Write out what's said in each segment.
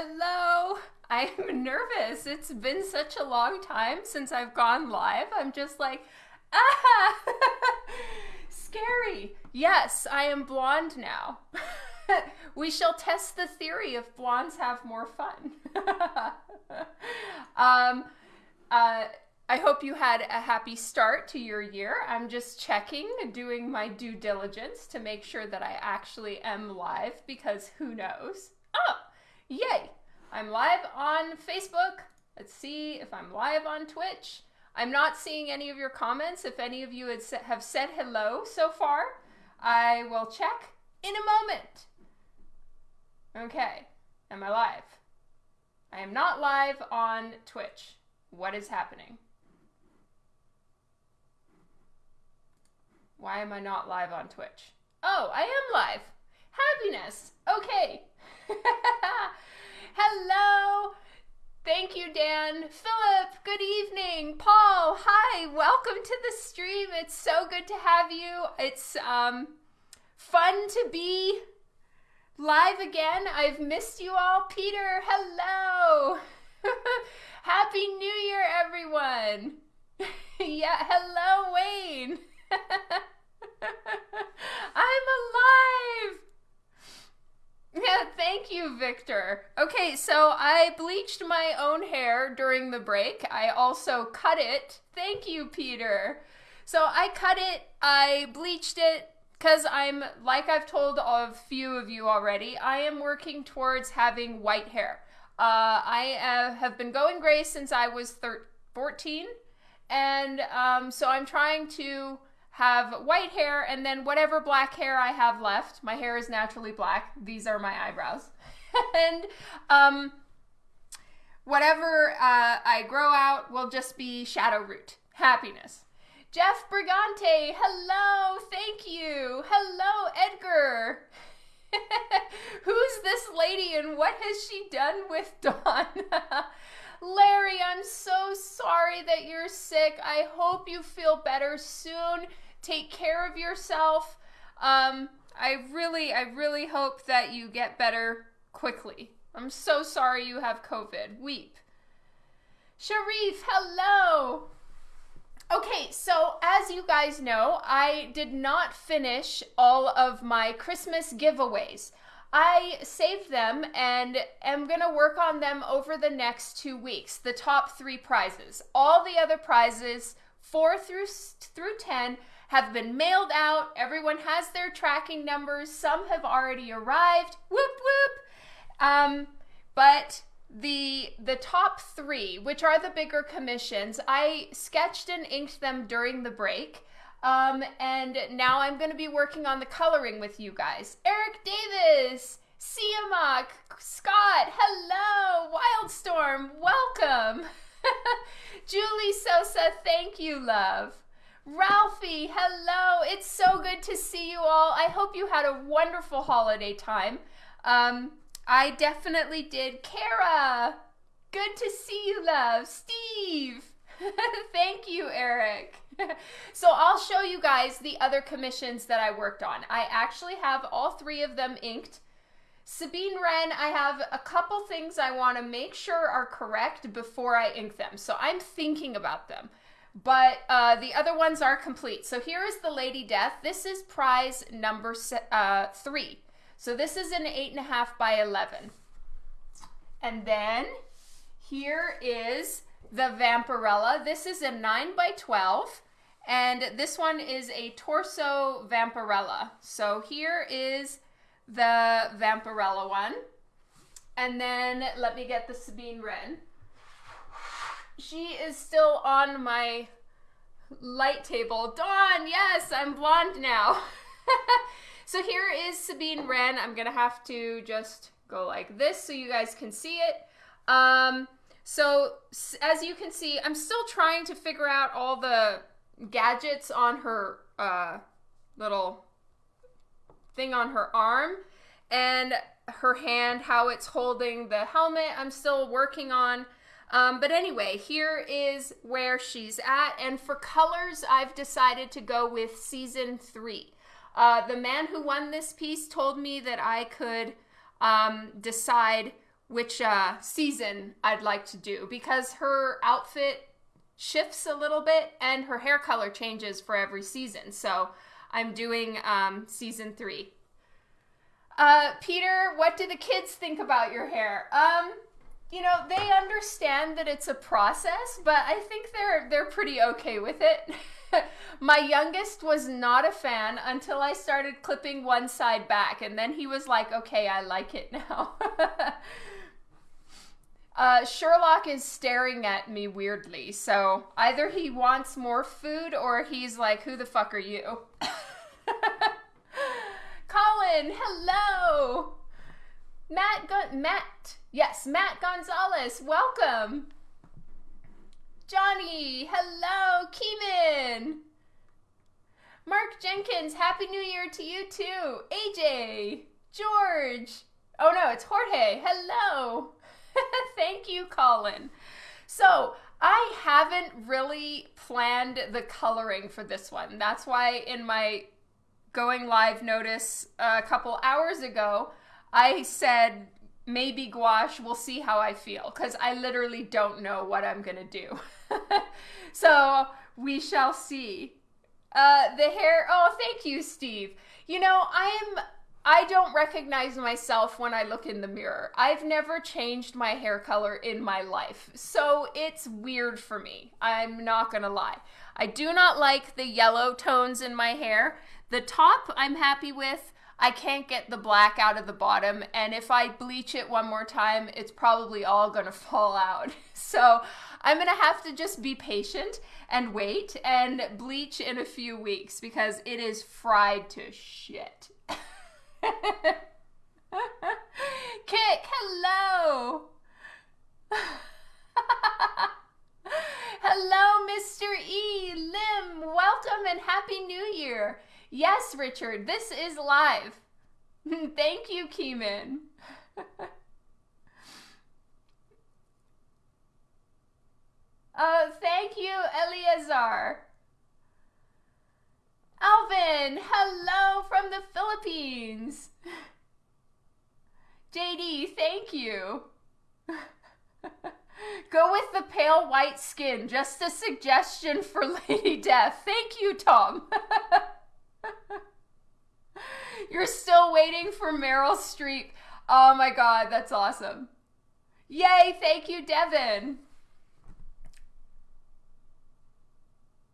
Hello. I'm nervous. It's been such a long time since I've gone live. I'm just like, ah, scary. Yes, I am blonde now. we shall test the theory if blondes have more fun. um, uh, I hope you had a happy start to your year. I'm just checking, doing my due diligence to make sure that I actually am live because who knows? Oh, yay! I'm live on Facebook. Let's see if I'm live on Twitch. I'm not seeing any of your comments. If any of you have said hello so far, I will check in a moment. Okay, am I live? I am not live on Twitch. What is happening? Why am I not live on Twitch? Oh, I am live. Happiness. Okay. Hello. Thank you, Dan. Philip, good evening. Paul, hi. Welcome to the stream. It's so good to have you. It's um fun to be live again. I've missed you all. Peter, hello. Happy New Year, everyone. yeah, hello, Wayne. I'm alive. Yeah, thank you, Victor. Okay, so I bleached my own hair during the break. I also cut it. Thank you, Peter. So I cut it, I bleached it, because I'm, like I've told a few of you already, I am working towards having white hair. Uh, I have been going gray since I was 13, 14, and um, so I'm trying to have white hair, and then whatever black hair I have left, my hair is naturally black. These are my eyebrows. and um, whatever uh, I grow out will just be shadow root. Happiness. Jeff Brigante, hello, thank you. Hello, Edgar. Who's this lady and what has she done with Dawn? Larry, I'm so sorry that you're sick. I hope you feel better soon. Take care of yourself. Um, I really, I really hope that you get better quickly. I'm so sorry you have COVID. Weep. Sharif, hello. Okay, so as you guys know, I did not finish all of my Christmas giveaways. I saved them and am going to work on them over the next two weeks. The top three prizes. All the other prizes, four through, through 10, have been mailed out. Everyone has their tracking numbers. Some have already arrived. Whoop whoop. Um, but the the top three, which are the bigger commissions, I sketched and inked them during the break. Um, and now I'm going to be working on the coloring with you guys. Eric Davis, Siamak, Scott, hello, Wildstorm, welcome. Julie Sosa, thank you, love. Ralphie, hello. It's so good to see you all. I hope you had a wonderful holiday time. Um, I definitely did. Kara, good to see you, love. Steve, thank you, Eric. so I'll show you guys the other commissions that I worked on. I actually have all three of them inked. Sabine Wren, I have a couple things I want to make sure are correct before I ink them. So I'm thinking about them but uh, the other ones are complete. So here is the Lady Death. This is prize number uh, three. So this is an eight and a half by 11. And then here is the Vampirella. This is a nine by 12. And this one is a torso Vampirella. So here is the Vampirella one. And then let me get the Sabine Wren she is still on my light table. Dawn, yes, I'm blonde now. so here is Sabine Wren. I'm gonna have to just go like this so you guys can see it. Um, so as you can see, I'm still trying to figure out all the gadgets on her uh, little thing on her arm and her hand, how it's holding the helmet. I'm still working on. Um, but anyway, here is where she's at. And for colors, I've decided to go with season three. Uh, the man who won this piece told me that I could um, decide which uh, season I'd like to do because her outfit shifts a little bit and her hair color changes for every season. So I'm doing um, season three. Uh, Peter, what do the kids think about your hair? Um, you know, they understand that it's a process, but I think they're they're pretty okay with it. My youngest was not a fan until I started clipping one side back, and then he was like, "Okay, I like it now." uh, Sherlock is staring at me weirdly, so either he wants more food or he's like, "Who the fuck are you?" Colin, hello. Matt, Gun- Matt, yes, Matt Gonzalez, welcome. Johnny, hello, Kevin. Mark Jenkins, Happy New Year to you too. AJ, George. Oh no, it's Jorge. Hello. Thank you, Colin. So, I haven't really planned the coloring for this one. That's why in my going live notice uh, a couple hours ago, I said maybe gouache, we'll see how I feel, because I literally don't know what I'm going to do. so we shall see. Uh, the hair, oh, thank you, Steve. You know, I'm. I don't recognize myself when I look in the mirror. I've never changed my hair color in my life. So it's weird for me. I'm not gonna lie. I do not like the yellow tones in my hair. The top I'm happy with. I can't get the black out of the bottom, and if I bleach it one more time, it's probably all gonna fall out. So I'm gonna have to just be patient and wait and bleach in a few weeks because it is fried to shit. Kick, hello! hello, Mr. E. Lim, welcome and Happy New Year! Yes, Richard, this is live. Thank you, Keeman. oh, thank you, Eleazar. Alvin, hello from the Philippines. JD, thank you. Go with the pale white skin. Just a suggestion for Lady Death. Thank you, Tom. You're still waiting for Meryl Streep. Oh my god, that's awesome. Yay, thank you, Devin.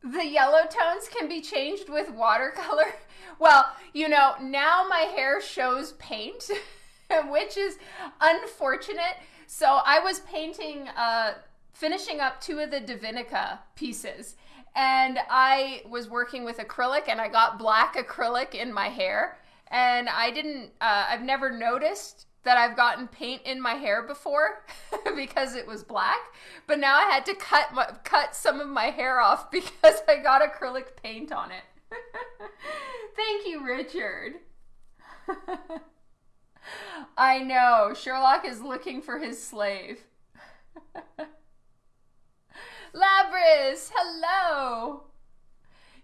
The yellow tones can be changed with watercolor. Well, you know, now my hair shows paint, which is unfortunate. So I was painting, uh, finishing up two of the Divinica pieces and I was working with acrylic and I got black acrylic in my hair and I didn't uh, I've never noticed that I've gotten paint in my hair before because it was black but now I had to cut my, cut some of my hair off because I got acrylic paint on it. Thank you Richard. I know Sherlock is looking for his slave. Labris, hello.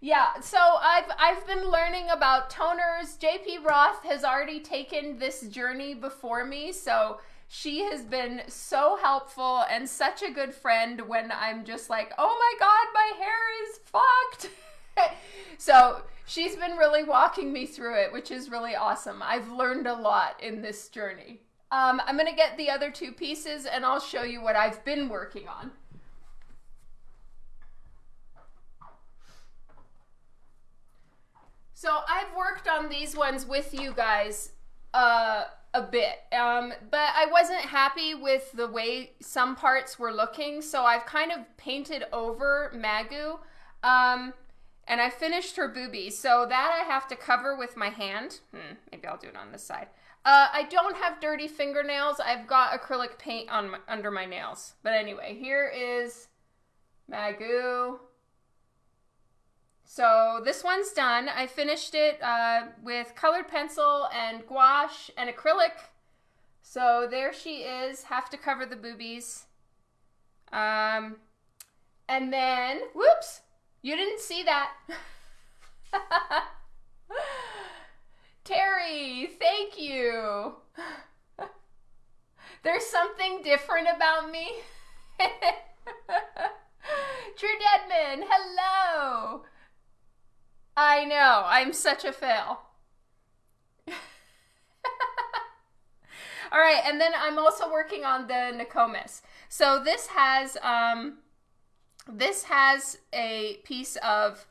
Yeah, so I've I've been learning about toners. JP Roth has already taken this journey before me, so she has been so helpful and such a good friend when I'm just like, "Oh my god, my hair is fucked." so, she's been really walking me through it, which is really awesome. I've learned a lot in this journey. Um, I'm going to get the other two pieces and I'll show you what I've been working on. So I've worked on these ones with you guys uh, a bit, um, but I wasn't happy with the way some parts were looking, so I've kind of painted over Magoo, um, and I finished her boobies. So that I have to cover with my hand. Hmm, maybe I'll do it on this side. Uh, I don't have dirty fingernails. I've got acrylic paint on my, under my nails. But anyway, here is Magoo. So this one's done. I finished it uh, with colored pencil and gouache and acrylic. So there she is. Have to cover the boobies. Um, and then, whoops, you didn't see that. Terry, thank you. There's something different about me. True Deadman, hello. I know, I'm such a fail. All right, and then I'm also working on the Nokomis. So this has um, this has a piece of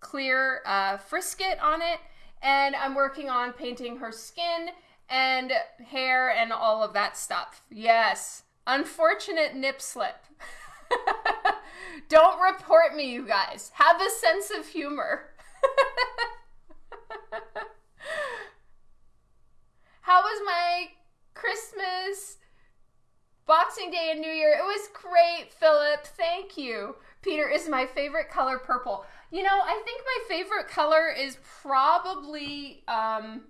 clear uh, frisket on it, and I'm working on painting her skin and hair and all of that stuff. Yes, unfortunate nip slip. Don't report me, you guys. Have a sense of humor. How was my Christmas, Boxing Day, and New Year? It was great, Philip. Thank you. Peter is my favorite color purple. You know, I think my favorite color is probably um,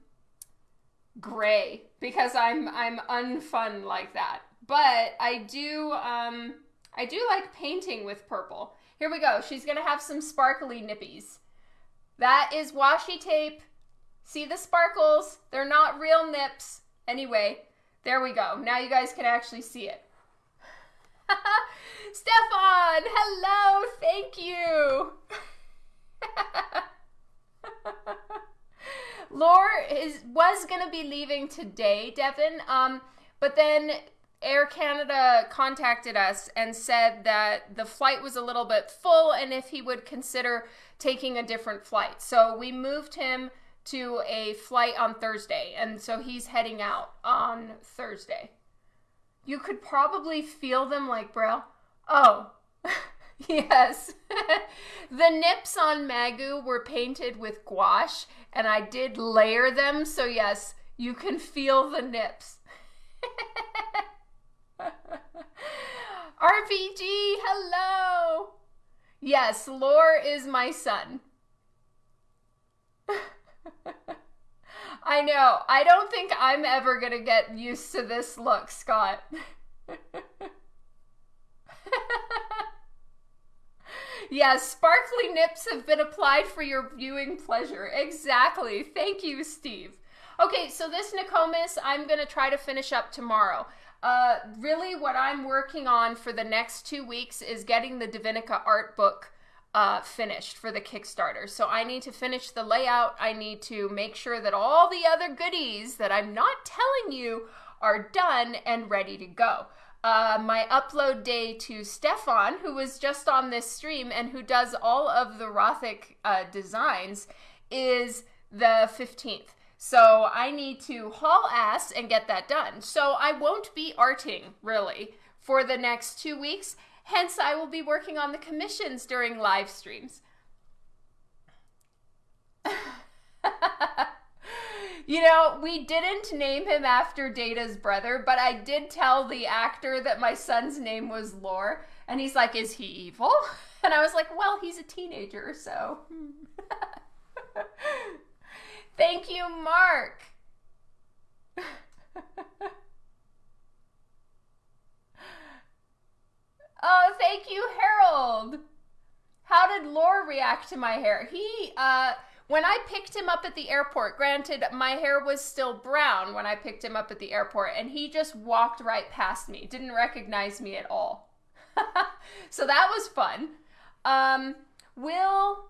gray because I'm I'm unfun like that. But I do um, I do like painting with purple. Here we go. She's gonna have some sparkly nippies. That is washi tape. See the sparkles? They're not real nips. Anyway, there we go. Now you guys can actually see it. Stefan, hello, thank you. Lore is was gonna be leaving today, Devin. Um, but then Air Canada contacted us and said that the flight was a little bit full and if he would consider taking a different flight. So we moved him to a flight on Thursday, and so he's heading out on Thursday. You could probably feel them like, bro. Oh, yes. the nips on Magoo were painted with gouache, and I did layer them, so yes, you can feel the nips. RPG, hello. Yes, Lore is my son. I know. I don't think I'm ever going to get used to this look, Scott. yes, sparkly nips have been applied for your viewing pleasure. Exactly. Thank you, Steve. Okay, so this Nokomis I'm going to try to finish up tomorrow. Uh, really, what I'm working on for the next two weeks is getting the Divinica art book uh, finished for the Kickstarter. So I need to finish the layout. I need to make sure that all the other goodies that I'm not telling you are done and ready to go. Uh, my upload day to Stefan, who was just on this stream and who does all of the Rothic uh, designs, is the 15th. So I need to haul ass and get that done. So I won't be arting really for the next two weeks. Hence, I will be working on the commissions during live streams. you know, we didn't name him after Data's brother, but I did tell the actor that my son's name was Lore. And he's like, Is he evil? And I was like, Well, he's a teenager, so. Thank you, Mark. oh, thank you, Harold. How did Lore react to my hair? He, uh, when I picked him up at the airport, granted, my hair was still brown when I picked him up at the airport, and he just walked right past me, didn't recognize me at all. so that was fun. Um, will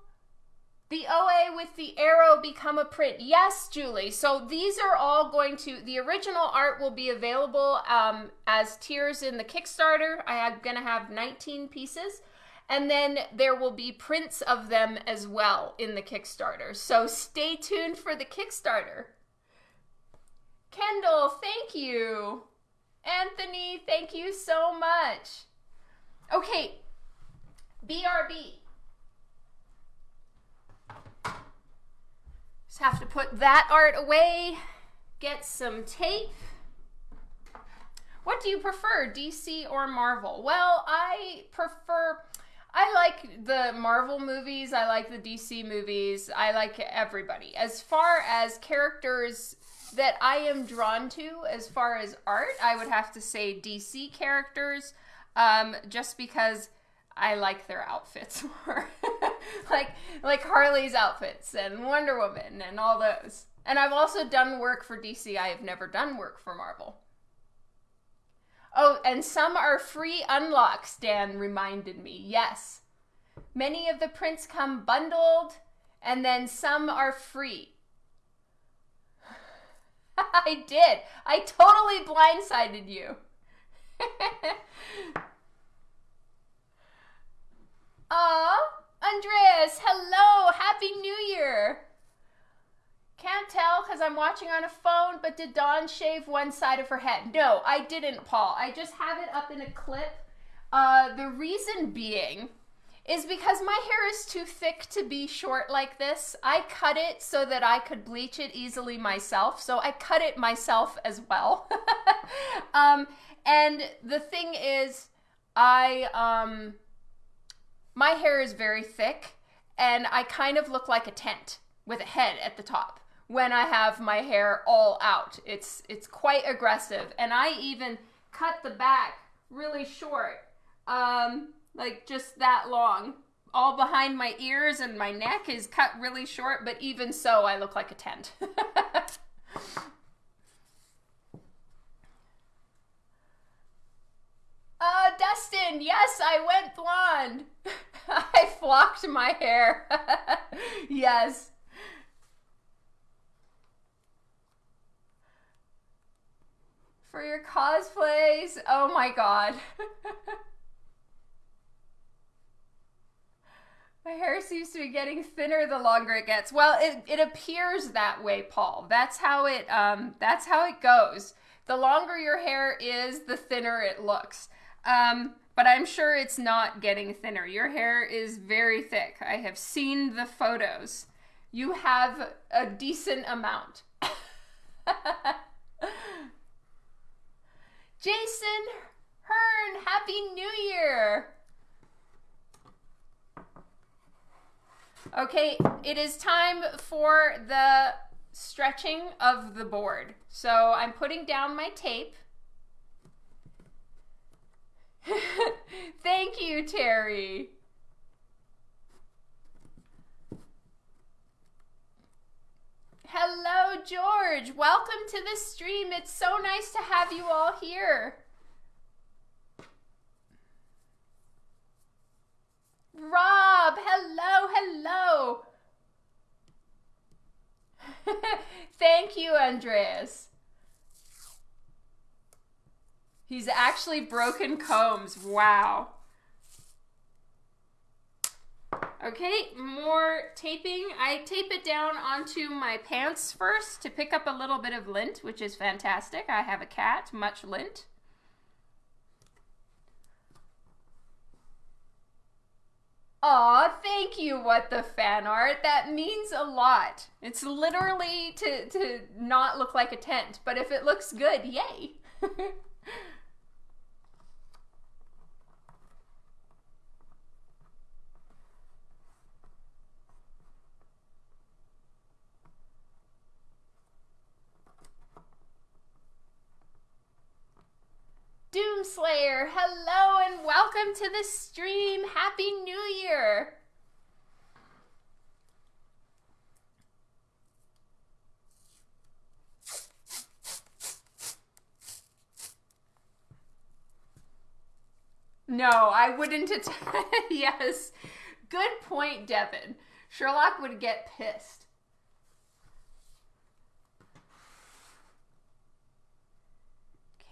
the OA with the arrow become a print. Yes, Julie. So these are all going to, the original art will be available um, as tiers in the Kickstarter. I am going to have 19 pieces. And then there will be prints of them as well in the Kickstarter. So stay tuned for the Kickstarter. Kendall, thank you. Anthony, thank you so much. Okay, BRB. Just have to put that art away, get some tape. What do you prefer, DC or Marvel? Well, I prefer. I like the Marvel movies. I like the DC movies. I like everybody. As far as characters that I am drawn to, as far as art, I would have to say DC characters, um, just because I like their outfits more. like like Harley's outfits and Wonder Woman and all those. And I've also done work for DC. I have never done work for Marvel. Oh, and some are free unlocks, Dan reminded me. Yes. Many of the prints come bundled, and then some are free. I did. I totally blindsided you. Aw, Andreas, hello, happy new year. Can't tell because I'm watching on a phone, but did Dawn shave one side of her head? No, I didn't, Paul. I just have it up in a clip. Uh, the reason being is because my hair is too thick to be short like this. I cut it so that I could bleach it easily myself, so I cut it myself as well. um, and the thing is, I um, my hair is very thick, and I kind of look like a tent with a head at the top when I have my hair all out. It's it's quite aggressive, and I even cut the back really short, um, like just that long. All behind my ears and my neck is cut really short, but even so, I look like a tent. Uh, Dustin, yes, I went blonde. I flocked my hair. yes. For your cosplays. Oh my god. my hair seems to be getting thinner the longer it gets. Well, it, it appears that way, Paul. That's how it um that's how it goes. The longer your hair is, the thinner it looks. Um, but I'm sure it's not getting thinner. Your hair is very thick. I have seen the photos. You have a decent amount. Jason Hearn, Happy New Year! Okay, it is time for the stretching of the board. So I'm putting down my tape. Thank you, Terry. Hello, George. Welcome to the stream. It's so nice to have you all here. Rob, hello, hello. Thank you, Andreas. He's actually broken combs. Wow. Okay, more taping. I tape it down onto my pants first to pick up a little bit of lint, which is fantastic. I have a cat, much lint. Aw, thank you, what the fan art. That means a lot. It's literally to, to not look like a tent, but if it looks good, yay. Doomslayer, hello and welcome to the stream. Happy New Year. No, I wouldn't. yes. Good point, Devin. Sherlock would get pissed.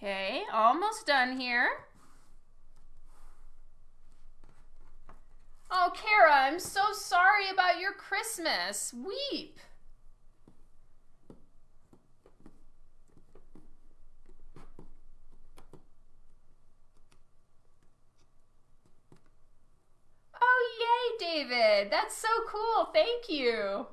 Okay, almost done here. Oh, Kara, I'm so sorry about your Christmas. Weep. Oh, yay, David. That's so cool. Thank you.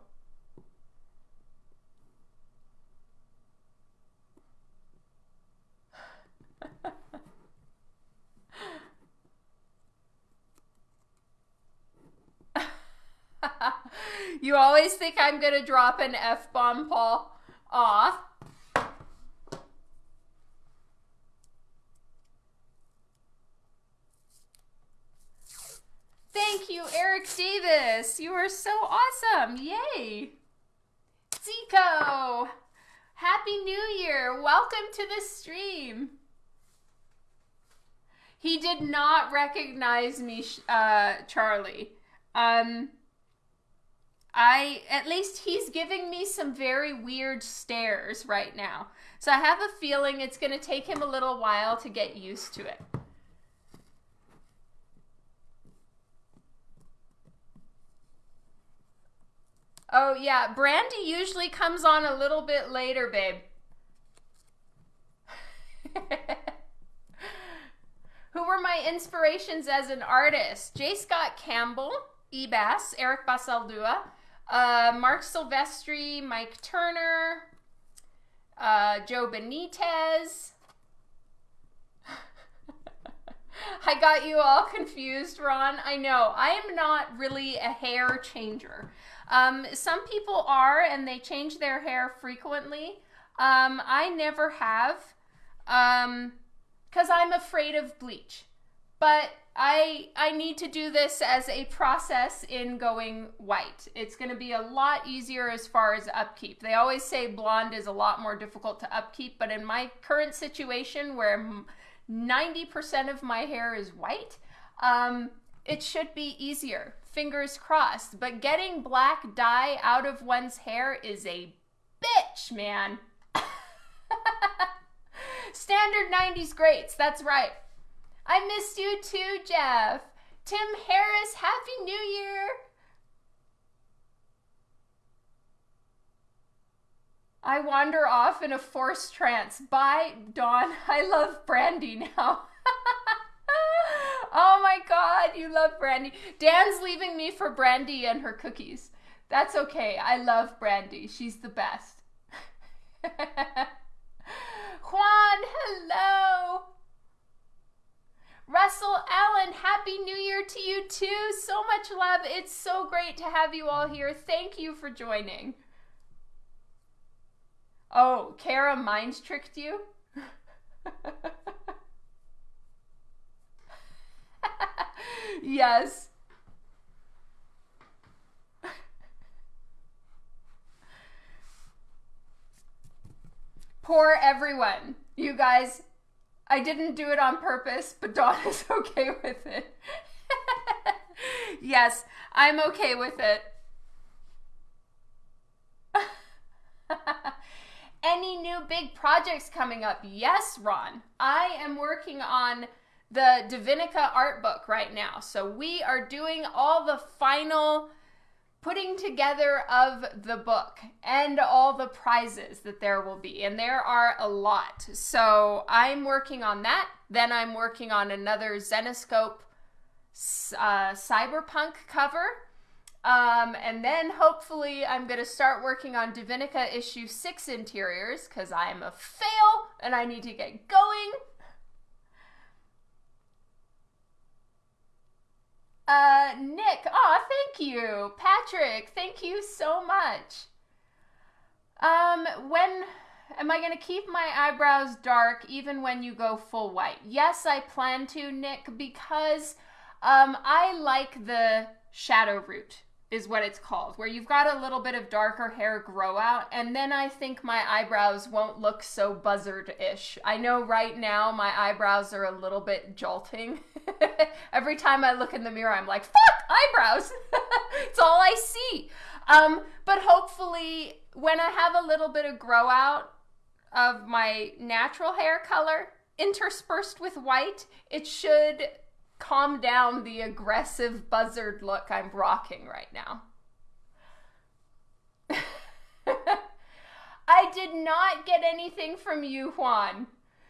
You always think I'm going to drop an F bomb, Paul. Aw. Thank you, Eric Davis. You are so awesome. Yay. Zico. Happy New Year. Welcome to the stream. He did not recognize me, uh, Charlie. Um, I, at least he's giving me some very weird stares right now. So I have a feeling it's going to take him a little while to get used to it. Oh, yeah. Brandy usually comes on a little bit later, babe. Who were my inspirations as an artist? J. Scott Campbell, Ebas, Eric Basaldua, uh, Marc Silvestri, Mike Turner, uh, Joe Benitez. I got you all confused, Ron. I know. I am not really a hair changer. Um, some people are, and they change their hair frequently. Um, I never have, um, because I'm afraid of bleach. But I I need to do this as a process in going white. It's going to be a lot easier as far as upkeep. They always say blonde is a lot more difficult to upkeep, but in my current situation where 90% of my hair is white, um, it should be easier. Fingers crossed. But getting black dye out of one's hair is a bitch, man. Standard 90s greats, that's right. I missed you too, Jeff. Tim Harris, Happy New Year. I wander off in a forced trance. Bye, Dawn. I love Brandy now. oh my god, you love Brandy. Dan's leaving me for Brandy and her cookies. That's okay. I love Brandy. She's the best. Juan, hello. Russell Allen, Happy New Year to you too. So much love. It's so great to have you all here. Thank you for joining. Oh, Kara mind tricked you? yes. Poor everyone. You guys, I didn't do it on purpose, but Dawn is okay with it. yes, I'm okay with it. Any new big projects coming up? Yes, Ron. I am working on the Divinica art book right now. So we are doing all the final putting together of the book and all the prizes that there will be. And there are a lot. So I'm working on that. Then I'm working on another Zenescope uh, cyberpunk cover. Um, and then hopefully I'm going to start working on Divinica issue 6 interiors because I'm a fail and I need to get going. Uh, Nick, oh, thank you. Patrick, thank you so much. Um, when am I going to keep my eyebrows dark even when you go full white? Yes, I plan to, Nick, because um, I like the shadow root is what it's called, where you've got a little bit of darker hair grow out, and then I think my eyebrows won't look so buzzard ish. I know right now my eyebrows are a little bit jolting. Every time I look in the mirror, I'm like, fuck, eyebrows! it's all I see. Um, but hopefully, when I have a little bit of grow out of my natural hair color interspersed with white, it should calm down the aggressive buzzard look I'm rocking right now. I did not get anything from you, Juan.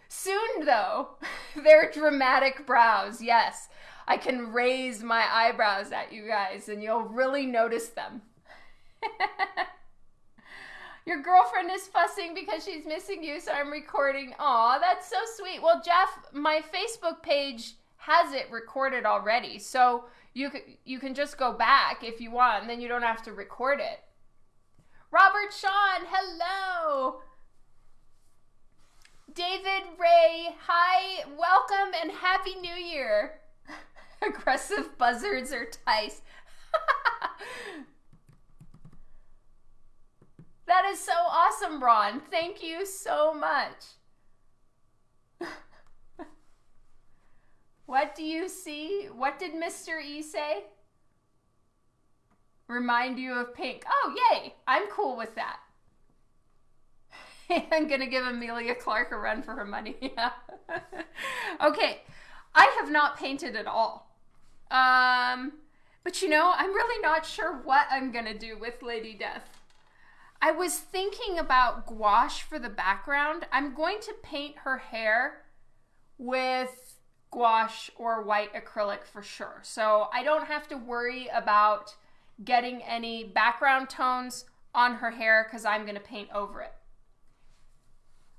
Soon, though, their dramatic brows, yes. I can raise my eyebrows at you guys and you'll really notice them. Your girlfriend is fussing because she's missing you, so I'm recording. Aw, that's so sweet. Well, Jeff, my Facebook page has it recorded already. So you can, you can just go back if you want, and then you don't have to record it. Robert Sean, hello. David Ray, hi, welcome, and Happy New Year. Aggressive buzzards are Tice. that is so awesome, Ron. Thank you so much. What do you see? What did Mr. E say? Remind you of pink. Oh, yay! I'm cool with that. I'm gonna give Emilia Clarke a run for her money. Yeah. okay, I have not painted at all. Um, but you know, I'm really not sure what I'm gonna do with Lady Death. I was thinking about gouache for the background. I'm going to paint her hair with gouache or white acrylic for sure. So I don't have to worry about getting any background tones on her hair because I'm going to paint over it.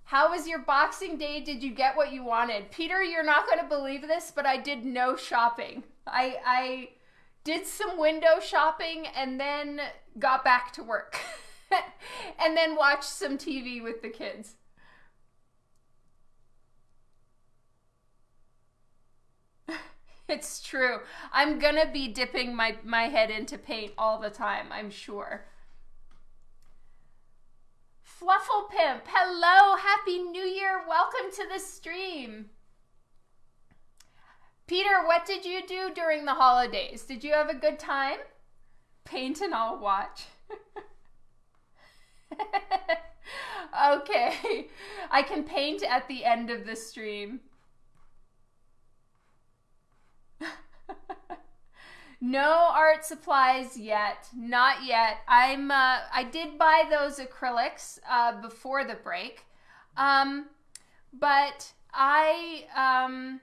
How was your Boxing Day? Did you get what you wanted? Peter, you're not going to believe this, but I did no shopping. I, I did some window shopping and then got back to work. and then watched some TV with the kids. It's true. I'm gonna be dipping my, my head into paint all the time, I'm sure. Fluffle Pimp, hello, happy new year, welcome to the stream. Peter, what did you do during the holidays? Did you have a good time? Paint and I'll watch. okay, I can paint at the end of the stream. no art supplies yet. Not yet. I'm uh, i did buy those acrylics uh, before the break. Um, but i um,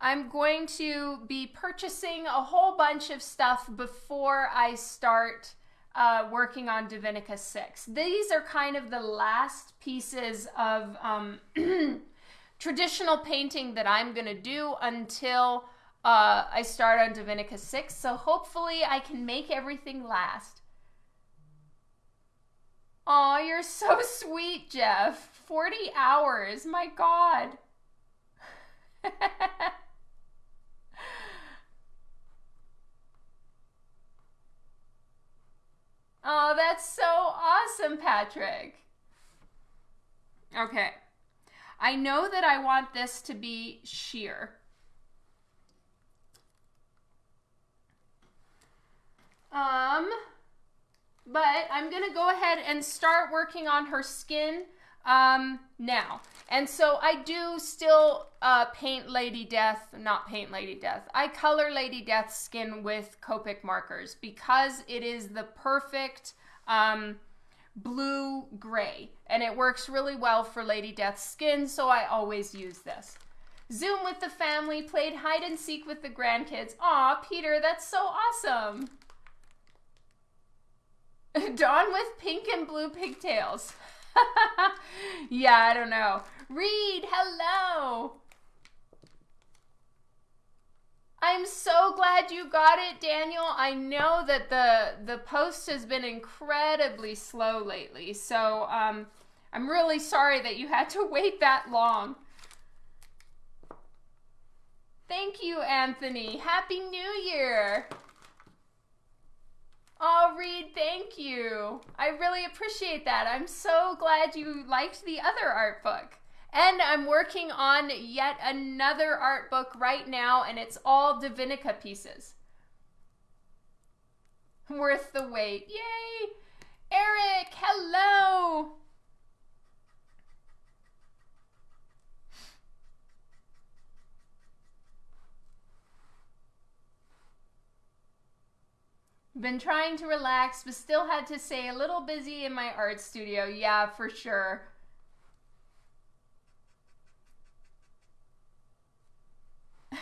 i'm going to be purchasing a whole bunch of stuff before i start uh, working on divinica 6 these are kind of the last pieces of um, traditional painting that i'm going to do until uh, I start on Divinica 6, so hopefully I can make everything last. Aw, you're so sweet, Jeff. 40 hours, my god. oh, that's so awesome, Patrick. Okay. I know that I want this to be sheer. Um, but I'm going to go ahead and start working on her skin um, now. And so I do still uh, paint Lady Death, not paint Lady Death. I color Lady Death's skin with Copic markers because it is the perfect um, blue gray. And it works really well for Lady Death's skin, so I always use this. Zoom with the family, played hide and seek with the grandkids. Aw, Peter, that's so awesome. Dawn with pink and blue pigtails. yeah, I don't know. Reed, hello. I'm so glad you got it, Daniel. I know that the the post has been incredibly slow lately, so um, I'm really sorry that you had to wait that long. Thank you, Anthony. Happy New Year. Oh, Reed, thank you. I really appreciate that. I'm so glad you liked the other art book. And I'm working on yet another art book right now, and it's all Divinica pieces. Worth the wait. Yay! Eric, hello! Been trying to relax, but still had to say a little busy in my art studio. Yeah, for sure.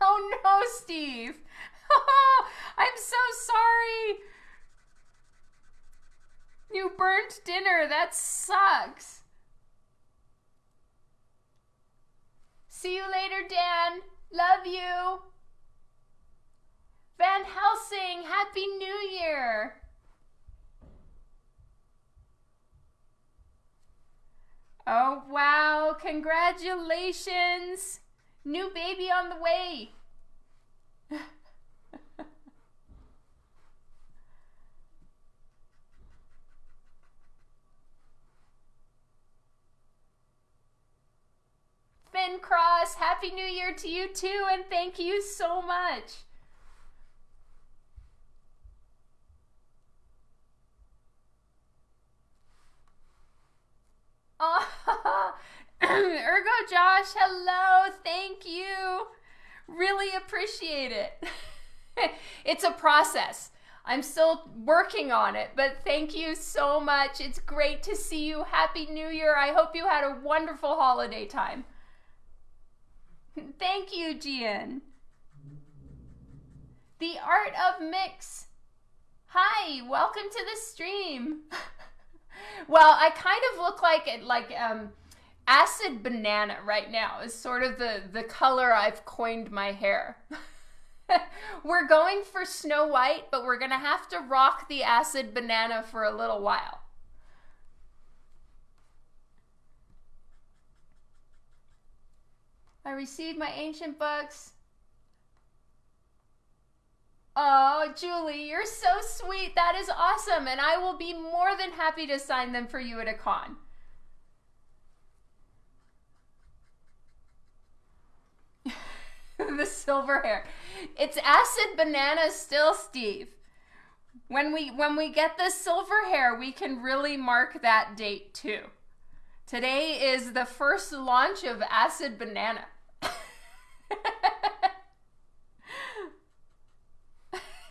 oh no, Steve. I'm so sorry. You burnt dinner. That sucks. See you later, Dan. Love you. Van Helsing, Happy New Year! Oh, wow. Congratulations. New baby on the way. Finn Cross. Happy New Year to you too, and thank you so much. Oh, Ergo Josh, hello. Thank you. Really appreciate it. it's a process. I'm still working on it, but thank you so much. It's great to see you. Happy New Year. I hope you had a wonderful holiday time. Thank you, Gian. The Art of Mix. Hi, welcome to the stream. Well, I kind of look like like um acid banana right now is sort of the the color I've coined my hair. we're going for Snow White, but we're to have to rock the acid banana for a little while. I received my ancient books. Oh, Julie, you're so sweet. That is awesome. And I will be more than happy to sign them for you at a con. the silver hair. It's acid banana still, Steve. When we when we get the silver hair, we can really mark that date too. Today is the first launch of acid banana.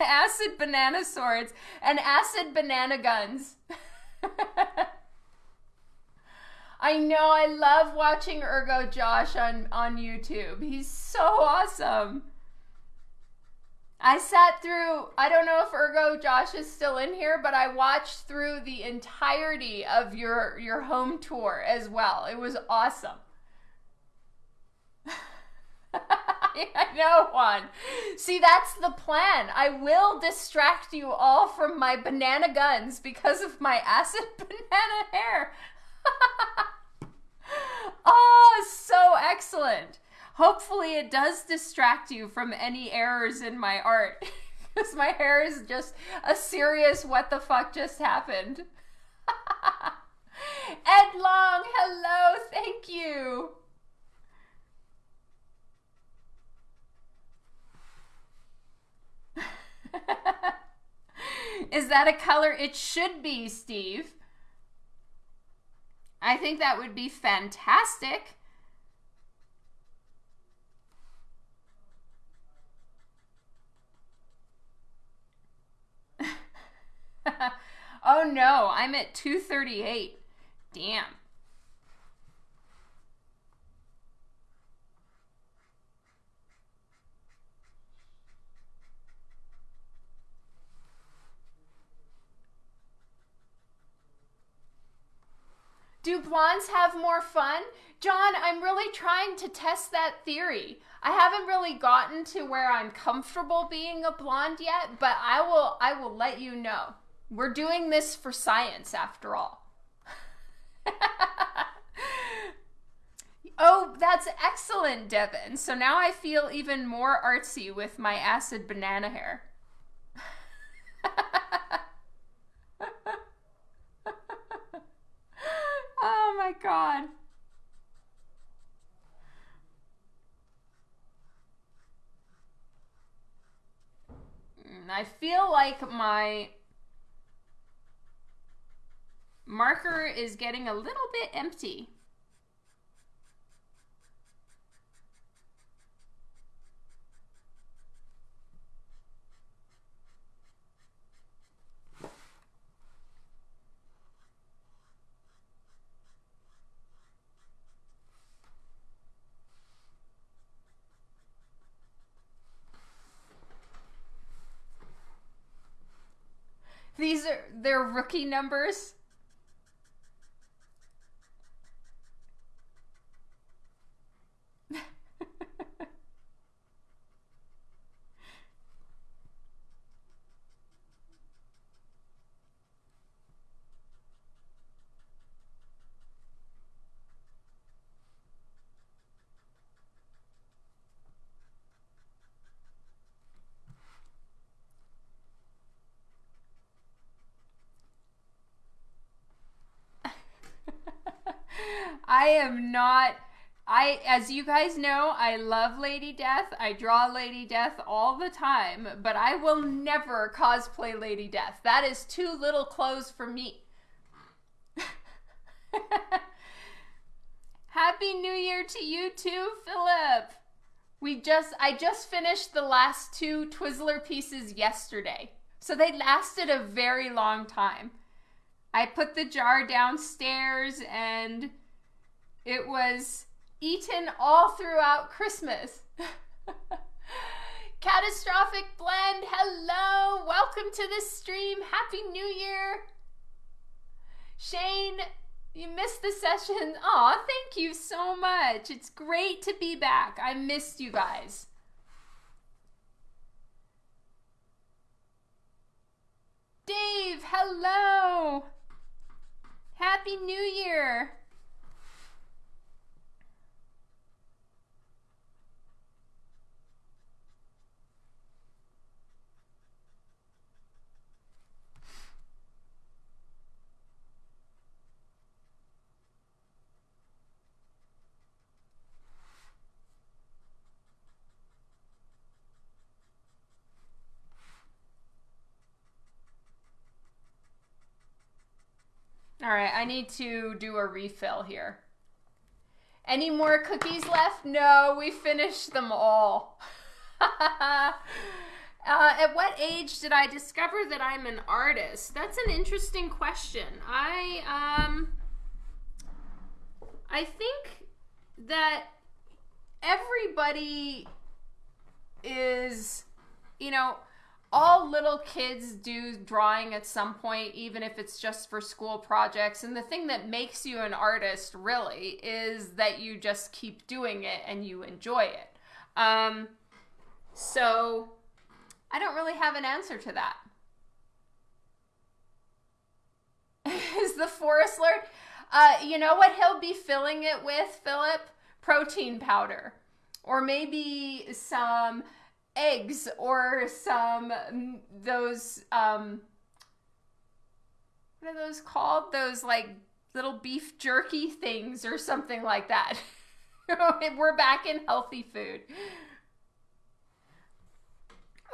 acid banana swords and acid banana guns. I know. I love watching Ergo Josh on, on YouTube. He's so awesome. I sat through, I don't know if Ergo Josh is still in here, but I watched through the entirety of your, your home tour as well. It was awesome. I know, one. See, that's the plan. I will distract you all from my banana guns because of my acid banana hair. oh, so excellent. Hopefully, it does distract you from any errors in my art. Because my hair is just a serious what the fuck just happened. Ed Long, hello, thank you. Is that a color? It should be, Steve. I think that would be fantastic. oh no, I'm at 238. Damn. Do blondes have more fun? John, I'm really trying to test that theory. I haven't really gotten to where I'm comfortable being a blonde yet, but I will I will let you know. We're doing this for science after all. oh, that's excellent, Devin. So now I feel even more artsy with my acid banana hair. Oh my god. Mm, I feel like my marker is getting a little bit empty. These are their rookie numbers. I am not I, as you guys know, I love Lady Death. I draw Lady Death all the time, but I will never cosplay Lady Death. That is too little clothes for me. Happy New Year to you too, Philip. We just I just finished the last two Twizzler pieces yesterday. So they lasted a very long time. I put the jar downstairs and it was eaten all throughout Christmas. Catastrophic Blend, hello! Welcome to the stream. Happy New Year. Shane, you missed the session. Aw, thank you so much. It's great to be back. I missed you guys. Dave, hello. Happy New Year. All right, I need to do a refill here. Any more cookies left? No, we finished them all. uh, at what age did I discover that I'm an artist? That's an interesting question. I um I think that everybody is you know all little kids do drawing at some point, even if it's just for school projects. And the thing that makes you an artist really is that you just keep doing it and you enjoy it. Um, so I don't really have an answer to that. is the forest lord? Uh, you know what he'll be filling it with, Philip? Protein powder. Or maybe some eggs or some those um what are those called? Those like little beef jerky things or something like that. We're back in healthy food.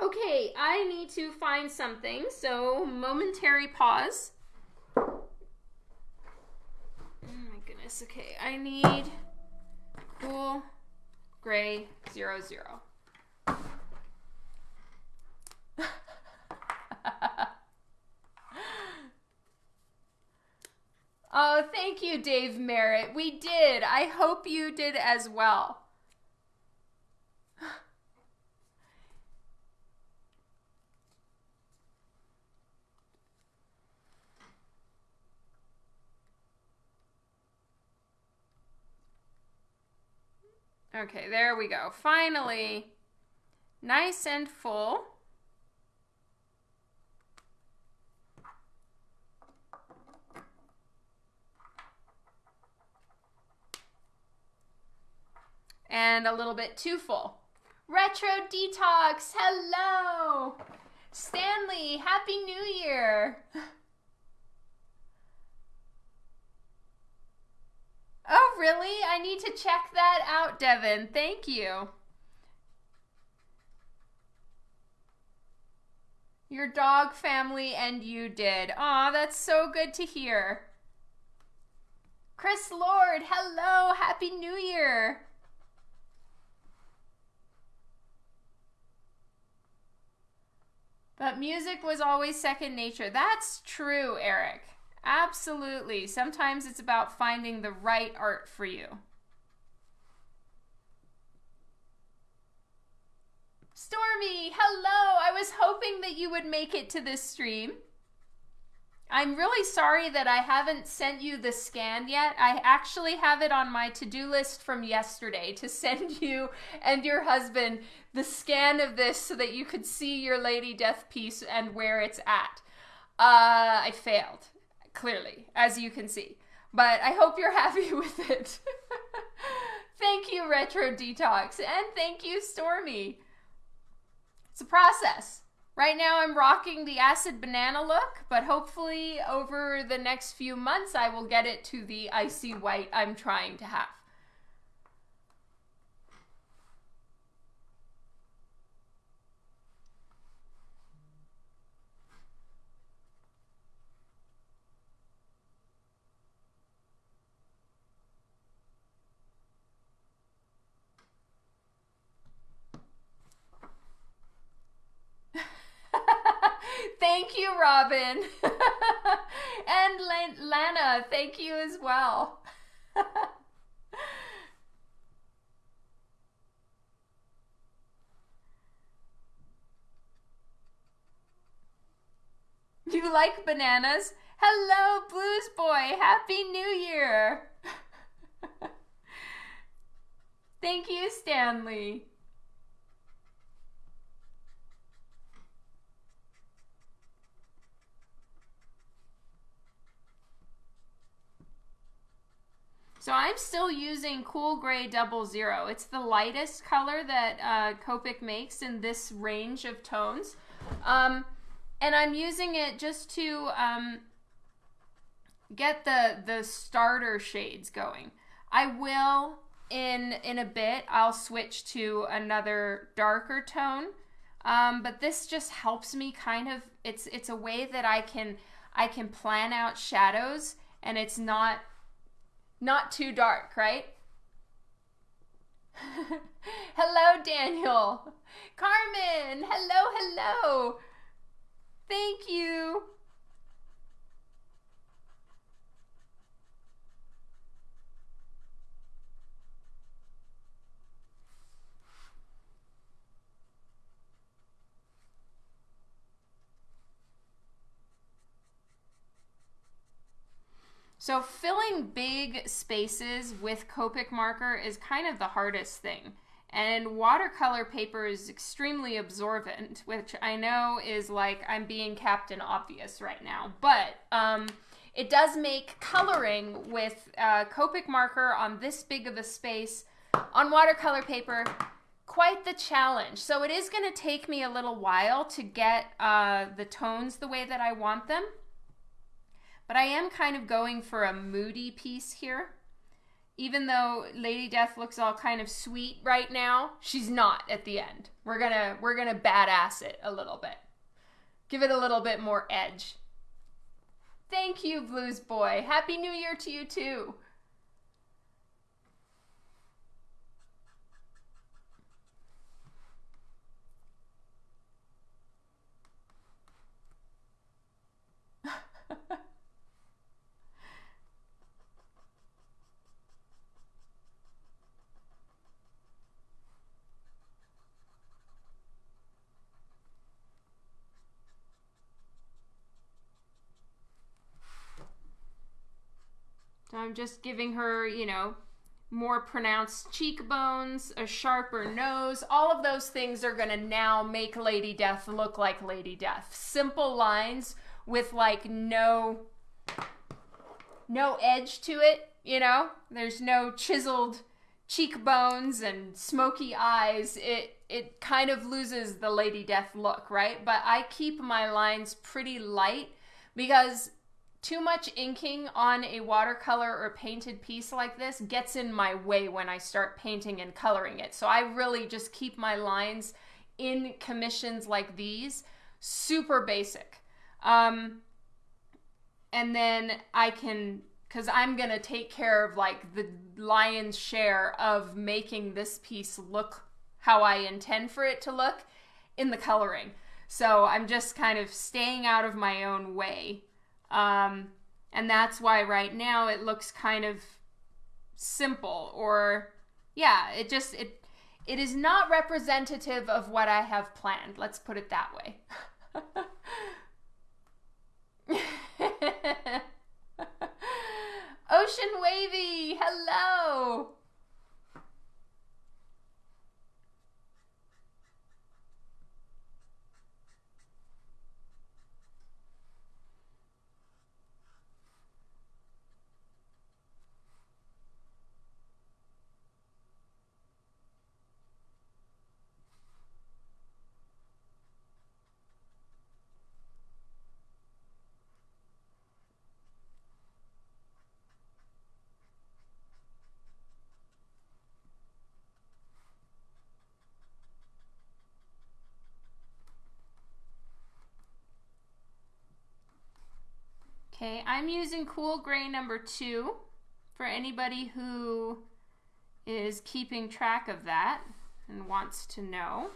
Okay i need to find something so momentary pause. Oh my goodness okay i need cool gray zero zero oh, thank you, Dave Merritt. We did. I hope you did as well. Okay, there we go. Finally, nice and full. And a little bit too full. Retro Detox, hello! Stanley, Happy New Year! Oh, really? I need to check that out, Devin. Thank you. Your dog family and you did. Aw, that's so good to hear. Chris Lord, hello. Happy New Year. But music was always second nature. That's true, Eric. Absolutely. Sometimes it's about finding the right art for you. Stormy, hello. I was hoping that you would make it to this stream. I'm really sorry that I haven't sent you the scan yet. I actually have it on my to-do list from yesterday to send you and your husband the scan of this so that you could see your Lady Death piece and where it's at. Uh, I failed, clearly, as you can see. But I hope you're happy with it. thank you, Retro Detox, and thank you, Stormy. It's a process. Right now I'm rocking the acid banana look, but hopefully over the next few months I will get it to the icy white I'm trying to have. You, Robin. and Lana, thank you as well. you like bananas? Hello, Blues Boy. Happy New Year. Thank you, Stanley. So I'm still using Cool Gray Double Zero. It's the lightest color that uh, Copic makes in this range of tones. Um, and I'm using it just to um, get the, the starter shades going. I will, in, in a bit, I'll switch to another darker tone. Um, but this just helps me kind of, it's, it's a way that I can, I can plan out shadows and it's not not too dark, right? hello, Daniel. Carmen, hello, hello. Thank you. So filling big spaces with Copic marker is kind of the hardest thing. And watercolor paper is extremely absorbent, which I know is like I'm being Captain Obvious right now. But um, it does make coloring with uh, Copic marker on this big of a space on watercolor paper quite the challenge. So it is going to take me a little while to get uh, the tones the way that I want them. But I am kind of going for a moody piece here. Even though Lady Death looks all kind of sweet right now, she's not at the end. We're gonna we're gonna badass it a little bit. Give it a little bit more edge. Thank you, Blues Boy. Happy New Year to you too. I'm just giving her, you know, more pronounced cheekbones, a sharper nose. All of those things are going to now make Lady Death look like Lady Death. Simple lines with like no no edge to it, you know? There's no chiseled cheekbones and smoky eyes. It it kind of loses the Lady Death look, right? But I keep my lines pretty light because too much inking on a watercolor or painted piece like this gets in my way when I start painting and coloring it. So I really just keep my lines in commissions like these super basic. Um, and then I can, because I'm going to take care of like the lion's share of making this piece look how I intend for it to look in the coloring. So I'm just kind of staying out of my own way um, and that's why right now it looks kind of simple or yeah, it just it it is not representative of what I have planned. Let's put it that way. Ocean Wavy, hello. I'm using cool gray number two for anybody who is keeping track of that and wants to know.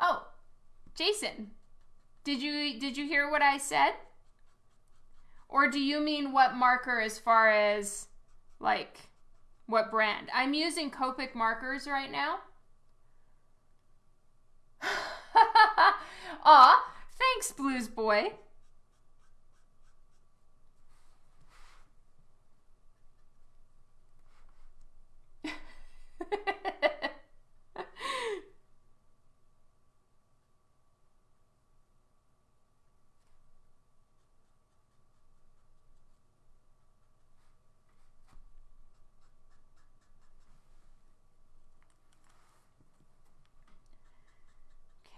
Oh, Jason, did you did you hear what I said? Or do you mean what marker as far as like what brand? I'm using Copic markers right now. Aw, thanks, Blues Boy.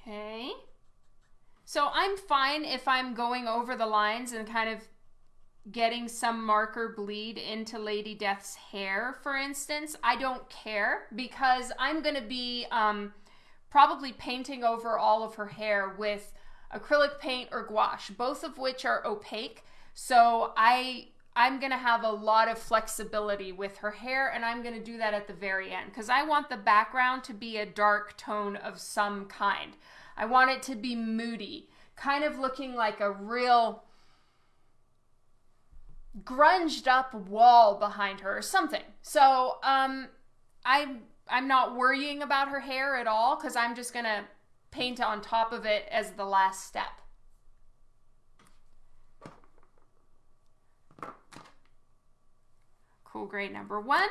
Okay. So I'm fine if I'm going over the lines and kind of getting some marker bleed into Lady Death's hair, for instance. I don't care because I'm going to be um, probably painting over all of her hair with acrylic paint or gouache, both of which are opaque. So I I'm going to have a lot of flexibility with her hair and I'm going to do that at the very end because I want the background to be a dark tone of some kind. I want it to be moody, kind of looking like a real grunged up wall behind her or something. So, um I'm I'm not worrying about her hair at all cuz I'm just going to paint on top of it as the last step. Cool gray number one.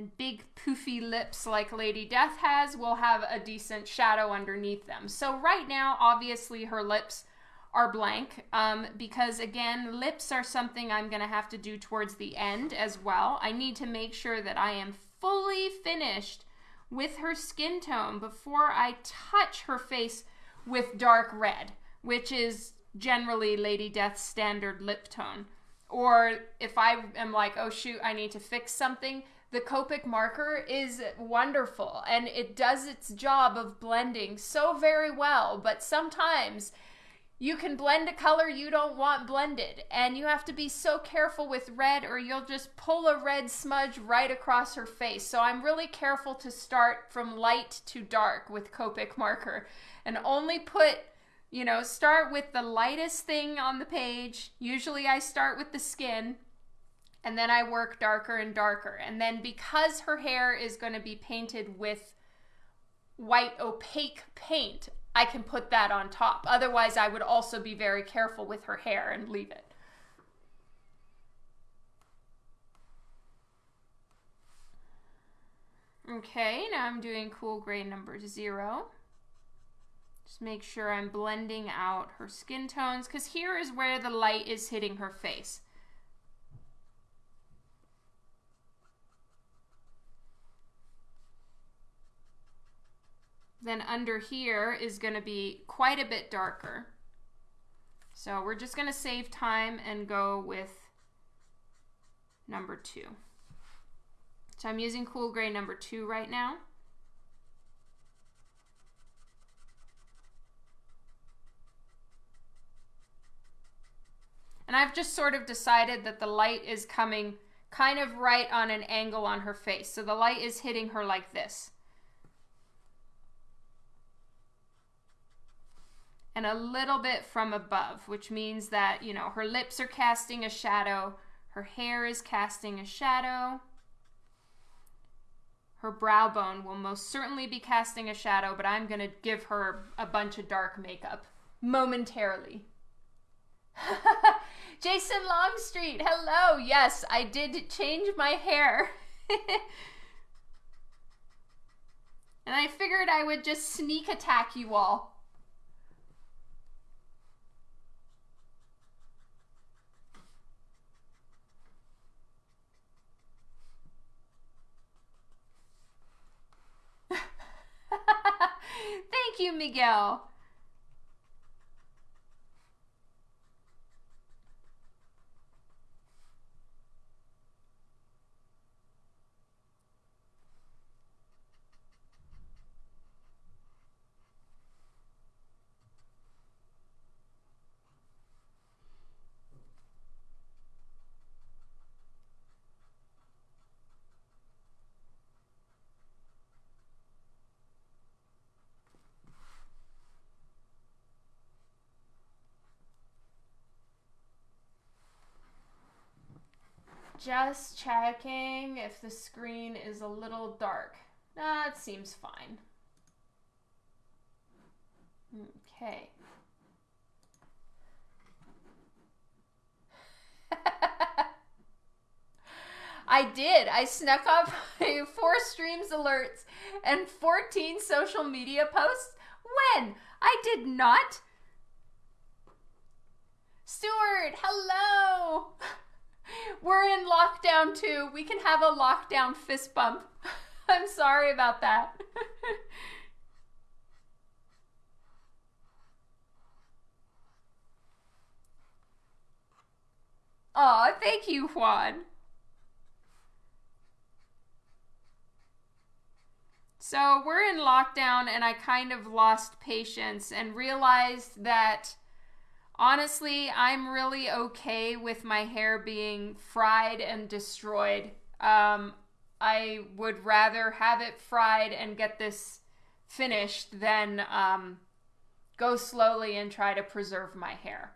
And big poofy lips like Lady Death has will have a decent shadow underneath them. So right now, obviously her lips are blank um, because again, lips are something I'm going to have to do towards the end as well. I need to make sure that I am fully finished with her skin tone before I touch her face with dark red, which is generally Lady Death's standard lip tone. Or if I am like, oh shoot, I need to fix something, the Copic marker is wonderful and it does its job of blending so very well, but sometimes you can blend a color you don't want blended and you have to be so careful with red or you'll just pull a red smudge right across her face. So I'm really careful to start from light to dark with Copic marker and only put you know, start with the lightest thing on the page. Usually I start with the skin and then I work darker and darker. And then because her hair is going to be painted with white opaque paint, I can put that on top. Otherwise, I would also be very careful with her hair and leave it. Okay, now I'm doing cool gray number zero. Just make sure I'm blending out her skin tones because here is where the light is hitting her face. Then under here is going to be quite a bit darker. So we're just going to save time and go with number two. So I'm using cool gray number two right now. And I've just sort of decided that the light is coming kind of right on an angle on her face. So the light is hitting her like this. And a little bit from above, which means that, you know, her lips are casting a shadow, her hair is casting a shadow. Her brow bone will most certainly be casting a shadow, but I'm going to give her a bunch of dark makeup momentarily. Jason Longstreet, hello. Yes, I did change my hair. and I figured I would just sneak attack you all. Thank you, Miguel. Just checking if the screen is a little dark. That it seems fine. Okay. I did. I snuck up four streams alerts and 14 social media posts. When? I did not. Stuart, hello. We're in lockdown too. We can have a lockdown fist bump. I'm sorry about that. Aw, thank you, Juan. So we're in lockdown, and I kind of lost patience and realized that honestly, I'm really okay with my hair being fried and destroyed. Um, I would rather have it fried and get this finished than um, go slowly and try to preserve my hair.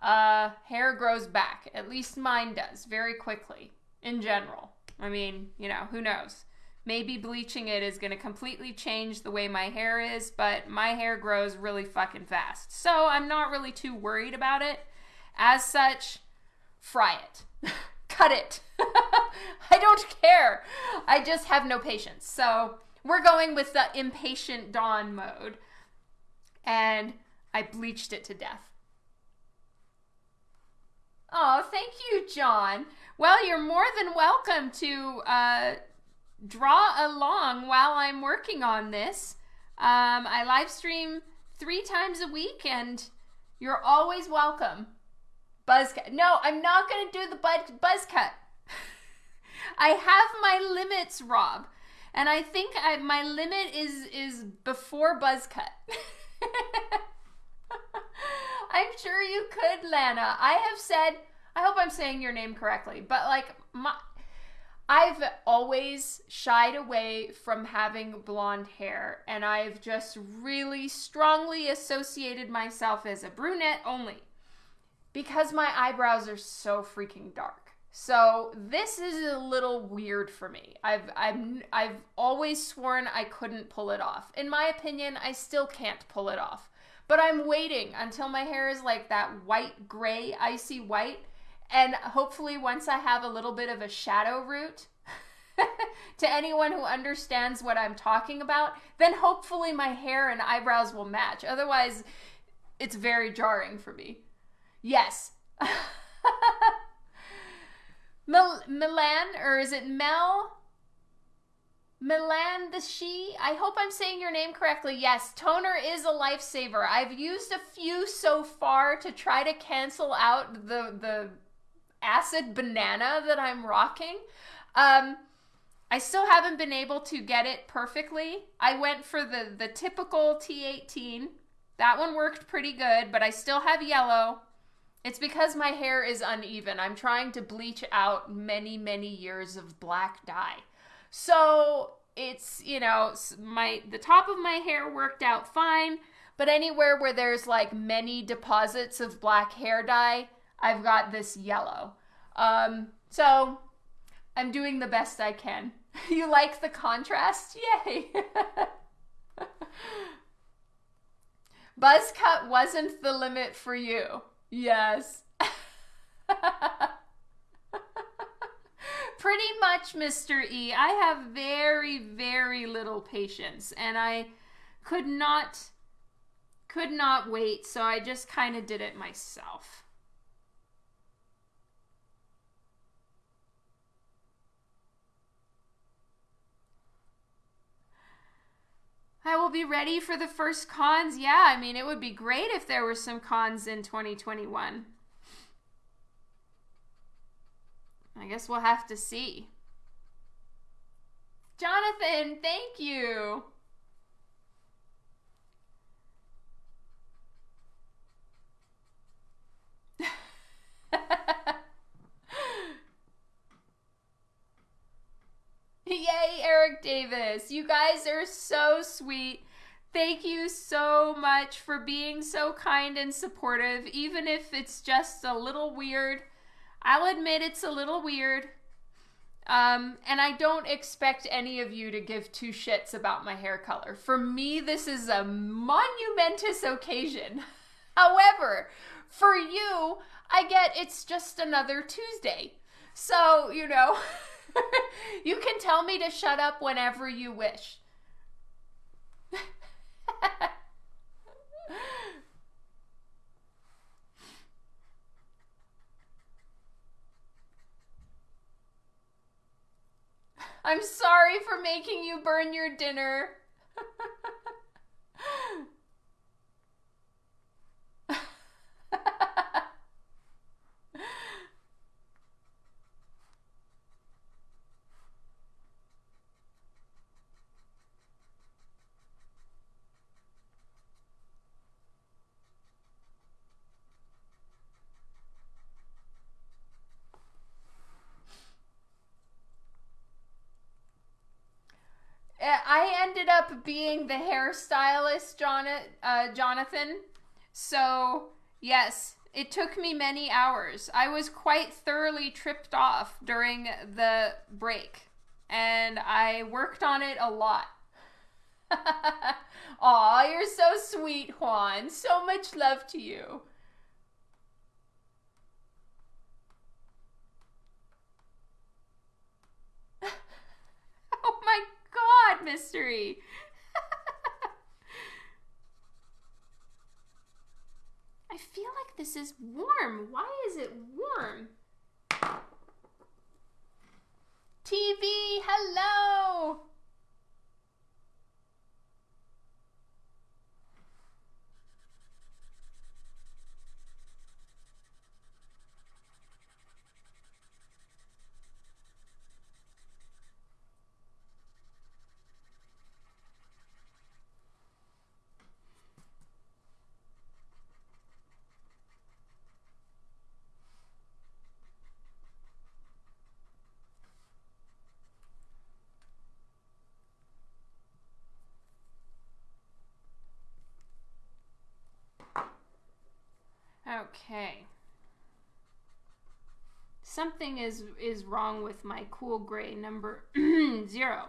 Uh, hair grows back, at least mine does, very quickly in general. I mean, you know, who knows? Maybe bleaching it is going to completely change the way my hair is, but my hair grows really fucking fast. So I'm not really too worried about it. As such, fry it. Cut it. I don't care. I just have no patience. So we're going with the impatient dawn mode. And I bleached it to death. Oh, thank you, John. Well, you're more than welcome to uh, draw along while I'm working on this. Um, I live stream three times a week, and you're always welcome. Buzz cut. No, I'm not going to do the buzz buzz cut. I have my limits, Rob, and I think I, my limit is is before buzz cut. I'm sure you could, Lana. I have said. I hope I'm saying your name correctly, but like my I've always shied away from having blonde hair, and I've just really strongly associated myself as a brunette only because my eyebrows are so freaking dark. So this is a little weird for me. I've I've I've always sworn I couldn't pull it off. In my opinion, I still can't pull it off. But I'm waiting until my hair is like that white gray icy white and hopefully, once I have a little bit of a shadow root, to anyone who understands what I'm talking about, then hopefully my hair and eyebrows will match. Otherwise, it's very jarring for me. Yes. Mil- Milan, or is it Mel? Milan the she? I hope I'm saying your name correctly. Yes, toner is a lifesaver. I've used a few so far to try to cancel out the the acid banana that I'm rocking. Um, I still haven't been able to get it perfectly. I went for the the typical T18. That one worked pretty good, but I still have yellow. It's because my hair is uneven. I'm trying to bleach out many, many years of black dye. So, it's, you know, my the top of my hair worked out fine, but anywhere where there's like many deposits of black hair dye, I've got this yellow. Um, so I'm doing the best I can. you like the contrast? Yay! Buzz cut wasn't the limit for you. Yes. Pretty much, Mr. E. I have very, very little patience, and I could not could not wait, so I just kind of did it myself. I will be ready for the first cons. Yeah, I mean, it would be great if there were some cons in 2021. I guess we'll have to see. Jonathan, thank you. Yay, Eric Davis. You guys are so sweet. Thank you so much for being so kind and supportive, even if it's just a little weird. I'll admit it's a little weird. Um, and I don't expect any of you to give two shits about my hair color. For me, this is a monumentous occasion. However, for you, I get it's just another Tuesday. So, you know. you can tell me to shut up whenever you wish. I'm sorry for making you burn your dinner. I ended up being the hairstylist, uh, Jonathan. So, yes, it took me many hours. I was quite thoroughly tripped off during the break, and I worked on it a lot. Aw, you're so sweet, Juan. So much love to you. oh my God, mystery. I feel like this is warm. Why is it warm? TV, hello. Okay. Something is is wrong with my cool gray number 0.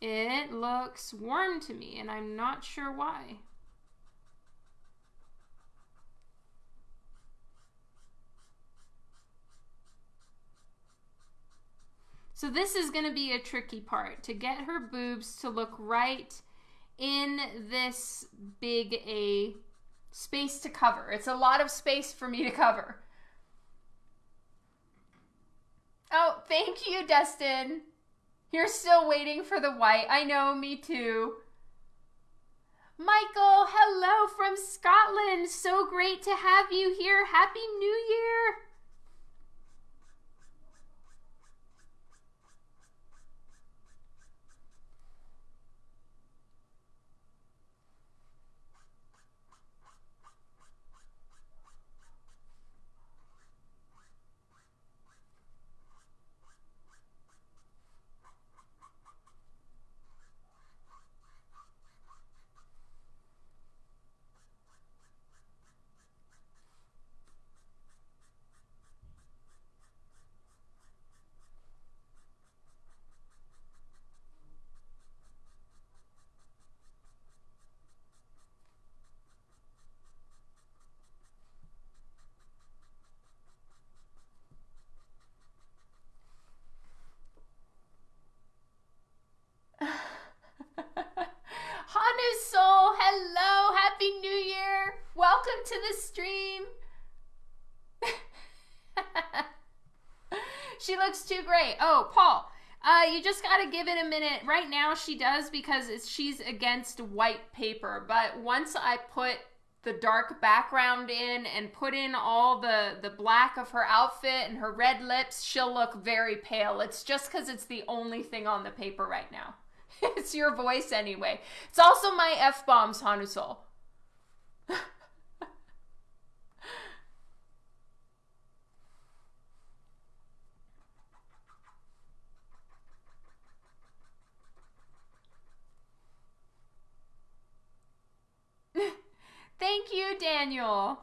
It looks warm to me and I'm not sure why. So this is going to be a tricky part to get her boobs to look right in this big A space to cover. It's a lot of space for me to cover. Oh, thank you, Dustin. You're still waiting for the white. I know, me too. Michael, hello from Scotland. So great to have you here. Happy New Year. to the stream. Great. Oh, Paul, Uh, you just gotta give it a minute. Right now, she does because she's against white paper. But once I put the dark background in and put in all the the black of her outfit and her red lips, she'll look very pale. It's just because it's the only thing on the paper right now. it's your voice anyway. It's also my f bombs, Hanusol. Thank you, Daniel.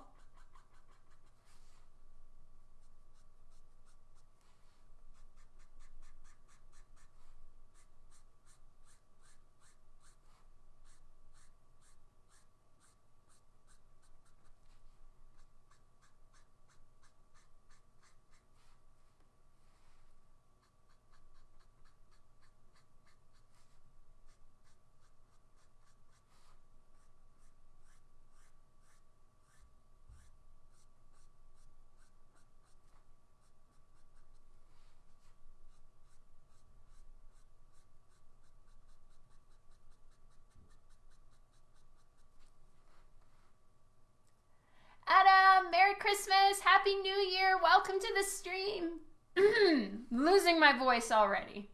Adam, Merry Christmas, Happy New Year, welcome to the stream. Losing my voice already.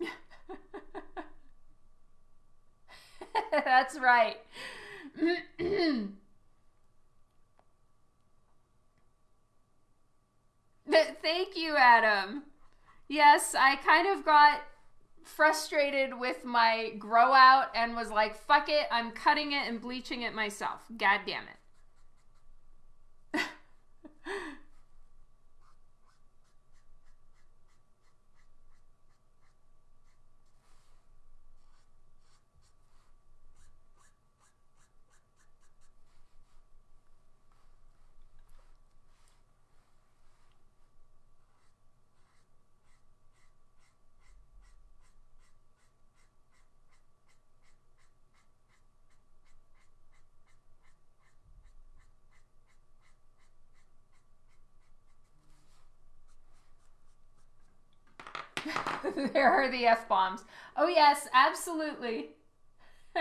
That's right. Thank you, Adam. Yes, I kind of got frustrated with my grow out and was like, fuck it, I'm cutting it and bleaching it myself. God damn it. There are the F bombs. Oh, yes, absolutely.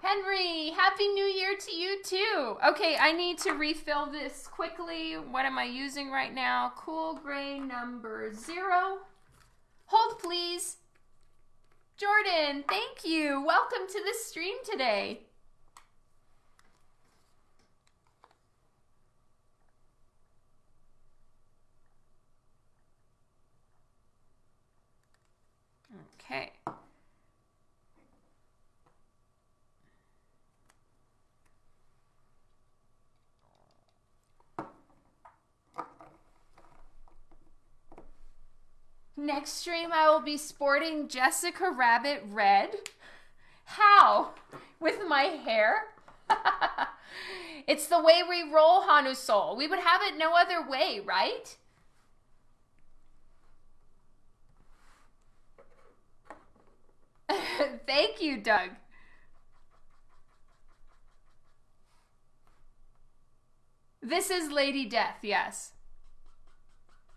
Henry, Happy New Year to you too. Okay, I need to refill this quickly. What am I using right now? Cool gray number zero. Hold, please. Jordan, thank you. Welcome to the stream today. Okay. Next stream, I will be sporting Jessica Rabbit red. How? With my hair? it's the way we roll, Hanu Soul. We would have it no other way, right? Thank you, Doug. This is Lady Death, yes.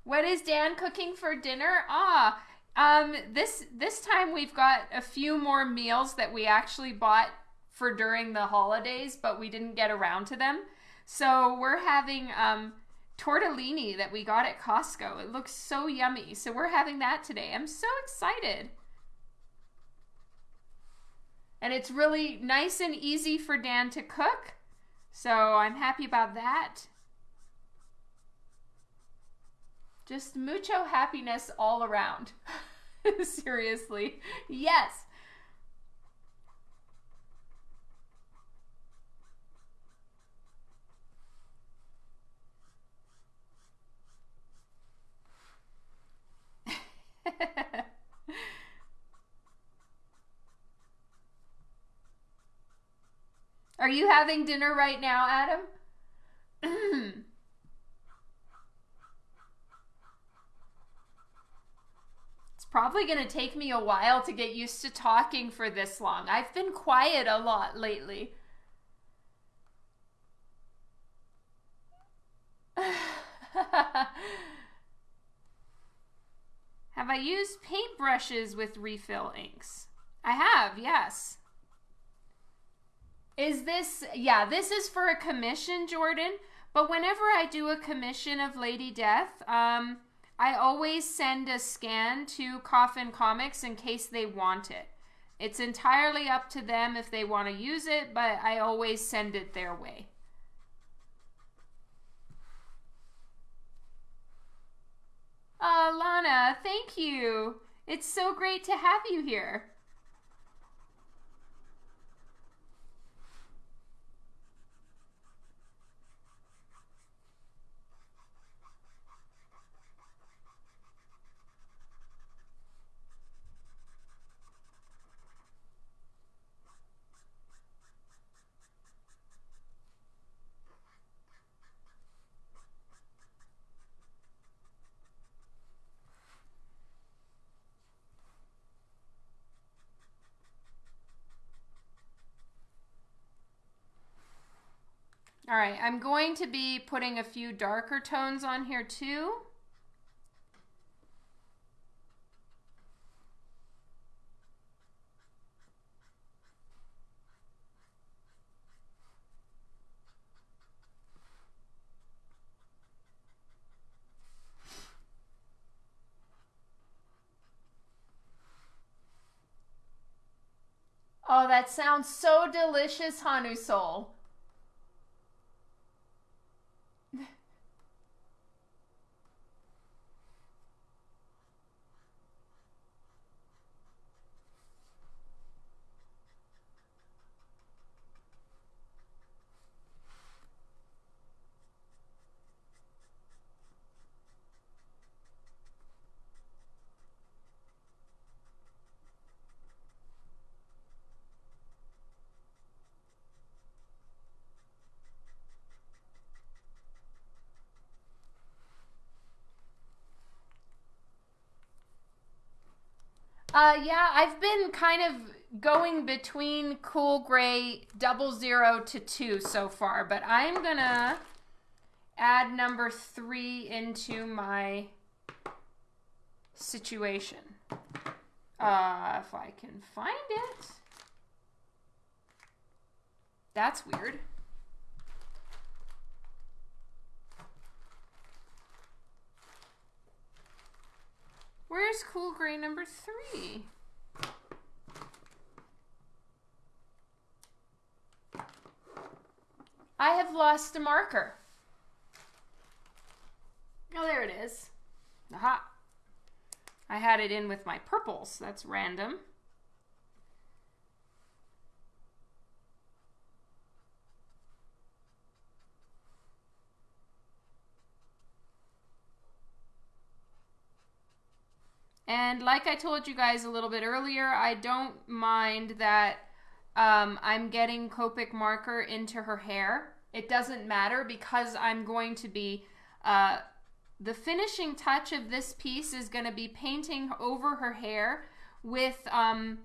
What is Dan cooking for dinner? Ah, um, this this time we've got a few more meals that we actually bought for during the holidays, but we didn't get around to them. So we're having um, tortellini that we got at Costco. It looks so yummy. So we're having that today. I'm so excited. And it's really nice and easy for Dan to cook. So I'm happy about that. Just mucho happiness all around. Seriously. Yes. Are you having dinner right now, Adam? it's probably going to take me a while to get used to talking for this long. I've been quiet a lot lately. have I used paintbrushes with refill inks? I have, yes. Is this, yeah, this is for a commission, Jordan. But whenever I do a commission of Lady Death, um, I always send a scan to Coffin Comics in case they want it. It's entirely up to them if they want to use it, but I always send it their way. Uh, Lana, thank you. It's so great to have you here. All right, I'm going to be putting a few darker tones on here too. Oh, that sounds so delicious, Hanu Uh, yeah, I've been kind of going between cool gray double zero to two so far, but I'm gonna add number three into my situation. Uh, if I can find it. That's weird. Where's cool gray number three? I have lost a marker. Oh, there it is. Aha. I had it in with my purples. That's random. And like I told you guys a little bit earlier, I don't mind that um, I'm getting Copic marker into her hair. It doesn't matter because I'm going to be, uh, the finishing touch of this piece is going to be painting over her hair with um,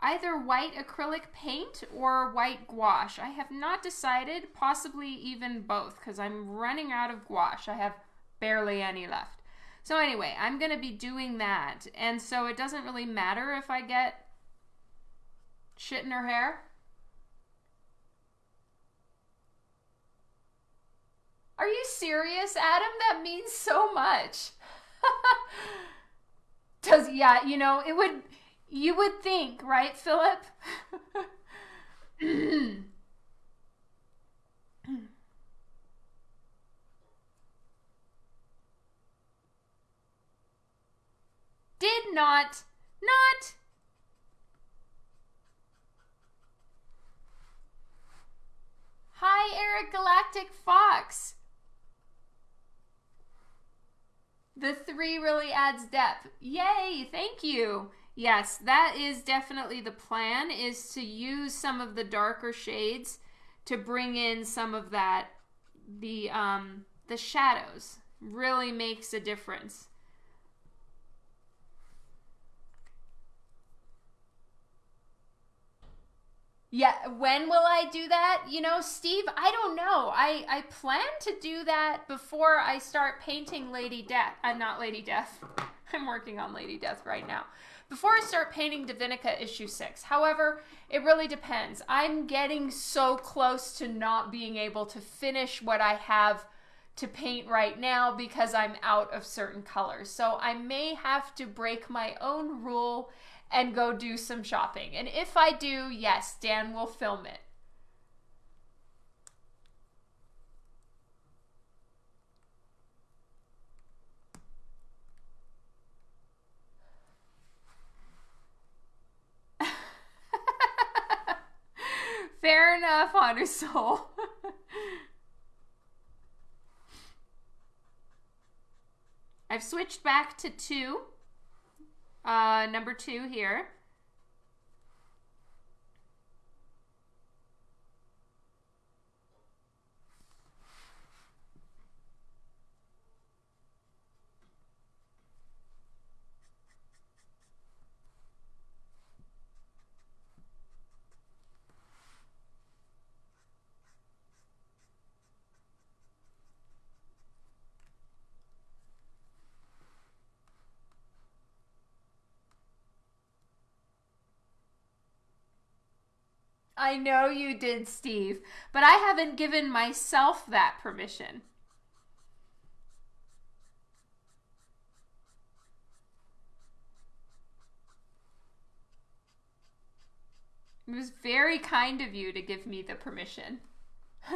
either white acrylic paint or white gouache. I have not decided, possibly even both, because I'm running out of gouache. I have barely any left. So anyway, I'm going to be doing that. And so it doesn't really matter if I get shit in her hair. Are you serious, Adam? That means so much. Does yeah, you know, it would you would think, right, Philip? did not, not. Hi, Eric Galactic Fox. The three really adds depth. Yay, thank you. Yes, that is definitely the plan is to use some of the darker shades to bring in some of that the um the shadows. Really makes a difference. Yeah, when will I do that? You know, Steve, I don't know. I I plan to do that before I start painting Lady Death. I'm uh, not Lady Death. I'm working on Lady Death right now. Before I start painting Divinica issue 6. However, it really depends. I'm getting so close to not being able to finish what I have to paint right now because I'm out of certain colors. So I may have to break my own rule and go do some shopping. And if I do, yes, Dan will film it. Fair enough, Honor Soul. I've switched back to two. Uh, number two here. I know you did, Steve, but I haven't given myself that permission. It was very kind of you to give me the permission.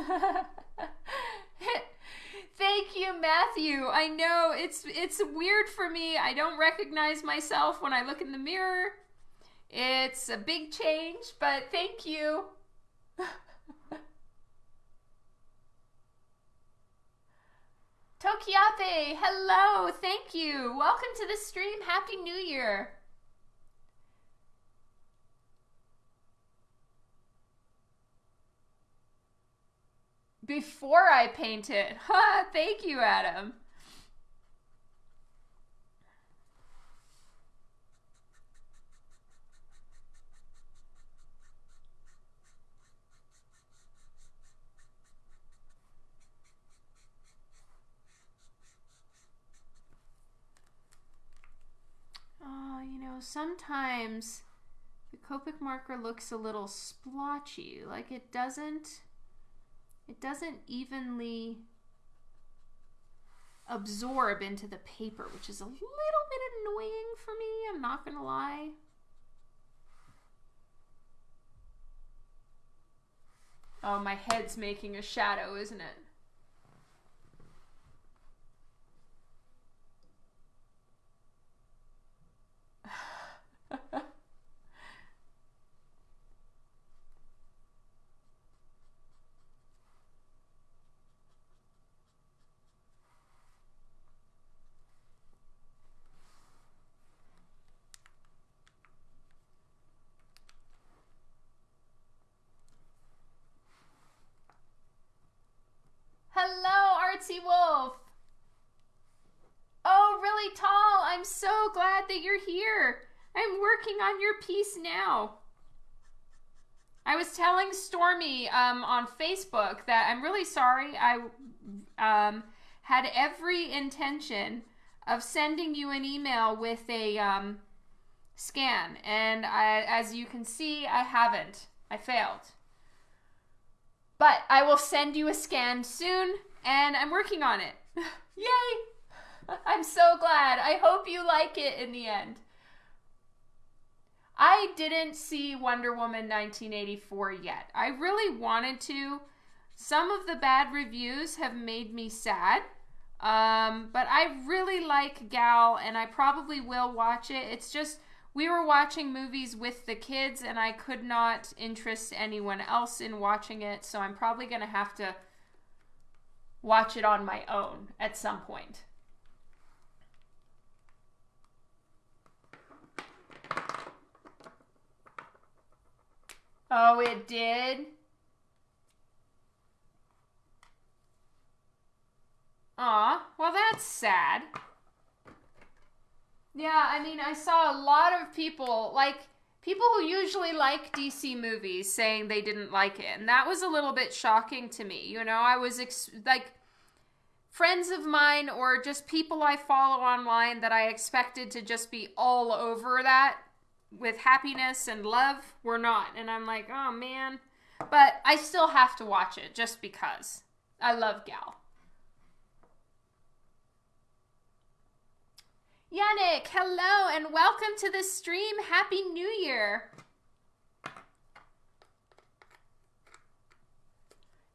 Thank you, Matthew. I know it's it's weird for me. I don't recognize myself when I look in the mirror. It's a big change, but thank you. Tokiate, hello, thank you. Welcome to the stream. Happy New Year. Before I paint it. Ha, thank you, Adam. Oh, you know, sometimes the Copic marker looks a little splotchy, like it doesn't it doesn't evenly absorb into the paper, which is a little bit annoying for me, I'm not to lie. Oh, my head's making a shadow, isn't it? Hello, Artsy Wolf. Oh, really tall. I'm so glad that you're here. I'm piece now. I was telling Stormy um, on Facebook that I'm really sorry. I um, had every intention of sending you an email with a um, scan, and I, as you can see, I haven't. I failed. But I will send you a scan soon, and I'm working on it. Yay! I'm so glad. I hope you like it in the end. I didn't see Wonder Woman 1984 yet. I really wanted to. Some of the bad reviews have made me sad. Um, but I really like Gal, and I probably will watch it. It's just we were watching movies with the kids, and I could not interest anyone else in watching it, so I'm probably going to have to watch it on my own at some point. Oh, it did? Aw, well, that's sad. Yeah, I mean, I saw a lot of people, like, people who usually like DC movies saying they didn't like it. And that was a little bit shocking to me. You know, I was, ex- like, friends of mine or just people I follow online that I expected to just be all over that with happiness and love were not. And I'm like, oh man. But I still have to watch it just because. I love Gal. Yannick, hello and welcome to the stream. Happy New Year.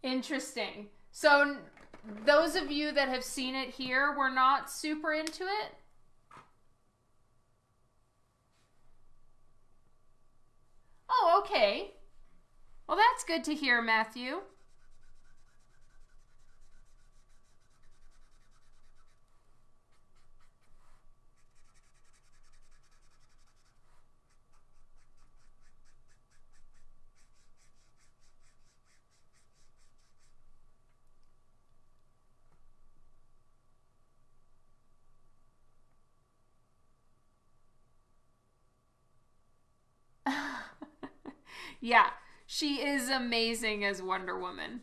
Interesting. So, those of you that have seen it here were not super into it? Oh, okay. Well, that's good to hear, Matthew. Yeah, she is amazing as Wonder Woman.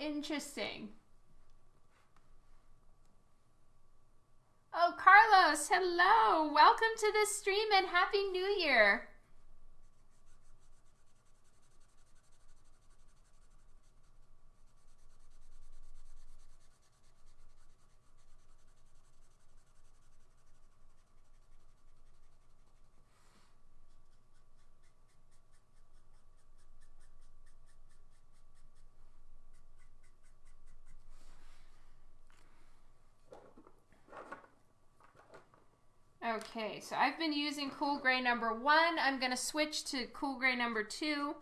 Interesting. Oh, Carlos, hello. Welcome to the stream and Happy New Year. Okay, so I've been using Cool Gray number one. I'm to switch to Cool Gray number two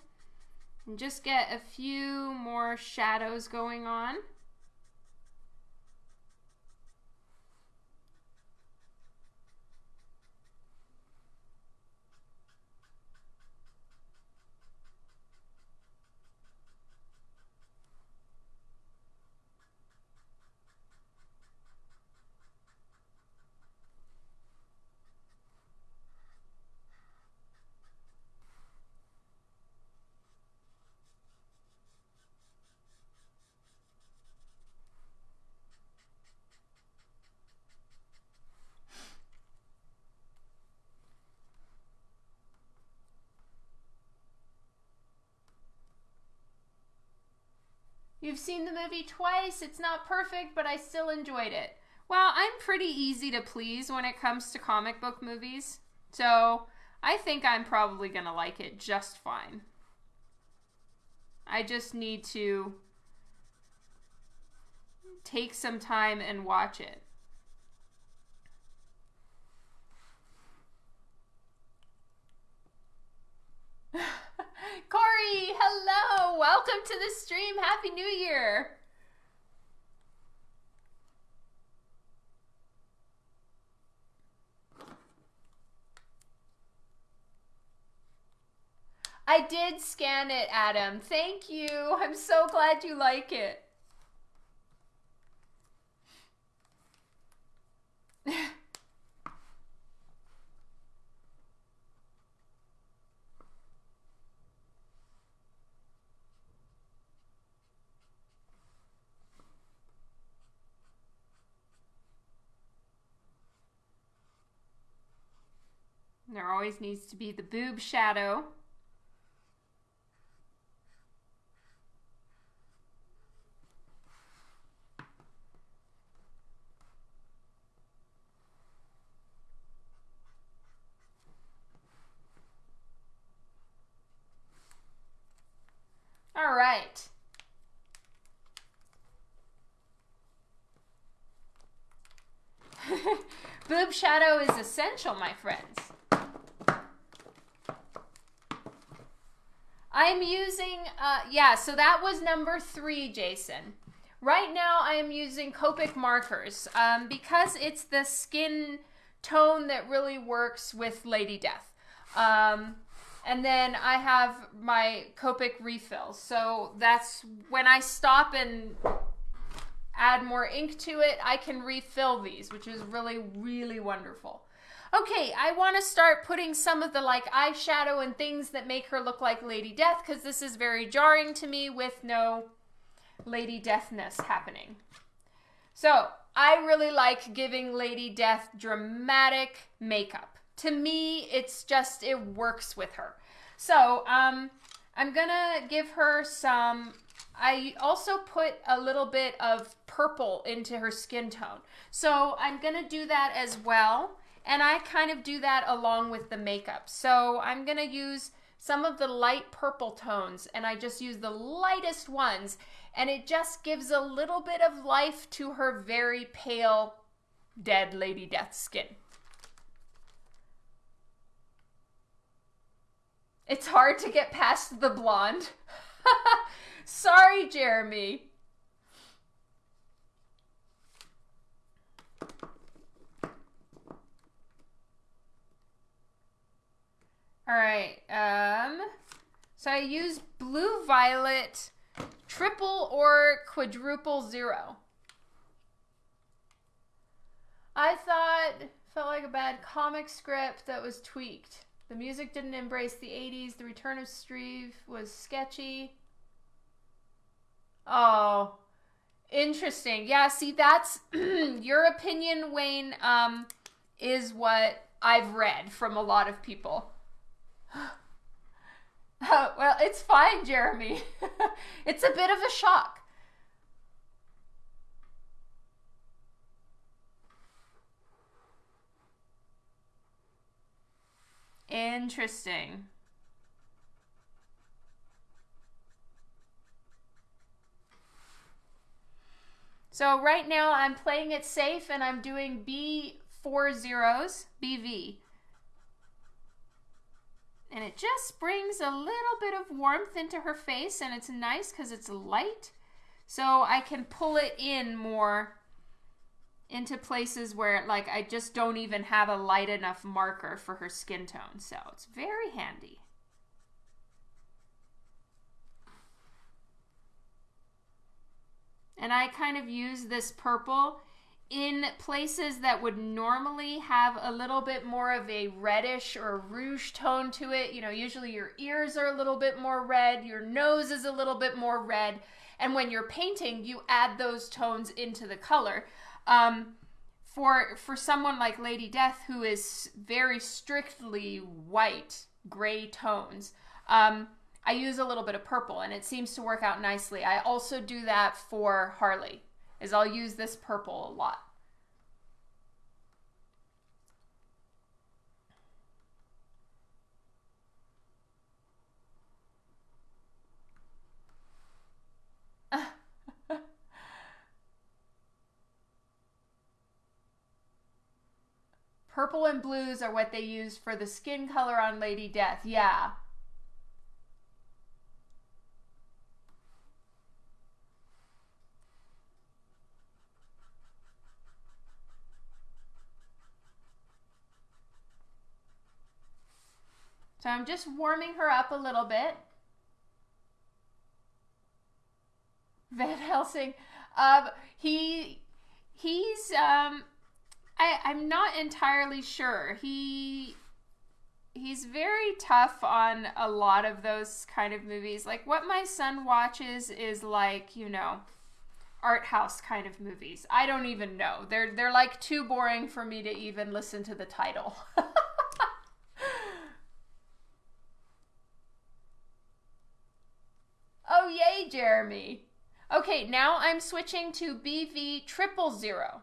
and just get a few more shadows going on. You've seen the movie twice. It's not perfect, but I still enjoyed it. Well, I'm pretty easy to please when it comes to comic book movies. So I think I'm probably going to like it just fine. I just need to take some time and watch it. Corey, hello. Welcome to the stream. Happy New Year. I did scan it, Adam. Thank you. I'm so glad you like it. There always needs to be the boob shadow. All right. Boob shadow is essential, my friends. I'm using, uh, yeah, so that was number three, Jason. Right now, I am using Copic markers um, because it's the skin tone that really works with Lady Death. Um, and then I have my Copic refills. So that's when I stop and add more ink to it, I can refill these, which is really, really wonderful. Okay, I want to start putting some of the like eyeshadow and things that make her look like Lady Death because this is very jarring to me with no Lady Deathness happening. So, I really like giving Lady Death dramatic makeup. To me, it's just, it works with her. So, um, I'm gonna give her some I also put a little bit of purple into her skin tone. So I'm going to do that as well. And I kind of do that along with the makeup. So I'm going to use some of the light purple tones and I just use the lightest ones. And it just gives a little bit of life to her very pale, dead Lady Death skin. It's hard to get past the blonde. Sorry, Jeremy. All right. Um, so I use blue violet triple or quadruple zero. I thought felt like a bad comic script that was tweaked. The music didn't embrace the 80s. The return of Steve was sketchy. Oh, interesting. Yeah, see, that's your opinion, Wayne, um, is what I've read from a lot of people. well, it's fine, Jeremy. it's a bit of a shock. Interesting. So right now I'm playing it safe and I'm doing B four zeros, BV. And it just brings a little bit of warmth into her face and it's nice because it's light. So I can pull it in more into places where like I just don't even have a light enough marker for her skin tone. So it's very handy. And I kind of use this purple in places that would normally have a little bit more of a reddish or rouge tone to it. You know, usually your ears are a little bit more red, your nose is a little bit more red. And when you're painting, you add those tones into the color. Um, for for someone like Lady Death, who is very strictly white, gray tones, um, I use a little bit of purple and it seems to work out nicely. I also do that for Harley, is I'll use this purple a lot. Purple and blues are what they use for the skin color on Lady Death. Yeah. So I'm just warming her up a little bit. Van Helsing, um, he he's um, I I'm not entirely sure. He he's very tough on a lot of those kind of movies. Like what my son watches is like you know art house kind of movies. I don't even know. They're they're like too boring for me to even listen to the title. Jeremy. Okay, now I'm switching to BV triple zero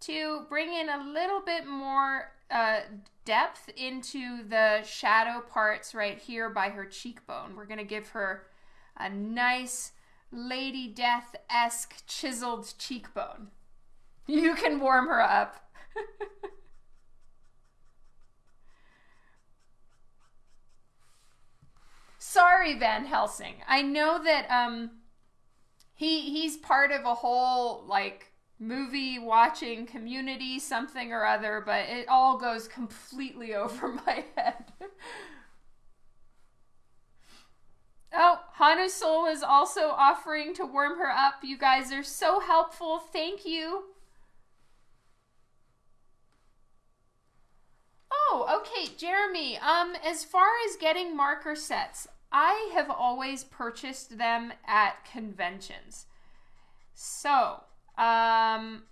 to bring in a little bit more uh, depth into the shadow parts right here by her cheekbone. We're going to give her a nice Lady Death esque chiseled cheekbone. You can warm her up. Sorry, Van Helsing. I know that um he he's part of a whole like movie watching community something or other, but it all goes completely over my head. Oh, Hanusul is also offering to warm her up. You guys are so helpful. Thank you. Oh, okay, Jeremy. Um, as far as getting marker sets, I have always purchased them at conventions. So, um,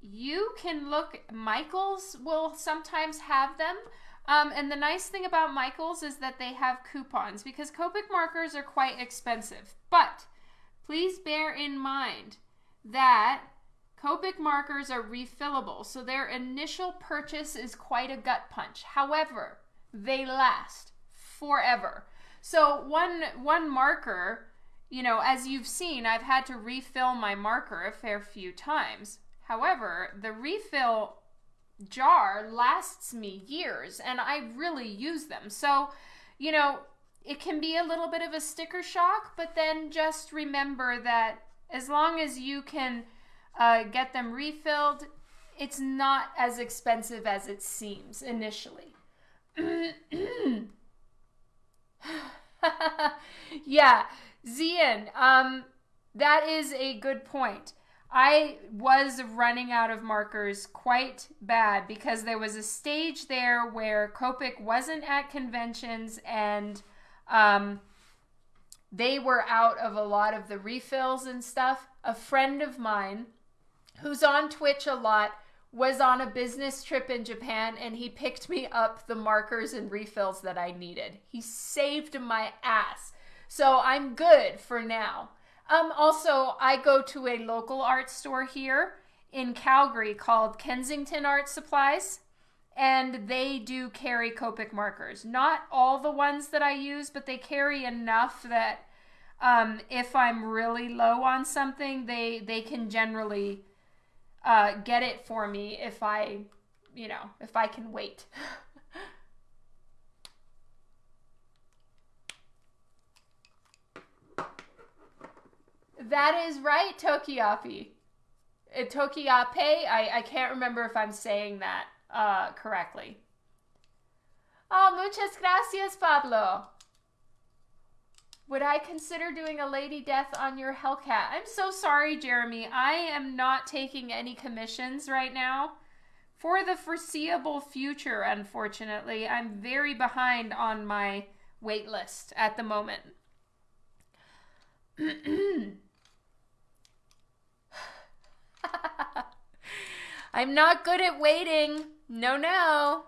you can look. Michaels will sometimes have them. Um, and the nice thing about Michaels is that they have coupons because Copic markers are quite expensive. But please bear in mind that Copic markers are refillable, so their initial purchase is quite a gut punch. However, they last forever. So one one marker, you know, as you've seen, I've had to refill my marker a fair few times. However, the refill jar lasts me years and I really use them. So, you know, it can be a little bit of a sticker shock, but then just remember that as long as you can uh, get them refilled, it's not as expensive as it seems initially. yeah, Zian, um, that is a good point. I was running out of markers quite bad because there was a stage there where Copic wasn't at conventions and um, they were out of a lot of the refills and stuff. A friend of mine who's on Twitch a lot was on a business trip in Japan and he picked me up the markers and refills that I needed. He saved my ass. So I'm good for now. Um, also, I go to a local art store here in Calgary called Kensington Art Supplies, and they do carry Copic markers. Not all the ones that I use, but they carry enough that um, if I'm really low on something, they they can generally uh, get it for me if I, you know, if I can wait. That is right, Tokiapi. Uh, Tokiape, I, I can't remember if I'm saying that uh, correctly. Oh, muchas gracias, Pablo. Would I consider doing a Lady Death on your Hellcat? I'm so sorry, Jeremy. I am not taking any commissions right now. For the foreseeable future, unfortunately, I'm very behind on my wait list at the moment. I'm not good at waiting. No, no.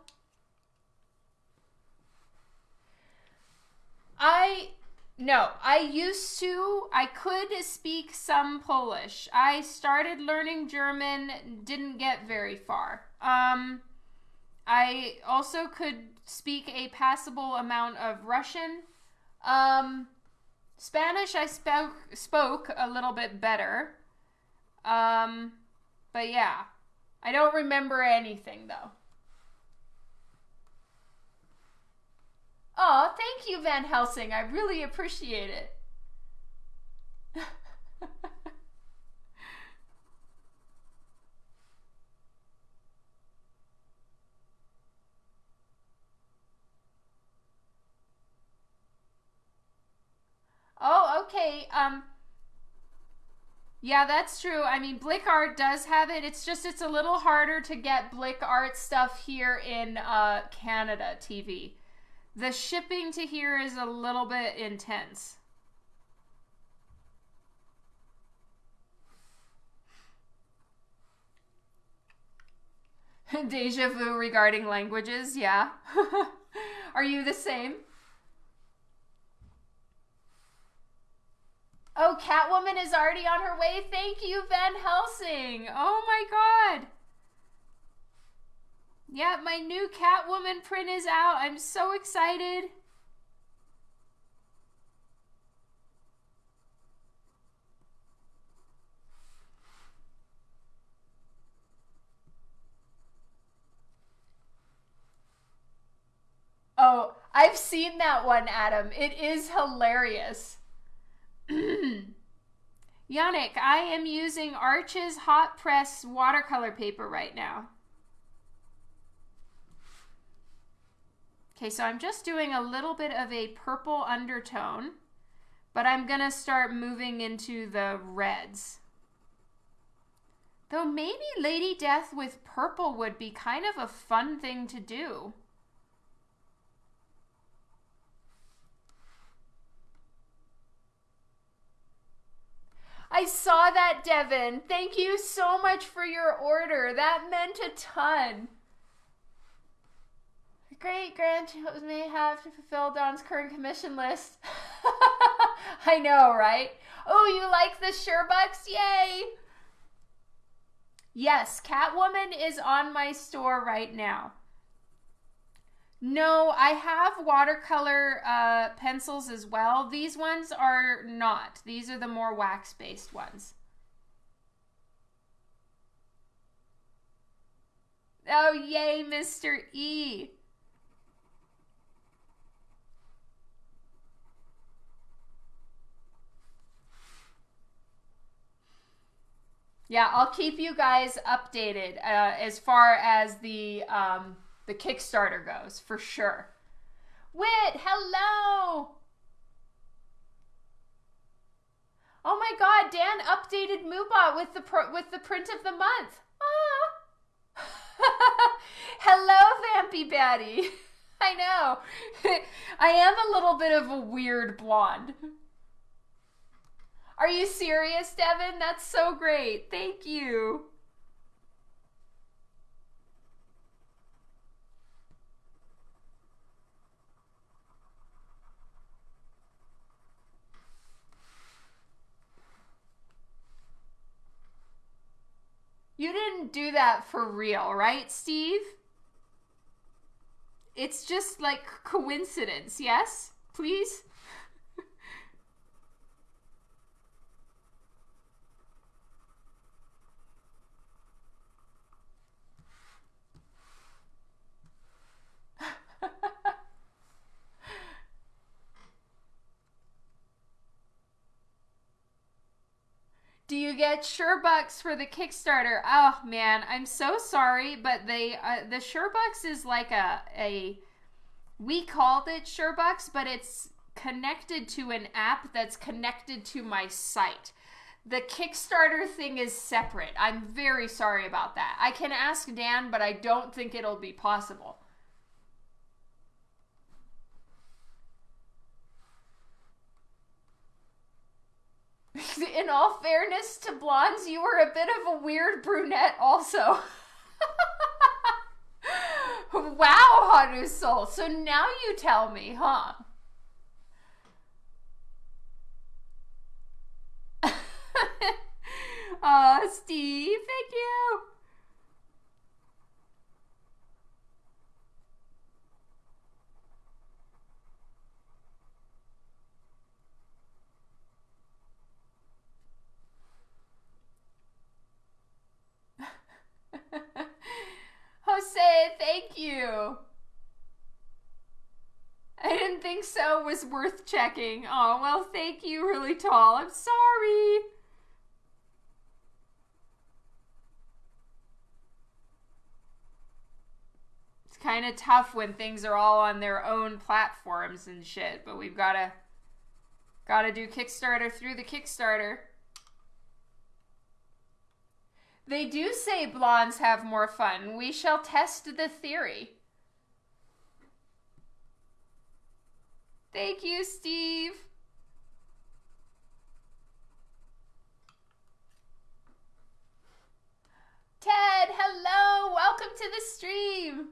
I no, I used to. I could speak some Polish. I started learning German, didn't get very far. Um I also could speak a passable amount of Russian. Um Spanish I spoke spoke a little bit better. Um, but yeah, I don't remember anything though. Oh, thank you, Van Helsing. I really appreciate it. oh, okay. Um, yeah, that's true. I mean, Blick Art does have it. It's just it's a little harder to get Blick Art stuff here in uh, Canada TV. The shipping to here is a little bit intense. Deja vu regarding languages, yeah. Are you the same? Oh, Catwoman is already on her way. Thank you, Van Helsing. Oh my god. Yeah, my new Catwoman print is out. I'm so excited. Oh, I've seen that one, Adam. It is hilarious. Yannick, I am using Arches Hot Press watercolor paper right now. Okay, so I'm just doing a little bit of a purple undertone, but I'm to start moving into the reds. Though maybe Lady Death with purple would be kind of a fun thing to do. I saw that, Devin. Thank you so much for your order. That meant a ton. Great grandchildren may have to fulfill Dawn's current commission list. I know, right? Oh, you like the Sherbucks? Yay! Yes, Catwoman is on my store right now. No, I have watercolor uh, pencils as well. These ones are not. These are the more wax-based ones. Oh, yay, Mr. E. Yeah, I'll keep you guys updated uh, as far as the um, the Kickstarter goes, for sure. Wit, hello! Oh my god, Dan updated Moobot with the with the print of the month. Ah. hello, Vampy Batty. I know. I am a little bit of a weird blonde. Are you serious, Devin? That's so great. Thank you. You didn't do that for real, right, Steve? It's just like coincidence, yes? Please? Do you get Sherbucks for the Kickstarter? Oh man, I'm so sorry, but they uh, the Sherbucks is like a a we called it Sherbucks, but it's connected to an app that's connected to my site. The Kickstarter thing is separate. I'm very sorry about that. I can ask Dan, but I don't think it'll be possible. in all fairness to blondes, you were a bit of a weird brunette also. wow, Hanu Soul. So now you tell me, huh? uh, Steve, thank you. Jose, thank you. I didn't think so was worth checking. Oh, well, thank you, really tall. I'm sorry. It's kind of tough when things are all on their own platforms and shit, but we've got to got to do Kickstarter through the Kickstarter. They do say blondes have more fun. We shall test the theory. Thank you, Steve. Ted, hello. Welcome to the stream.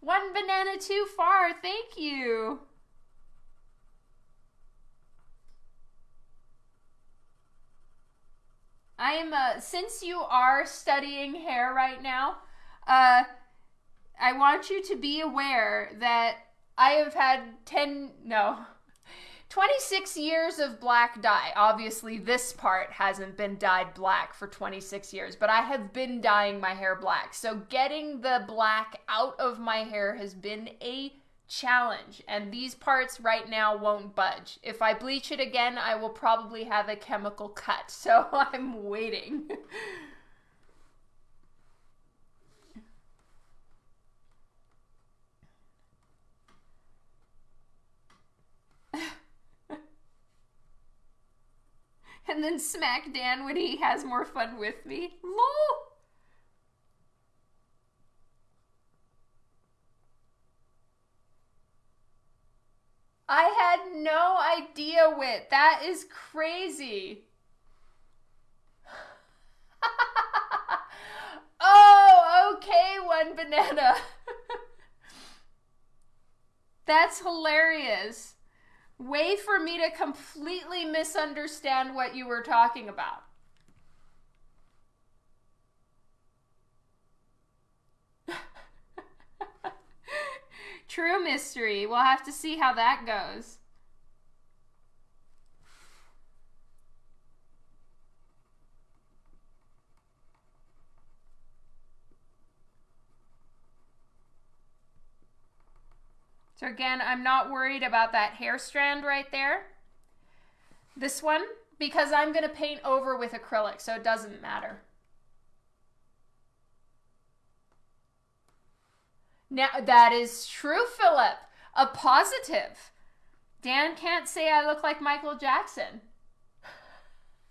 One banana too far. Thank you. I'm uh, since you are studying hair right now, uh, I want you to be aware that I have had 10 no 26 years of black dye. Obviously, this part hasn't been dyed black for 26 years, but I have been dyeing my hair black. So getting the black out of my hair has been a challenge, and these parts right now won't budge. If I bleach it again, I will probably have a chemical cut, so I'm waiting. and then smack Dan when he has more fun with me. LOL! I had no idea, Wit. That is crazy. oh, okay, one banana. That's hilarious. Way for me to completely misunderstand what you were talking about. True mystery. We'll have to see how that goes. So again, I'm not worried about that hair strand right there. This one, because I'm going to paint over with acrylic, so it doesn't matter. Now, that is true, Philip. A positive. Dan can't say I look like Michael Jackson.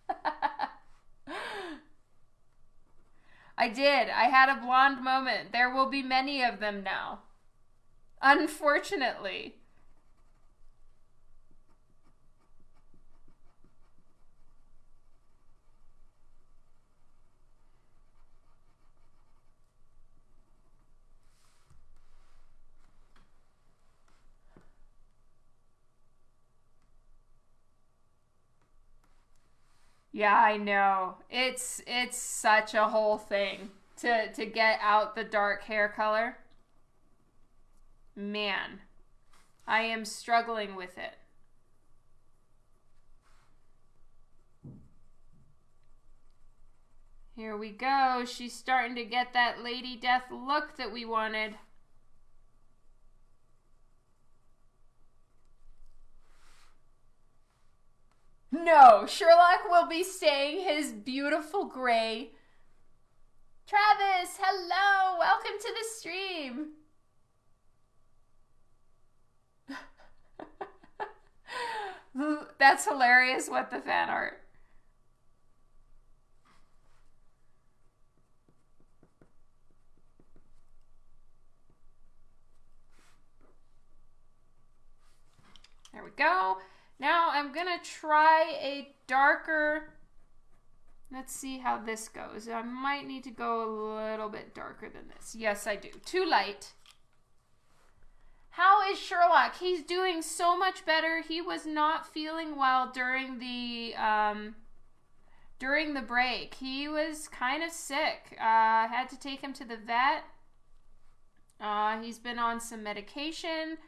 I did. I had a blonde moment. There will be many of them now. Unfortunately. Yeah, I know. It's it's such a whole thing to to get out the dark hair color. Man, I am struggling with it. Here we go. She's starting to get that Lady Death look that we wanted. No, Sherlock will be staying his beautiful gray. Travis, hello, welcome to the stream. That's hilarious. What the fan art. There we go. Now I'm to try a darker, let's see how this goes. I might need to go a little bit darker than this. Yes, I do. Too light. How is Sherlock? He's doing so much better. He was not feeling well during the um, during the break. He was kind of sick. Uh, had to take him to the vet. Uh, he's been on some medication.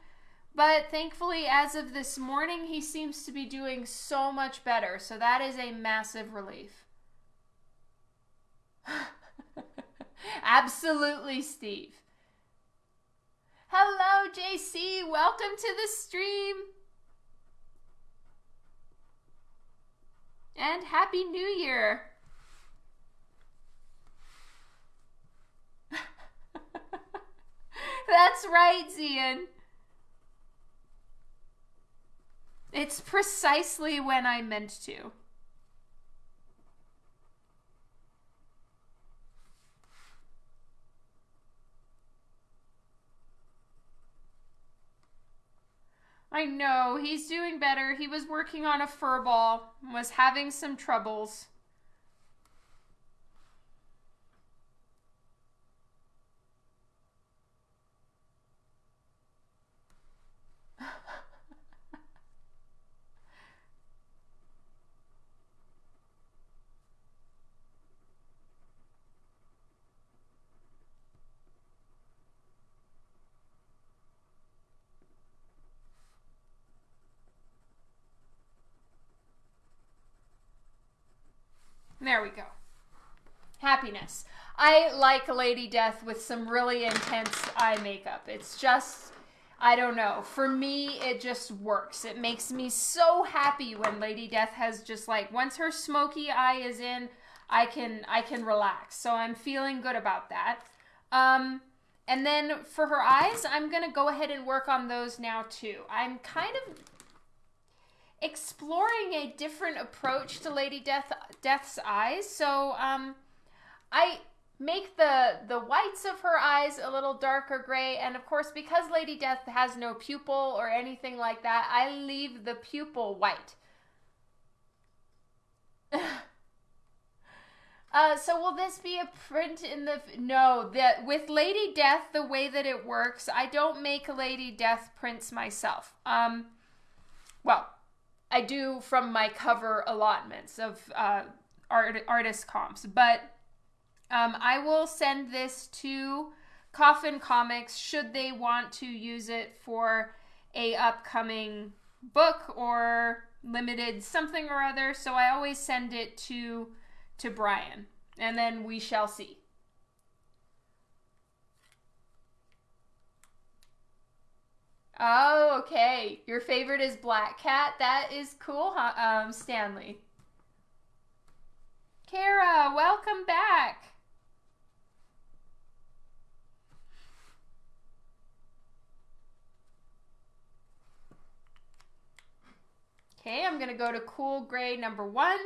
But thankfully, as of this morning, he seems to be doing so much better. So that is a massive relief. Absolutely, Steve. Hello, JC. Welcome to the stream. And Happy New Year. That's right, Zian. It's precisely when I meant to. I know, he's doing better. He was working on a fur ball, was having some troubles. There we go. Happiness. I like Lady Death with some really intense eye makeup. It's just, I don't know. For me, it just works. It makes me so happy when Lady Death has just like, once her smoky eye is in, I can I can relax. So I'm feeling good about that. Um, and then for her eyes, I'm gonna go ahead and work on those now too. I'm kind of exploring a different approach to Lady Death Death's eyes. So um, I make the the whites of her eyes a little darker gray. And of course because lady death has no pupil or anything like that i leave the pupil white. Uh, so will this be a print in the no that with lady death the way that it works i don't make lady death prints myself. Um well i do from my cover allotments of uh art, artist comps but um, I will send this to Coffin Comics should they want to use it for a upcoming book or limited something or other. So I always send it to to Brian, and then we shall see. Oh, okay. Your favorite is Black Cat. That is cool, um, Stanley. Kara, welcome back. Okay, I'm going to go to cool gray number one.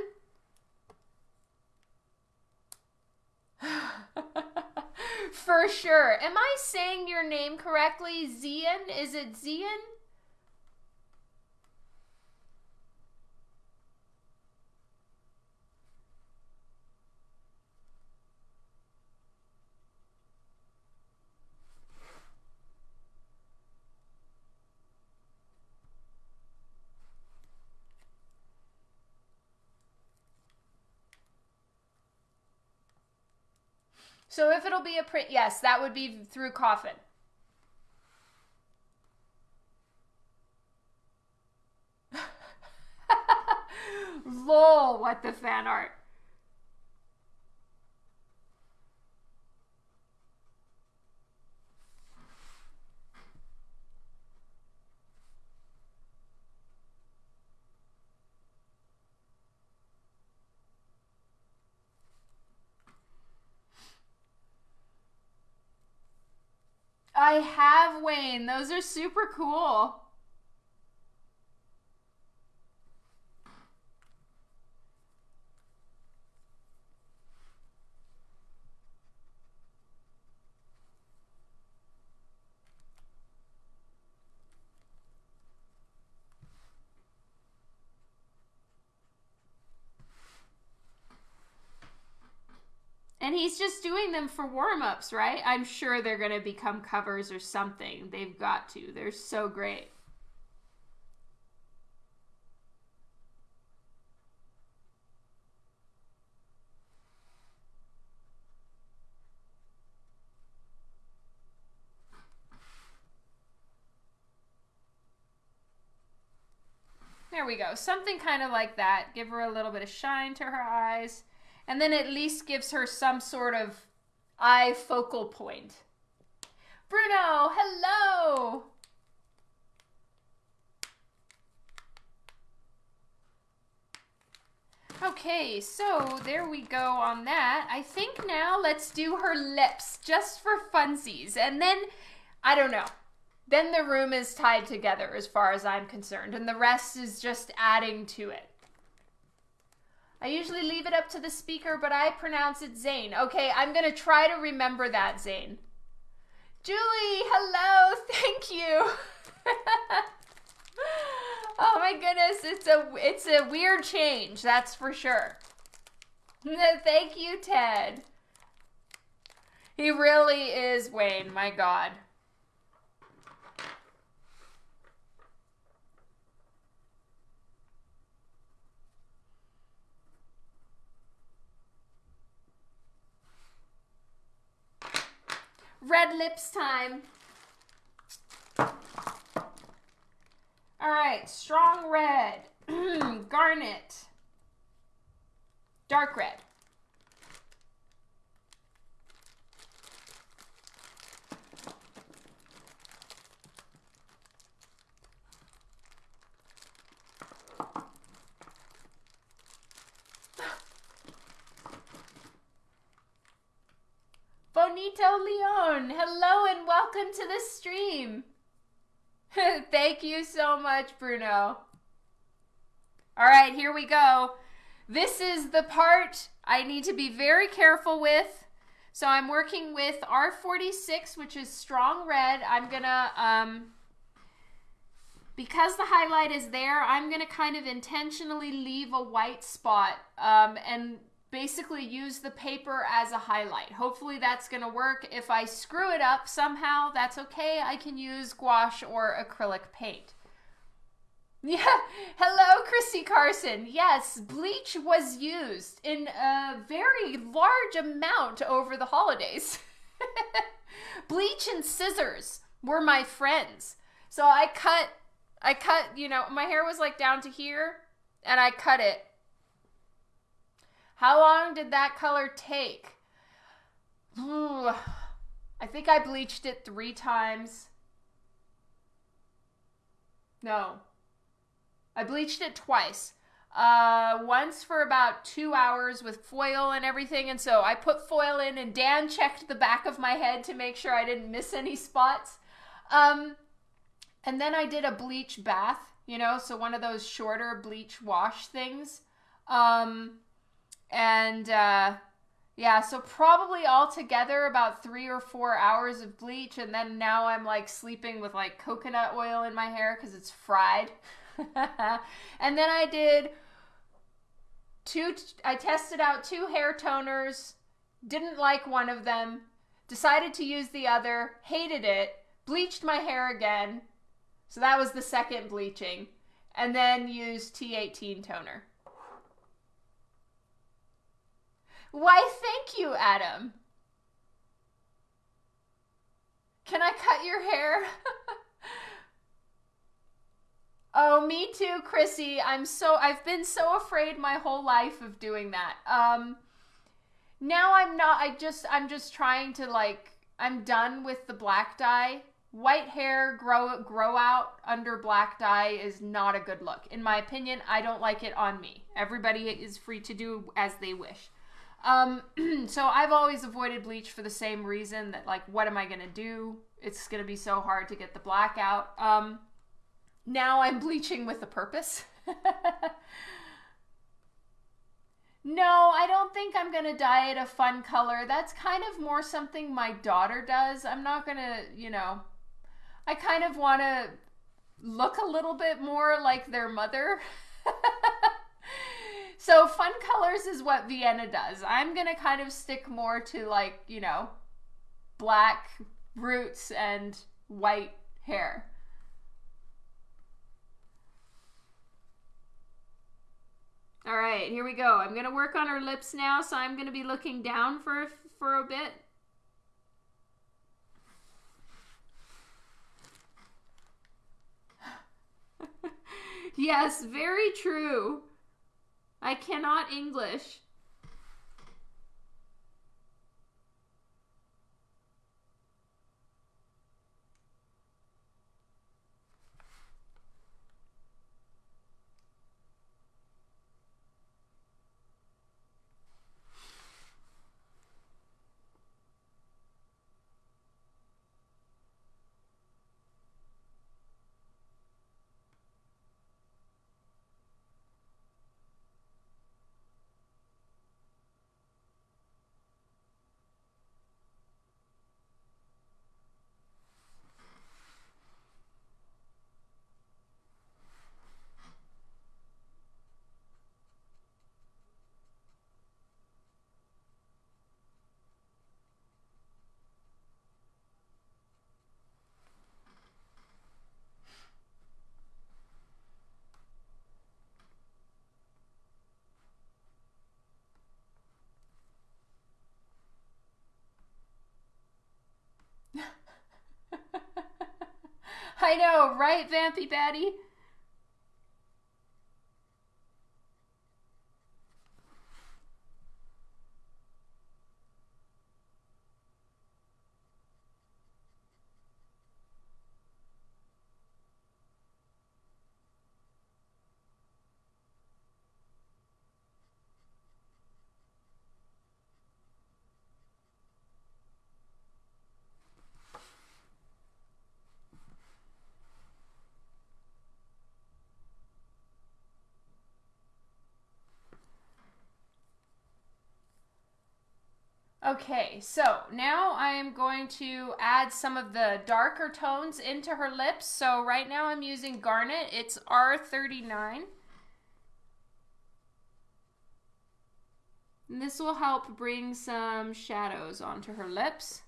For sure. Am I saying your name correctly? Zian? Is it Zian? So if it'll be a print, yes, that would be through Coffin. Lol, what the fan art. I have Wayne. Those are super cool. He's just doing them for warm ups, right? I'm sure they're going to become covers or something. They've got to. They're so great. There we go. Something kind of like that. Give her a little bit of shine to her eyes and then at least gives her some sort of eye focal point. Bruno, hello! Okay, so there we go on that. I think now let's do her lips just for funsies. And then, I don't know. Then the room is tied together as far as I'm concerned. And the rest is just adding to it. I usually leave it up to the speaker, but I pronounce it Zane. Okay, I'm going to try to remember that, Zane. Julie, hello. Thank you. oh my goodness, it's a it's a weird change, that's for sure. Thank you, Ted. He really is Wayne, my god. Red lips time. All right, strong red, garnet, dark red. Benito Leon. Hello and welcome to the stream. Thank you so much, Bruno. All right, here we go. This is the part I need to be very careful with. So I'm working with R46, which is strong red. I'm gonna, um, because the highlight is there, I'm gonna kind of intentionally leave a white spot um, and basically use the paper as a highlight. Hopefully that's going to work. If I screw it up somehow, that's okay. I can use gouache or acrylic paint. Yeah, hello, Chrissy Carson. Yes, bleach was used in a very large amount over the holidays. bleach and scissors were my friends. So I cut, I cut, you know, my hair was like down to here, and I cut it how long did that color take? Ooh, I think I bleached it three times. No. I bleached it twice. Uh, once for about two hours with foil and everything. And so I put foil in, and Dan checked the back of my head to make sure I didn't miss any spots. Um, and then I did a bleach bath, you know, so one of those shorter bleach wash things. Um, and uh, yeah, so probably altogether about three or four hours of bleach, and then now I'm like sleeping with like coconut oil in my hair because it's fried. and then I did two. I tested out two hair toners. Didn't like one of them. Decided to use the other. Hated it. Bleached my hair again. So that was the second bleaching. And then used T18 toner. Why, thank you, Adam. Can I cut your hair? oh, me too, Chrissy. I'm so I've been so afraid my whole life of doing that. Um now I'm not I just I'm just trying to like I'm done with the black dye. White hair grow grow out under black dye is not a good look. In my opinion, I don't like it on me. Everybody is free to do as they wish. Um, so I've always avoided bleach for the same reason that like, what am I gonna do? It's gonna be so hard to get the black out. Um, now I'm bleaching with a purpose. no, I don't think I'm gonna dye it a fun color. That's kind of more something my daughter does. I'm not gonna, you know, I kind of want to look a little bit more like their mother. So fun colors is what Vienna does. I'm gonna kind of stick more to like, you know, black roots and white hair. All right, here we go. I'm gonna work on her lips now, so I'm gonna be looking down for for a bit. yes, very true. I cannot English. I know, right, Vampy Batty? Okay, so now I'm going to add some of the darker tones into her lips. So right now I'm using Garnet. It's R39. And this will help bring some shadows onto her lips.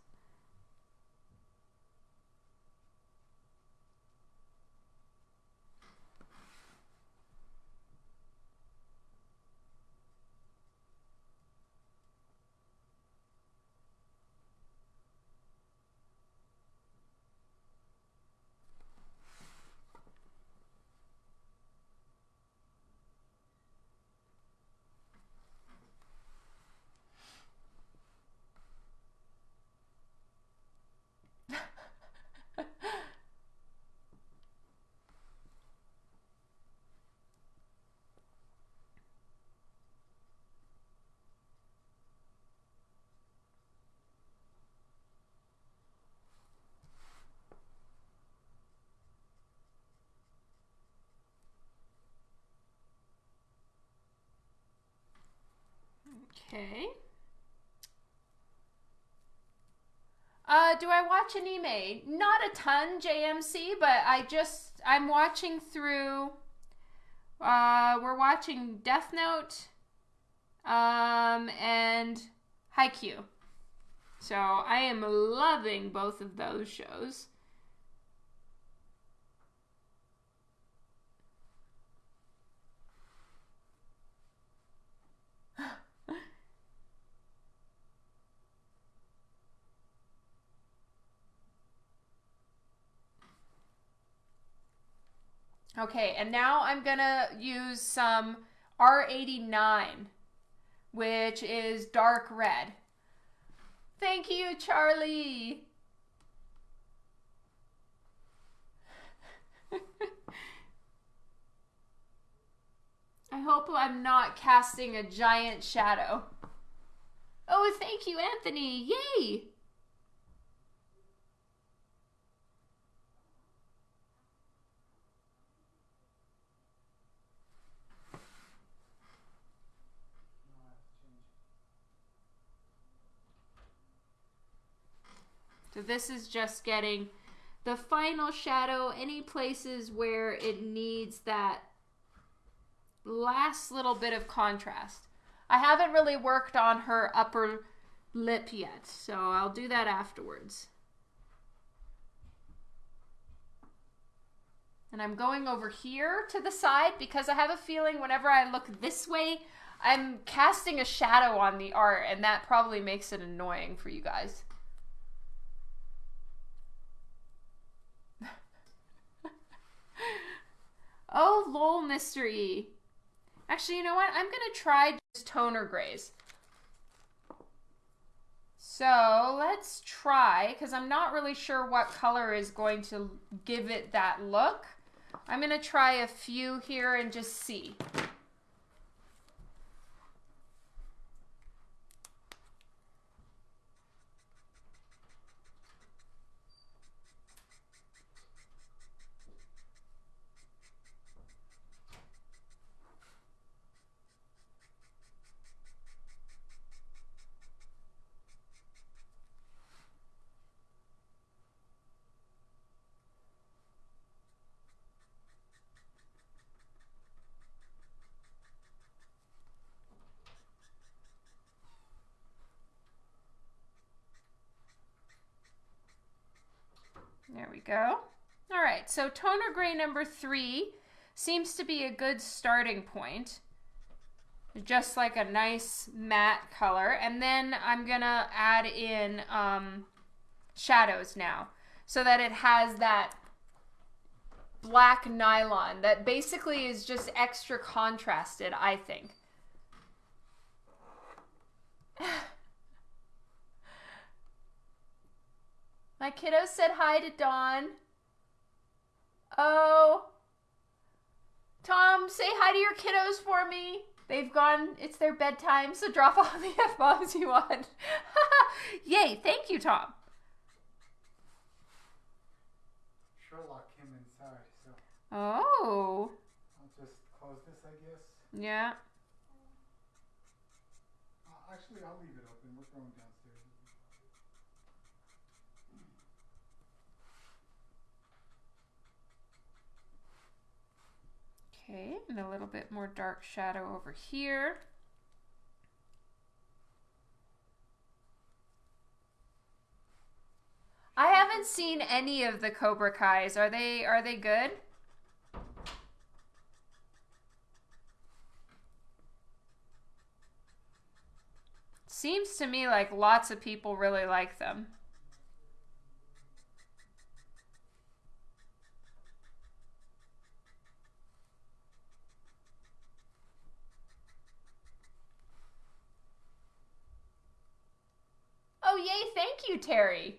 Okay. Uh, do I watch anime? Not a ton, JMC, but I just I'm watching through. Uh, we're watching Death Note, um, and Haikyuu. So I am loving both of those shows. Okay, and now I'm gonna use some R89, which is dark red. Thank you, Charlie. I hope I'm not casting a giant shadow. Oh, thank you, Anthony. Yay! So this is just getting the final shadow, any places where it needs that last little bit of contrast. I haven't really worked on her upper lip yet, so I'll do that afterwards. And I'm going over here to the side because I have a feeling whenever I look this way, I'm casting a shadow on the art, and that probably makes it annoying for you guys. Oh, lol, mystery. Actually, you know what? I'm going to try just toner grays. So let's try, because I'm not really sure what color is going to give it that look. I'm going to try a few here and just see. There we go. So toner gray number three seems to be a good starting point. Just like a nice matte color. And then I'm gonna add in um, shadows now so that it has that black nylon that basically is just extra contrasted, I think. My kiddo said hi to Dawn. Oh. Tom, say hi to your kiddos for me. They've gone, it's their bedtime, so drop all the F bombs you want. Yay, thank you, Tom. Sherlock came inside, so. Oh. I'll just close this, I guess. Yeah. Uh, actually, I'll leave it open. We're going downstairs. Okay, and a little bit more dark shadow over here. I haven't seen any of the Cobra Kai's. Are they are they good? Seems to me like lots of people really like them. Oh, yay, thank you, Terry.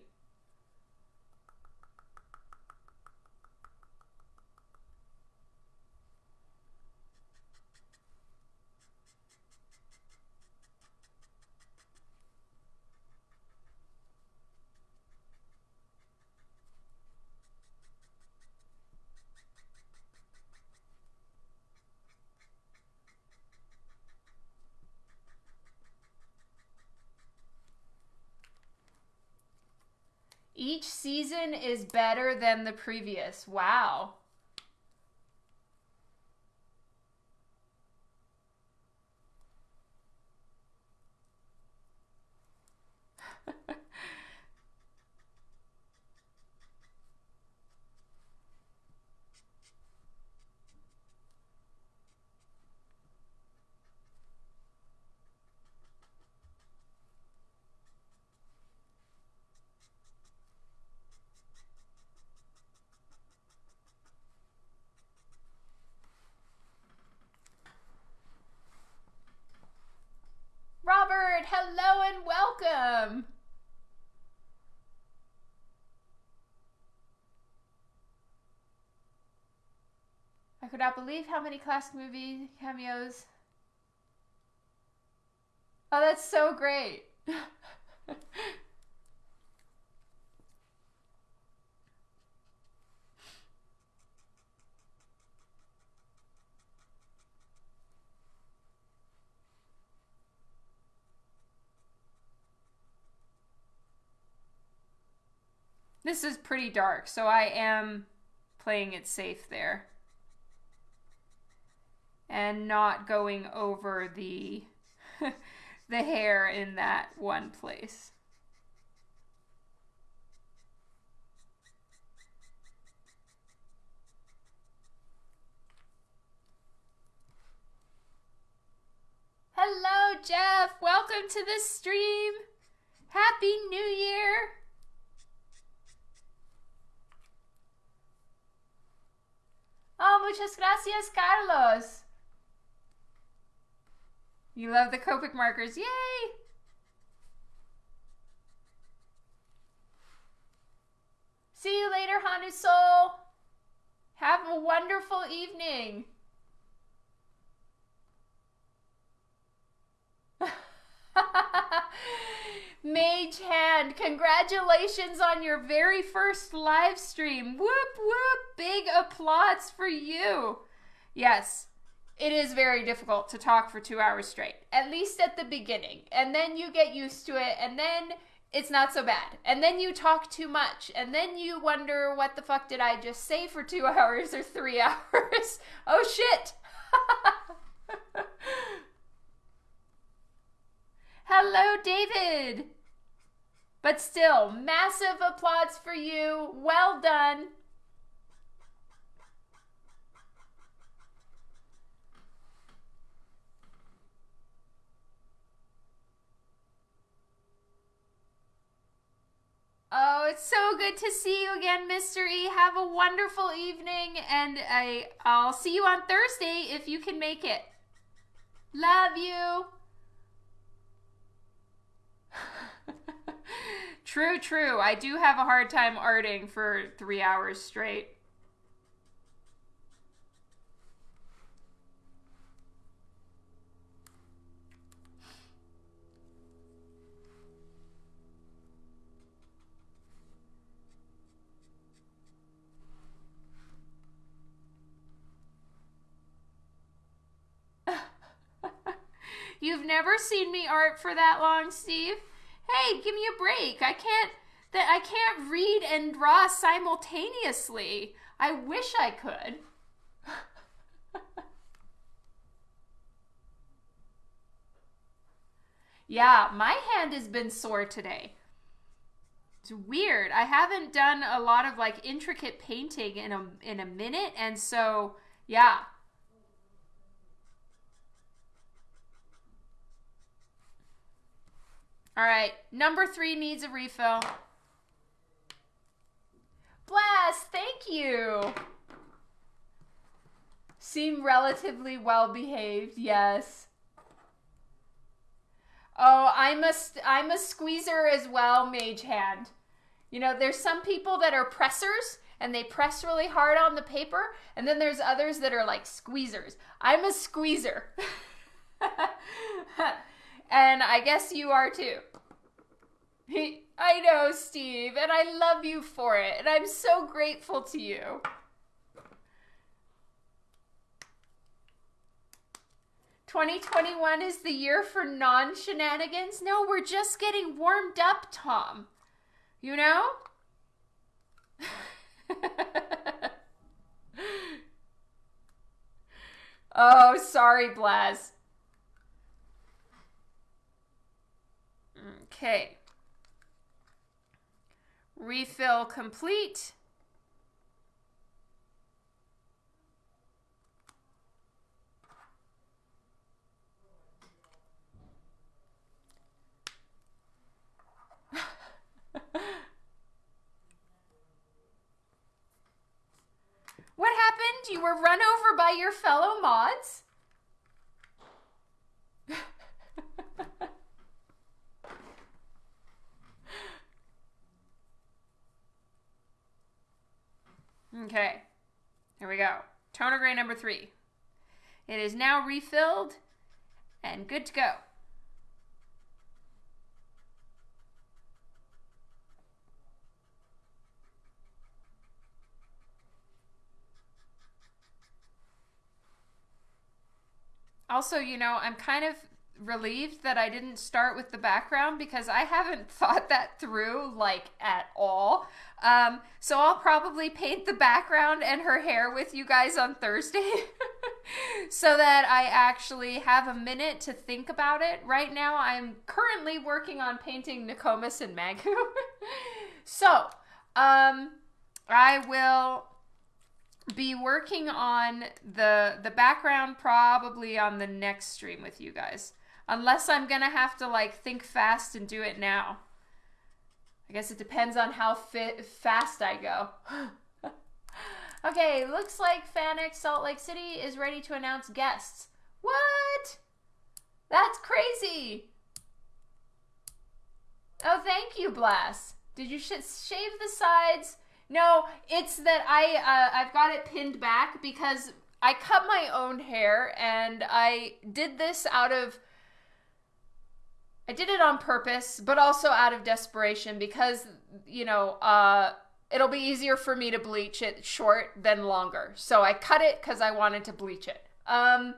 Each season is better than the previous. Wow. Robert, hello and welcome. I could not believe how many classic movie cameos. Oh, that's so great. This is pretty dark, so I am playing it safe there. And not going over the the hair in that one place. Hello, Jeff. Welcome to the stream. Happy New Year. Oh, muchas gracias, Carlos. You love the Copic markers. Yay! See you later, Hanu Soul. Have a wonderful evening. Mage Hand, congratulations on your very first live stream. Whoop whoop, big applause for you. Yes, it is very difficult to talk for two hours straight, at least at the beginning. And then you get used to it, and then it's not so bad. And then you talk too much, and then you wonder what the fuck did I just say for two hours or three hours? oh shit! Hello, David! But still, massive applause for you. Well done. Oh, it's so good to see you again. E. Have a wonderful evening, and I, I'll see you on Thursday if you can make it. Love you. true, true. I do have a hard time arting for three hours straight. You've never seen me art for that long, Steve. Hey, give me a break. I can't that I can't read and draw simultaneously. I wish I could. yeah, my hand has been sore today. It's weird. I haven't done a lot of like intricate painting in a in a minute and so yeah, All right, number 3 needs a refill. Blast, thank you. Seem relatively well behaved, yes. Oh, I'm a I'm a squeezer as well, Mage Hand. You know, there's some people that are pressers and they press really hard on the paper, and then there's others that are like squeezers. I'm a squeezer. and I guess you are too. I know, Steve, and I love you for it, and I'm so grateful to you. 2021 is the year for non shenanigans. No, we're just getting warmed up, Tom. You know? oh, sorry, Blaz. Okay. Refill complete. what happened? You were run over by your fellow mods? Okay, here we go. Toner gray number three. It is now refilled and good to go. Also, you know, I'm kind of relieved that I didn't start with the background because I haven't thought that through like at all. Um, so I'll probably paint the background and her hair with you guys on Thursday so that I actually have a minute to think about it. Right now, I'm currently working on painting Nokomis and Magoo. so, um, I will be working on the the background probably on the next stream with you guys. Unless I'm going to have to like think fast and do it now. I guess it depends on how fit, fast I go. okay, looks like FanX Salt Lake City is ready to announce guests. What? That's crazy. Oh, thank you, Blast. Did you sh shave the sides? No, it's that I uh, I've got it pinned back because I cut my own hair and I did this out of I did it on purpose, but also out of desperation because you know uh, it'll be easier for me to bleach it short than longer. So I cut it because I wanted to bleach it. Um,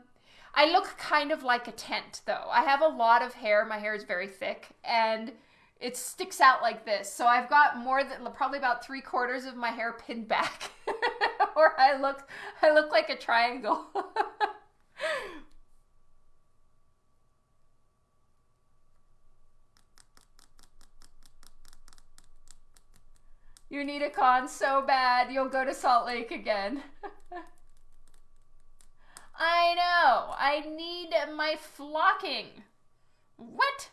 I look kind of like a tent though. I have a lot of hair. My hair is very thick and it sticks out like this. So I've got more than probably about three quarters of my hair pinned back, or I look I look like a triangle. you need a con so bad you'll go to Salt Lake again. I know. I need my flocking. What?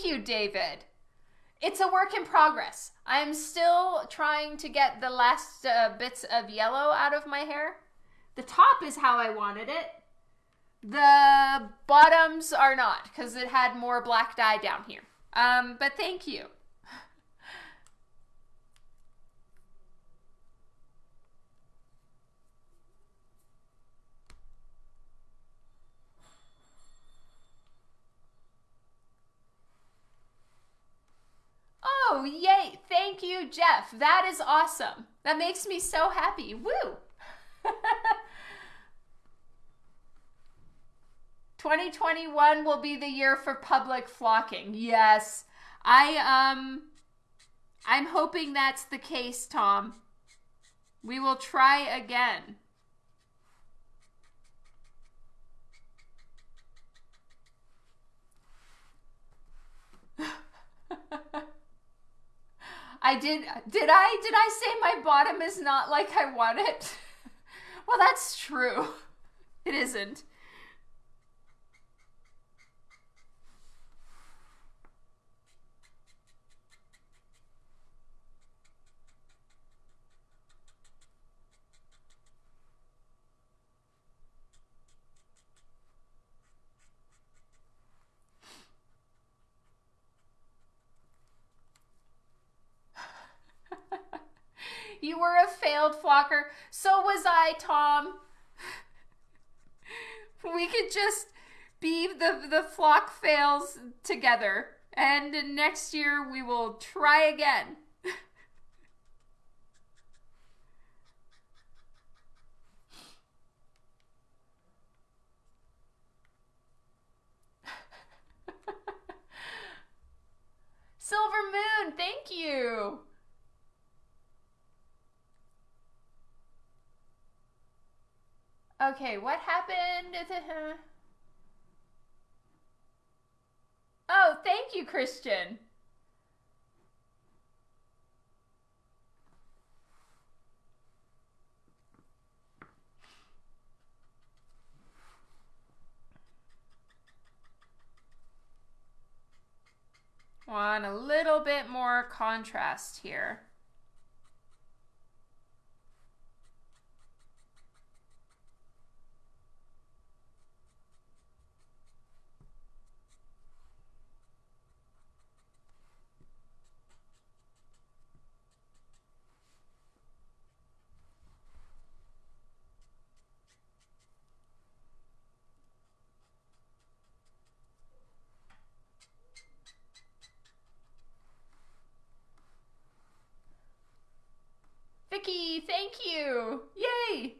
Thank you, David. It's a work in progress. I'm still trying to get the last uh, bits of yellow out of my hair. The top is how I wanted it. The bottoms are not because it had more black dye down here. Um, but thank you. Oh, yay. Thank you, Jeff. That is awesome. That makes me so happy. Woo. 2021 will be the year for public flocking. Yes. I um I'm hoping that's the case, Tom. We will try again. I did did I did I say my bottom is not like I want it? well, that's true. It isn't. You flocker. So was I, Tom. We could just be the the flock fails together. And next year we will try again. Silver Moon, thank you. Okay, what happened? Oh, thank you, Christian. Want a little bit more contrast here. Vicky, thank you. Yay.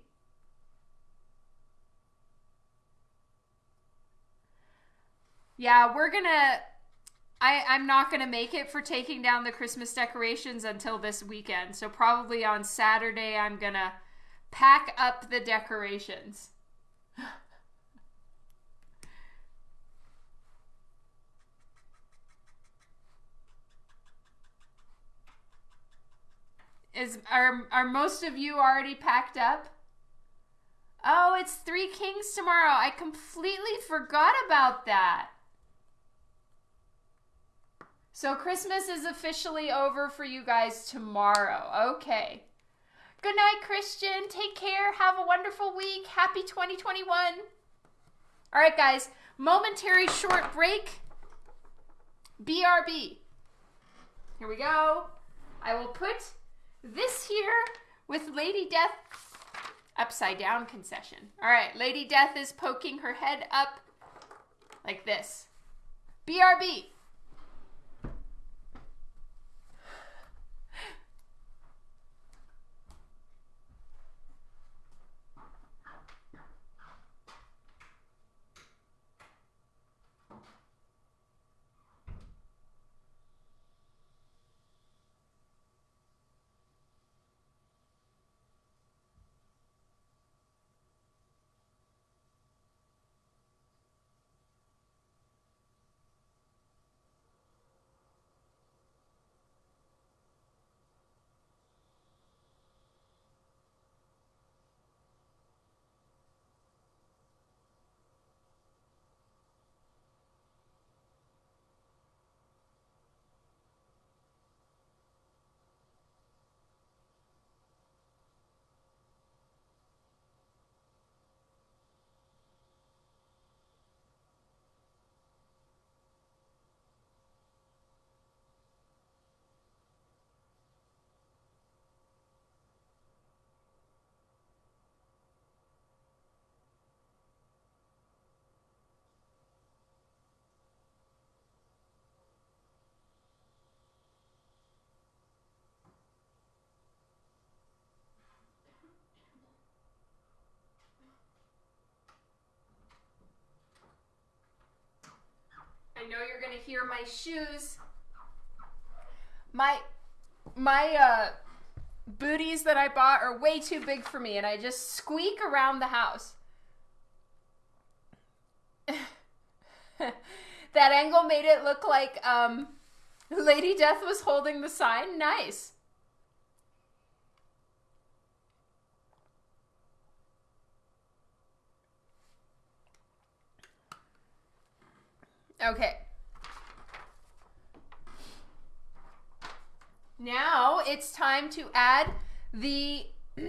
Yeah, we're gonna I, I'm not gonna make it for taking down the Christmas decorations until this weekend. So probably on Saturday I'm gonna pack up the decorations. Is are are most of you already packed up? Oh, it's Three Kings tomorrow. I completely forgot about that. So Christmas is officially over for you guys tomorrow. Okay. Good night, Christian. Take care. Have a wonderful week. Happy 2021. All right, guys. Momentary short break. BRB. Here we go. I will put this here with Lady Death upside down concession. All right, Lady Death is poking her head up like this. BRB. Know you're gonna hear my shoes. My my uh booties that I bought are way too big for me and I just squeak around the house. that angle made it look like um Lady Death was holding the sign. Nice. Okay. Now it's time to add the.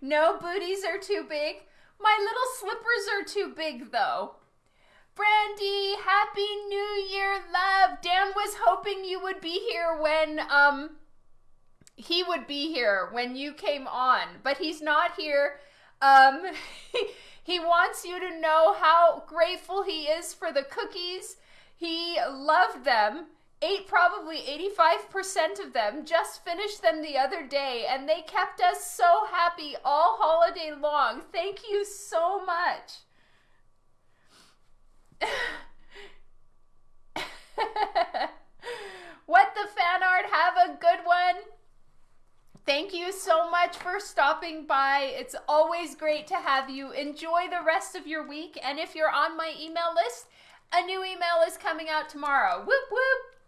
no booties are too big. My little slippers are too big, though. Brandy, happy new year, love. Dan was hoping you would be here when um he would be here when you came on, but he's not here. Um he wants you to know how grateful he is for the cookies. He loved them. Ate probably 85% of them, just finished them the other day, and they kept us so happy all holiday long. Thank you so much. what the fan art? Have a good one. Thank you so much for stopping by. It's always great to have you. Enjoy the rest of your week. And if you're on my email list, a new email is coming out tomorrow. Whoop whoop.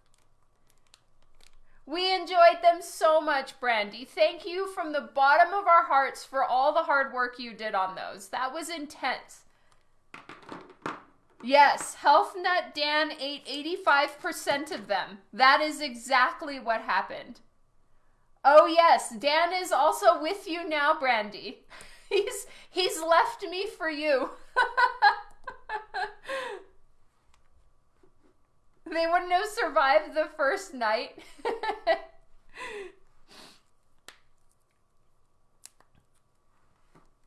We enjoyed them so much, Brandy. Thank you from the bottom of our hearts for all the hard work you did on those. That was intense. Yes, Health Nut Dan ate 85% of them. That is exactly what happened. Oh yes, Dan is also with you now, Brandy. He's he's left me for you. they wouldn't have survived the first night.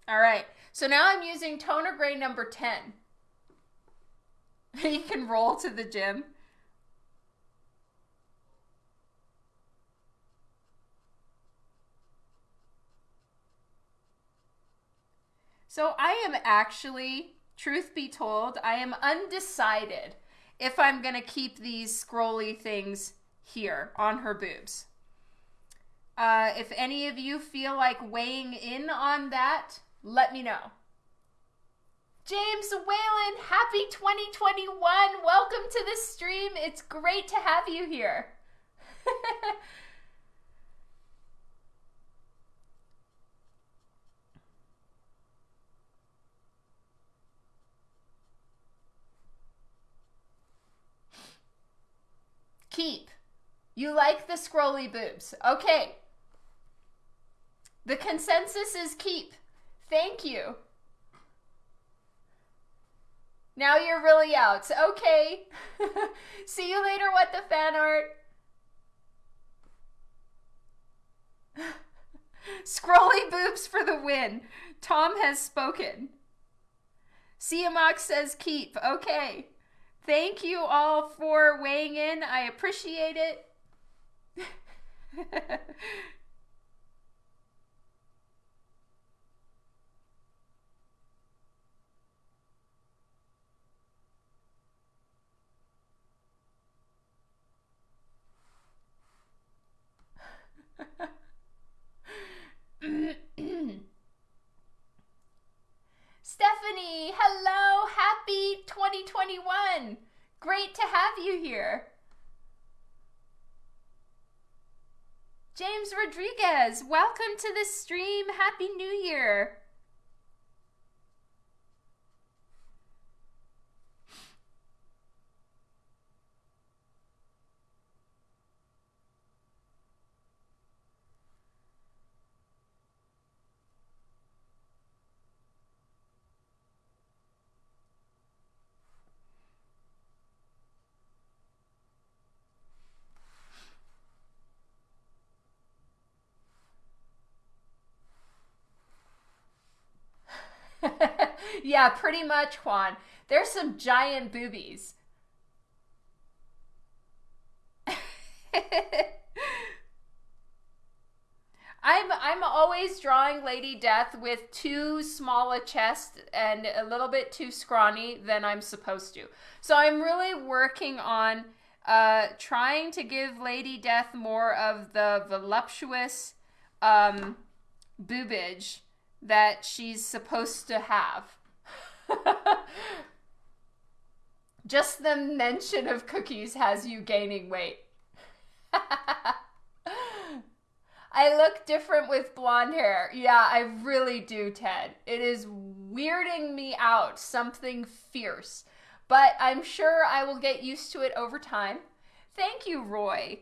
All right. So now I'm using toner gray number 10. he can roll to the gym. So I am actually, truth be told, I am undecided if I'm going to keep these scrolly things here on her boobs. Uh, if any of you feel like weighing in on that, let me know. James Whalen, happy 2021. Welcome to the stream. It's great to have you here. Keep. You like the scrolly boobs. Okay. The consensus is keep. Thank you. Now you're really out. Okay. See you later, what the fan art. Scrolly boobs for the win. Tom has spoken. Siamox says keep. Okay. Thank you all for weighing in. I appreciate it. Stephanie, hello, happy 2021. Great to have you here. James Rodriguez, welcome to the stream. Happy New Year. Yeah, pretty much, Juan. There's some giant boobies. I'm I'm always drawing Lady Death with too small a chest and a little bit too scrawny than I'm supposed to. So I'm really working on uh, trying to give Lady Death more of the voluptuous um, boobage that she's supposed to have. Just the mention of cookies has you gaining weight. I look different with blonde hair. Yeah, I really do, Ted. It is weirding me out, something fierce. But I'm sure I will get used to it over time. Thank you, Roy.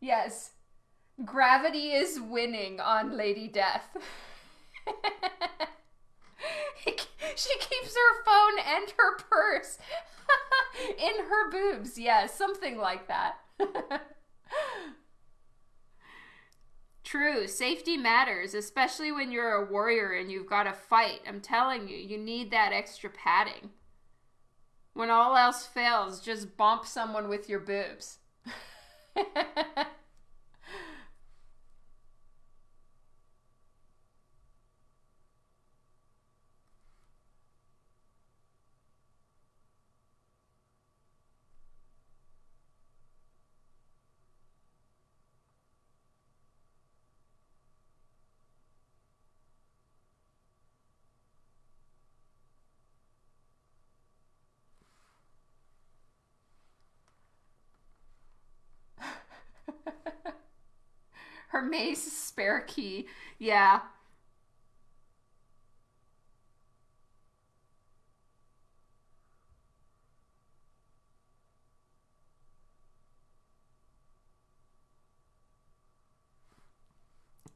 Yes. Gravity is winning on Lady Death. she keeps her phone and her purse in her boobs. Yeah, something like that. True, safety matters, especially when you're a warrior and you've got to fight. I'm telling you, you need that extra padding. When all else fails, just bump someone with your boobs. Her key. Yeah.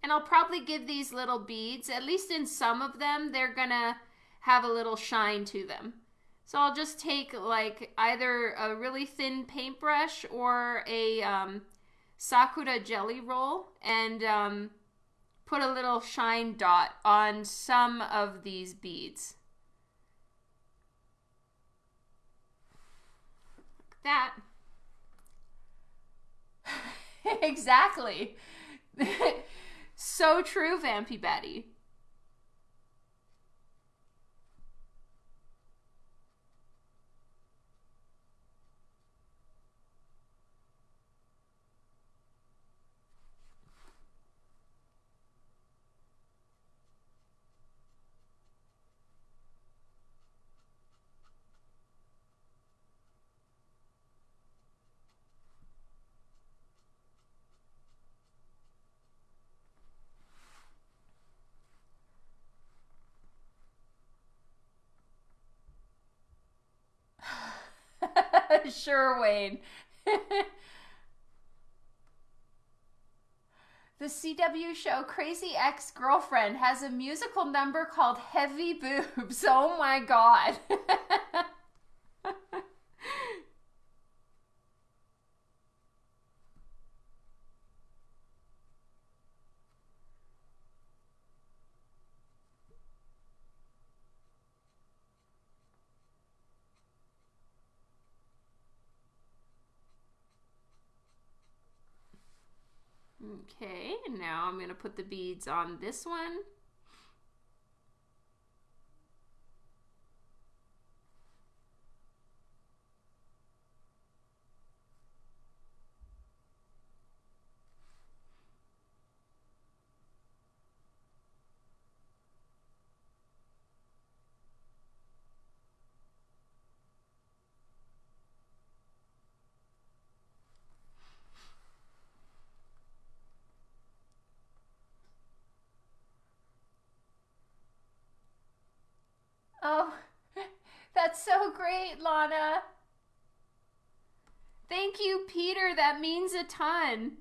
And I'll probably give these little beads, at least in some of them, they're gonna have a little shine to them. So I'll just take like either a really thin paintbrush or a um, Sakura Gelly Roll and um, put a little shine dot on some of these beads. Like that. exactly. so true, Vampy Betty. sure, Wayne. the CW show Crazy Ex Girlfriend has a musical number called Heavy Boobs. Oh my god. Okay, now I'm going to put the beads on this one. Oh, that's Lana. Thank you, Peter. That means a ton.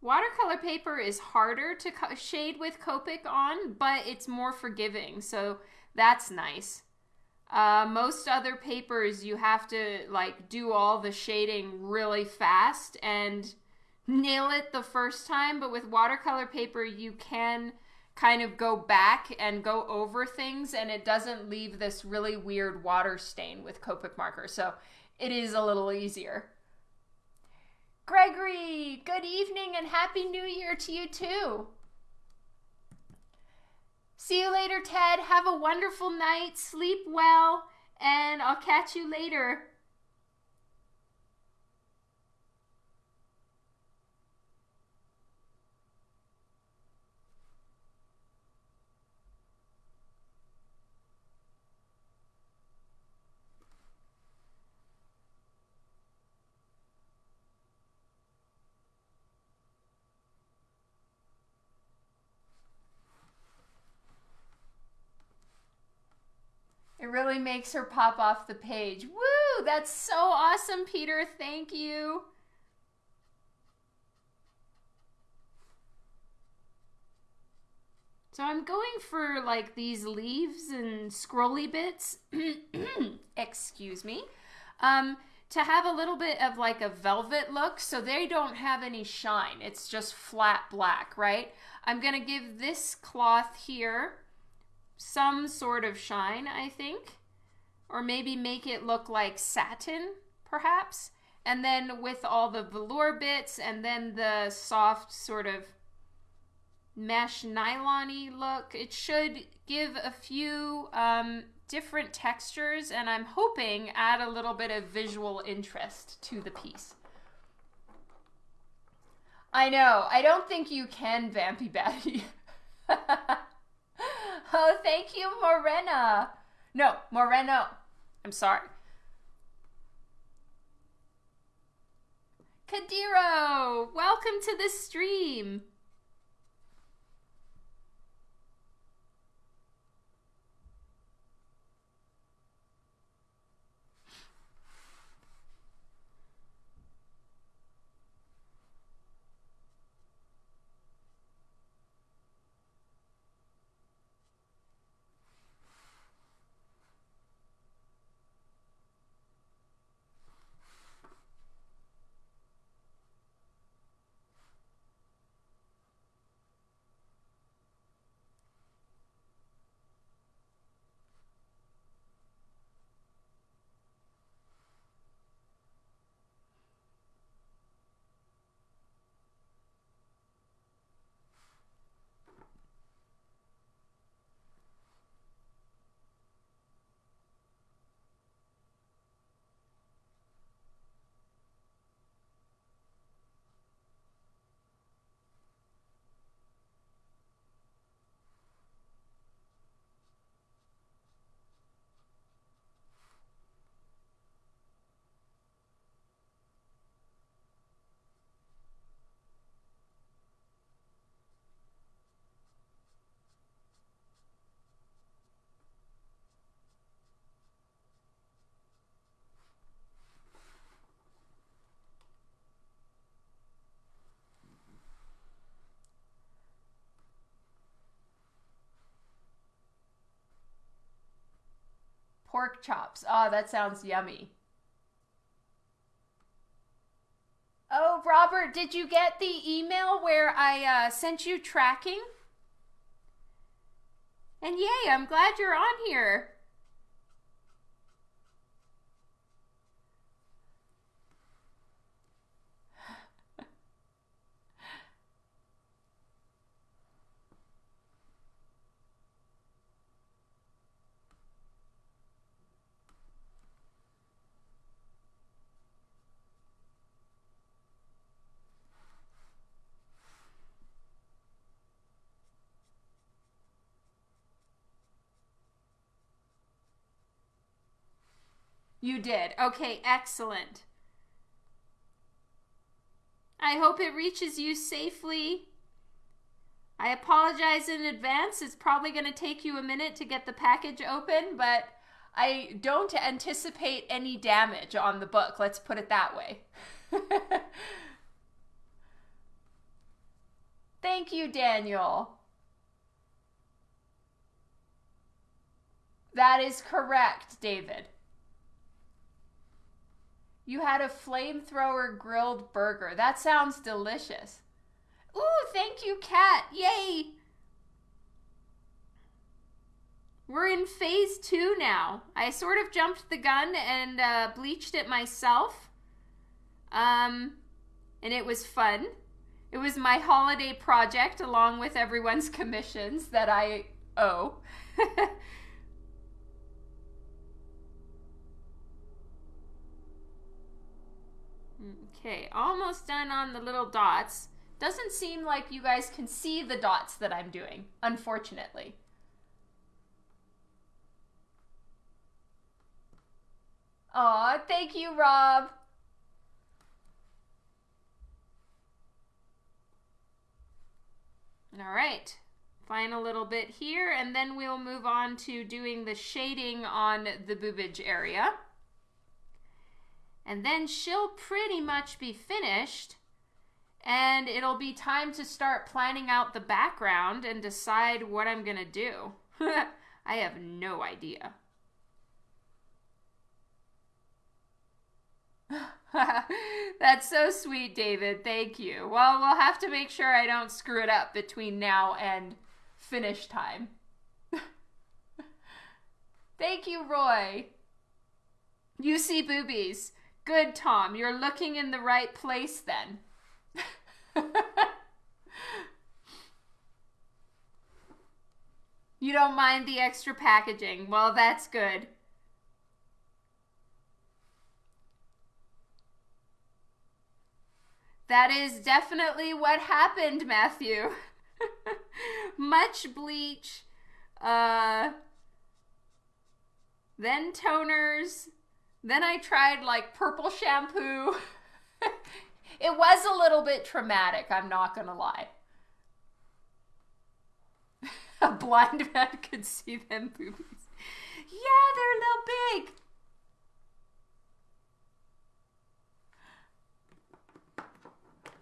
Watercolor paper is harder to shade with Copic on, but it's more forgiving, so that's nice. Uh, most other papers, you have to like do all the shading really fast, and nail it the first time, but with watercolor paper, you can kind of go back and go over things and it doesn't leave this really weird water stain with Copic marker. So it is a little easier. Gregory, good evening and happy new year to you too. See you later, Ted. Have a wonderful night. Sleep well, and I'll catch you later. Really makes her pop off the page. Woo! That's so awesome, Peter. Thank you. So I'm going for like these leaves and scrolly bits. Excuse me. Um, to have a little bit of like a velvet look so they don't have any shine. It's just flat black, right? I'm to give this cloth here some sort of shine, I think. Or maybe make it look like satin, perhaps. And then with all the velour bits and then the soft sort of mesh nylon look, it should give a few um, different textures and I'm hoping add a little bit of visual interest to the piece. I know, I don't think you can, Vampy Batty. Oh, thank you, Morena. No, Moreno. I'm sorry. Kadiro, welcome to the stream. Pork chops. Oh, that sounds yummy. Oh, Robert, did you get the email where I uh, sent you tracking? And yay, I'm glad you're on here. You did. Okay, excellent. I hope it reaches you safely. I apologize in advance. It's probably going to take you a minute to get the package open, but I don't anticipate any damage on the book. Let's put it that way. Thank you, Daniel. That is correct, David. You had a flamethrower grilled burger. That sounds delicious. Ooh, thank you, Kat. Yay! We're in phase two now. I sort of jumped the gun and uh, bleached it myself. Um, and it was fun. It was my holiday project along with everyone's commissions that I owe. okay, almost done on the little dots. Doesn't seem like you guys can see the dots that I'm doing, unfortunately. Aw, thank you, Rob. All right, final little bit here, and then we'll move on to doing the shading on the boobage area. And then she'll pretty much be finished, and it'll be time to start planning out the background and decide what I'm gonna do. I have no idea. That's so sweet, David. Thank you. Well, we'll have to make sure I don't screw it up between now and finish time. Thank you, Roy. You see boobies. Good, Tom. You're looking in the right place then. you don't mind the extra packaging. Well, that's good. That is definitely what happened, Matthew. Much bleach, uh, then toners, then I tried like purple shampoo. it was a little bit traumatic, I'm not gonna lie. a blind man could see them boobies. Yeah, they're a little big.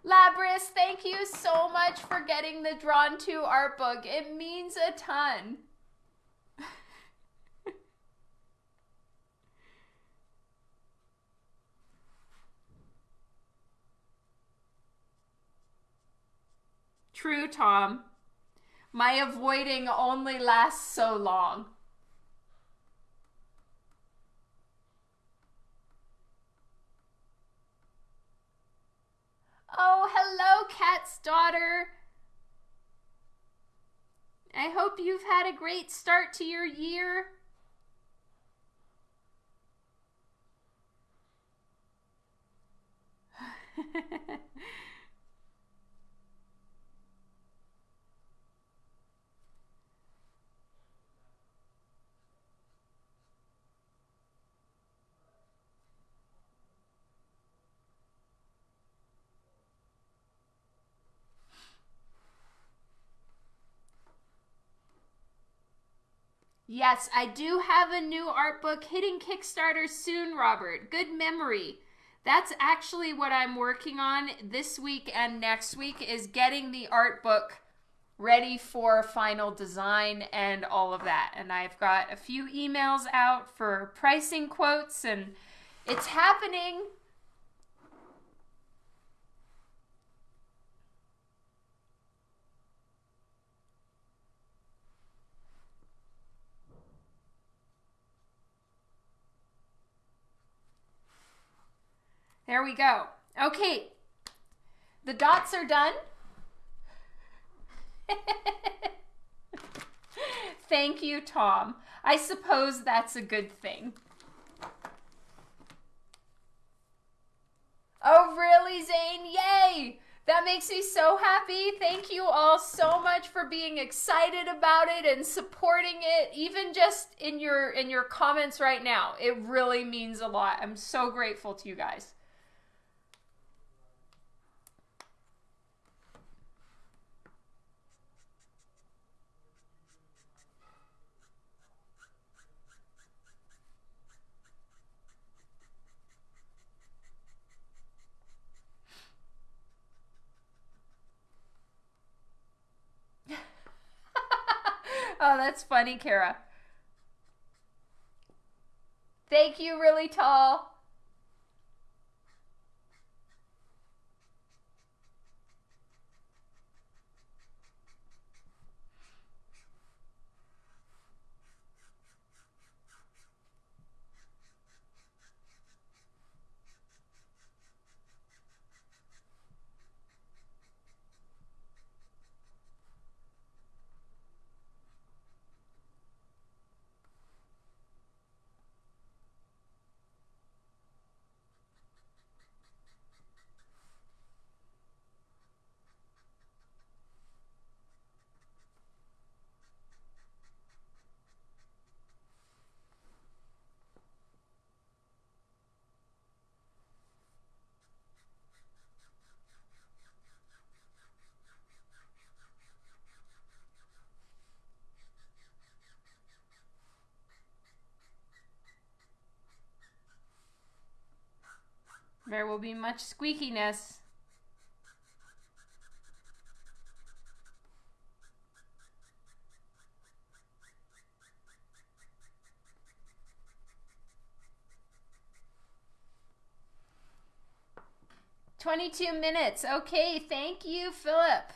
Labris, thank you so much for getting the Drawn to art book. It means a ton. True, Tom. My avoiding only lasts so long. Oh, hello, Cat's daughter. I hope you've had a great start to your year. Yes, I do have a new art book hitting Kickstarter soon, Robert. Good memory. That's actually what I'm working on this week and next week is getting the art book ready for final design and all of that. And I've got a few emails out for pricing quotes and it's happening. There we go. Okay, the dots are done. Thank you, Tom. I suppose that's a good thing. Oh, really, Zane? Yay! That makes me so happy. Thank you all so much for being excited about it and supporting it even just in your in your comments right now. It really means a lot. I'm so grateful to you guys. Oh, that's funny, Kara. Thank you, really tall. There will be much squeakiness. Twenty-two minutes. Okay, thank you, Philip.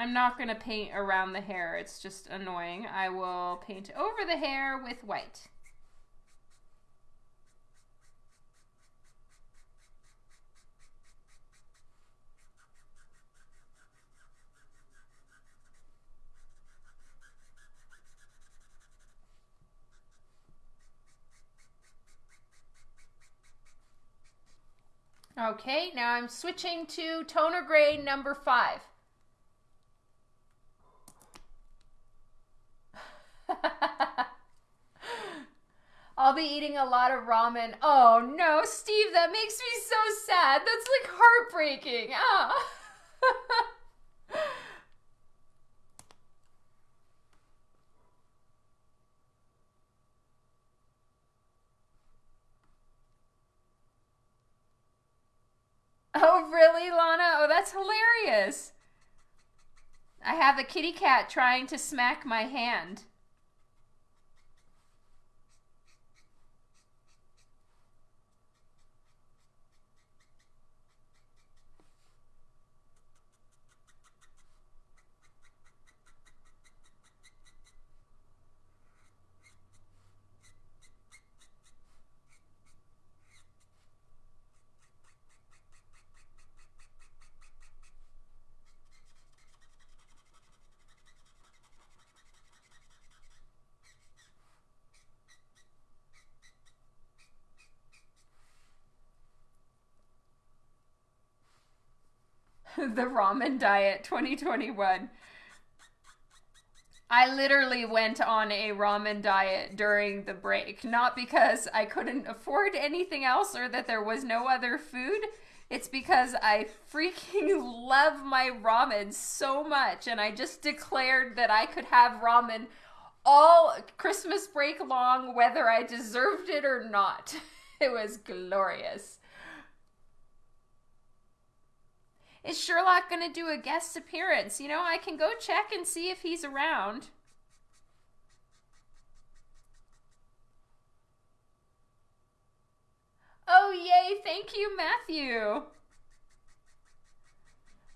I'm not going to paint around the hair. It's just annoying. I will paint over the hair with white. Okay, now I'm switching to toner gray number five. I'll be eating a lot of ramen. Oh no, Steve, that makes me so sad. That's like heartbreaking. Ah. oh, really, Lana? Oh, that's hilarious. I have a kitty cat trying to smack my hand. the ramen diet 2021. I literally went on a ramen diet during the break, not because I couldn't afford anything else or that there was no other food. It's because I freaking love my ramen so much, and I just declared that I could have ramen all Christmas break long, whether I deserved it or not. It was glorious. Is Sherlock going to do a guest appearance? You know, I can go check and see if he's around. Oh, yay. Thank you, Matthew.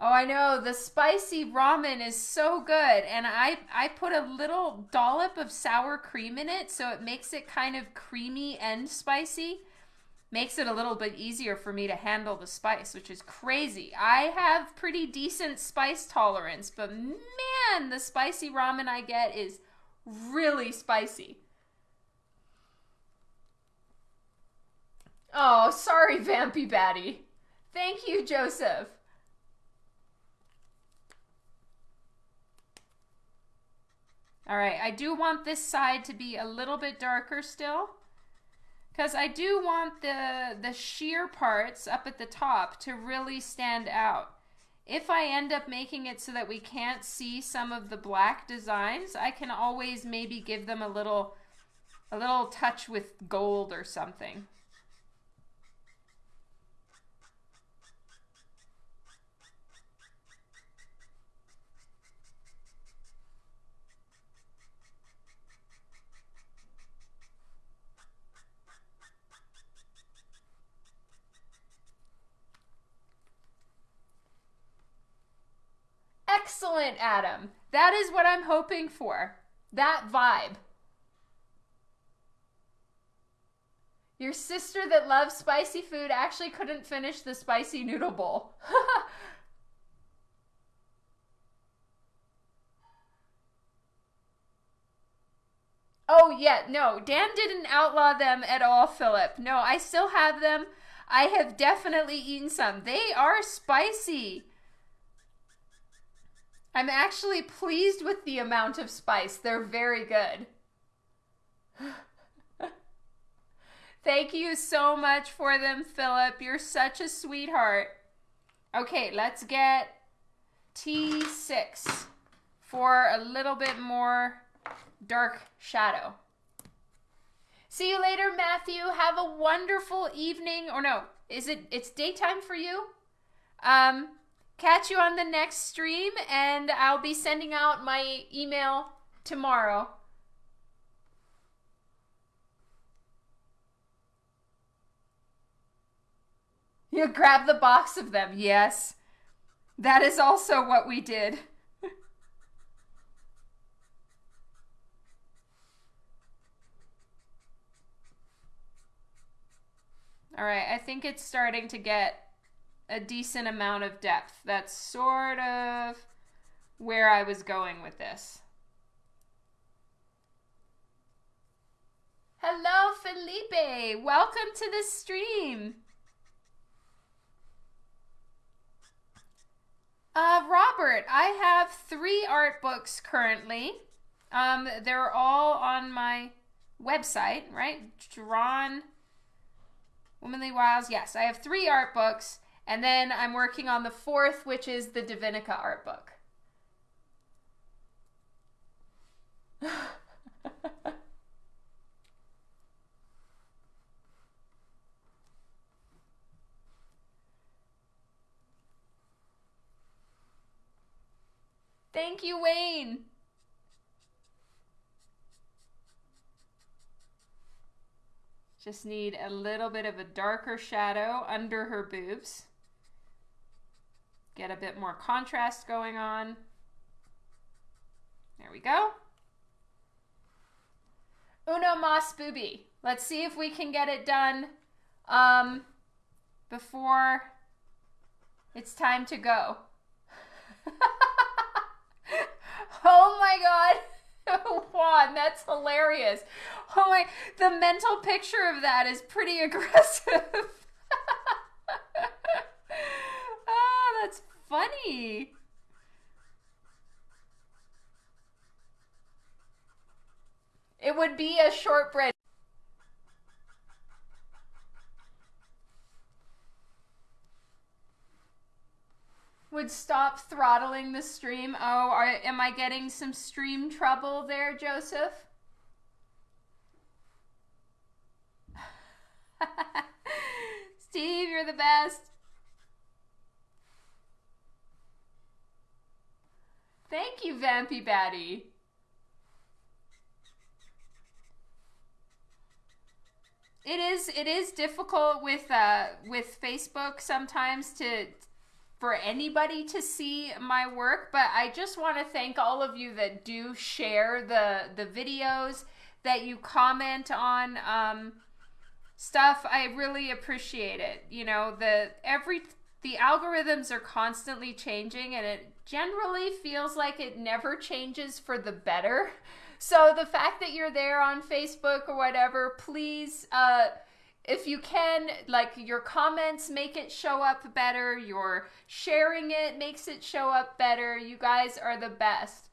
Oh, I know. The spicy ramen is so good. And I, I put a little dollop of sour cream in it so it makes it kind of creamy and spicy makes it a little bit easier for me to handle the spice, which is crazy. I have pretty decent spice tolerance, but man, the spicy ramen I get is really spicy. Oh, sorry, Vampy Batty. Thank you, Joseph. All right, I do want this side to be a little bit darker still. Because I do want the, the sheer parts up at the top to really stand out. If I end up making it so that we can't see some of the black designs, I can always maybe give them a little, a little touch with gold or something. Excellent, Adam. That is what I'm hoping for. That vibe. Your sister that loves spicy food actually couldn't finish the spicy noodle bowl. oh, yeah, no. Dan didn't outlaw them at all, Philip. No, I still have them. I have definitely eaten some. They are spicy. I'm actually pleased with the amount of spice. They're very good. Thank you so much for them, Philip. You're such a sweetheart. Okay, let's get T6 for a little bit more dark shadow. See you later, Matthew. Have a wonderful evening. Or no, is it? It's daytime for you. Um, catch you on the next stream, and I'll be sending out my email tomorrow. You grab the box of them. Yes. That is also what we did. All right, I think it's starting to get a decent amount of depth. That's sort of where I was going with this. Hello, Felipe. Welcome to the stream. Uh, Robert, I have three art books currently. Um, they're all on my website, right? Drawn Womanly Wiles. Yes, I have three art books, and then I'm working on the fourth, which is the Divinica art book. Thank you, Wayne. Just need a little bit of a darker shadow under her boobs. Get a bit more contrast going on. There we go. Uno mas booby. Let's see if we can get it done um, before it's time to go. Oh my god. Juan, that's hilarious. Oh my, the mental picture of that is pretty aggressive. oh, that's funny. It would be a shortbread would stop throttling the stream. Oh, are, am I getting some stream trouble there, Joseph? Steve, you're the best. Thank you, Vampy Batty. It is it is difficult with uh with Facebook sometimes to for anybody to see my work, but I just want to thank all of you that do share the the videos, that you comment on um, stuff. I really appreciate it. You know, the every the algorithms are constantly changing and it generally feels like it never changes for the better. So the fact that you're there on Facebook or whatever, please uh if you can, like your comments make it show up better, your sharing it makes it show up better. You guys are the best.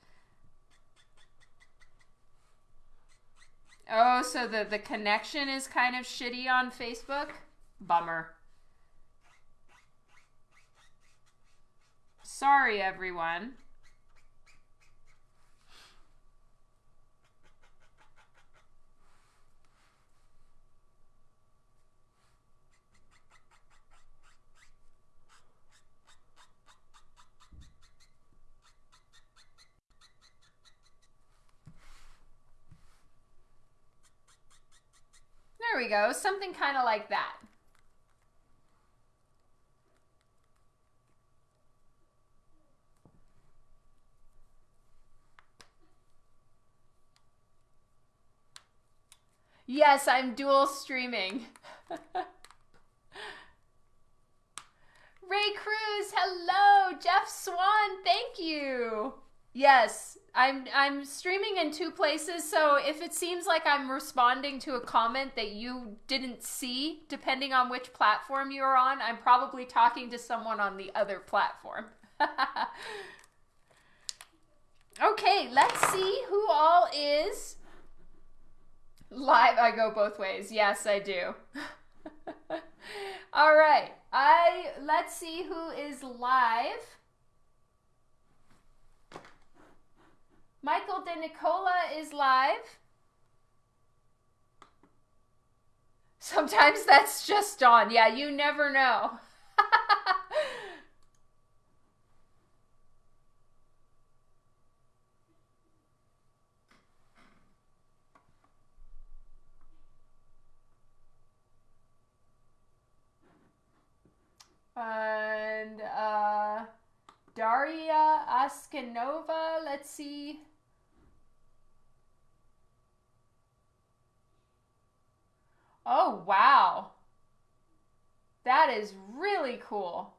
Oh, so the, the connection is kind of shitty on Facebook? Bummer. Sorry, everyone. There we go. Something kind of like that. Yes, I'm dual streaming. Ray Cruz, hello. Jeff Swan, thank you. Yes, I'm I'm streaming in two places, so if it seems like I'm responding to a comment that you didn't see, depending on which platform you're on, I'm probably talking to someone on the other platform. okay, let's see who all is live. I go both ways. Yes, I do. all right. I let's see who is live. Michael De Nicola is live. Sometimes that's just Dawn. Yeah, you never know. And uh, Daria Aksenova. Let's see. Oh, wow. That is really cool.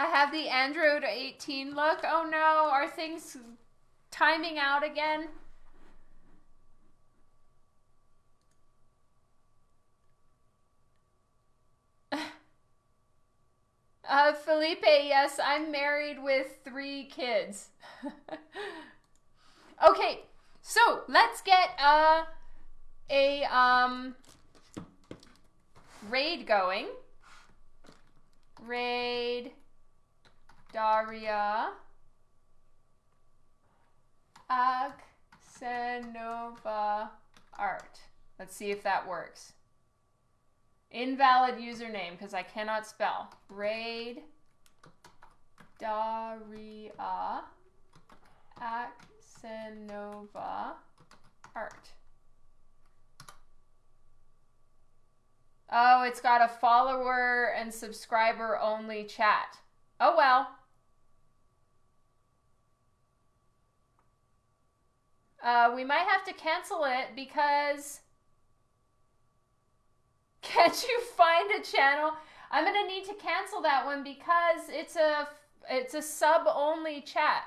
I the Android 18 look. Oh no, are things timing out again? Uh, Felipe, yes, I'm married with three kids. okay, so let's get uh, a um, raid going. Raid Daria Aksenova Art. Let's see if that works. Invalid username because I cannot spell. Raid Daria Aksenova Art. Oh, it's got a follower and subscriber only chat. Oh well. Uh, we might have to cancel it because can't you find a channel? I'm gonna need to cancel that one because it's a it's a sub only chat.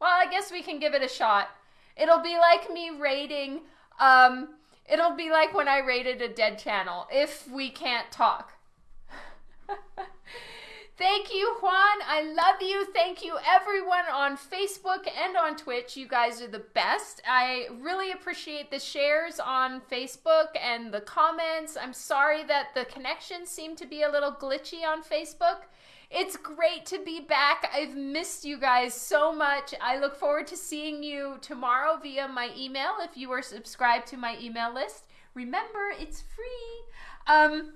Well, I guess we can give it a shot. It'll be like me rating. Um, it'll be like when I rated a dead channel if we can't talk. Thank you, Juan. I love you. Thank you, everyone on Facebook and on Twitch. You guys are the best. I really appreciate the shares on Facebook and the comments. I'm sorry that the connection seemed to be a little glitchy on Facebook. It's great to be back. I've missed you guys so much. I look forward to seeing you tomorrow via my email if you are subscribed to my email list. Remember, it's free. Um,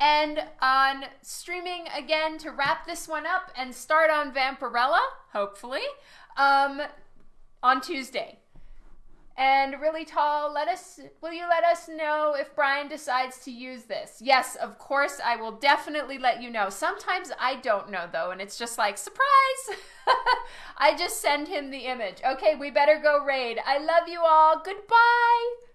and on streaming again to wrap this one up and start on Vampirella, hopefully, um, on Tuesday. And really tall, let us will you let us know if Brian decides to use this? Yes, of course I will definitely let you know. Sometimes I don't know though, and it's just like surprise. I just send him the image. Okay, we better go raid. I love you all. Goodbye.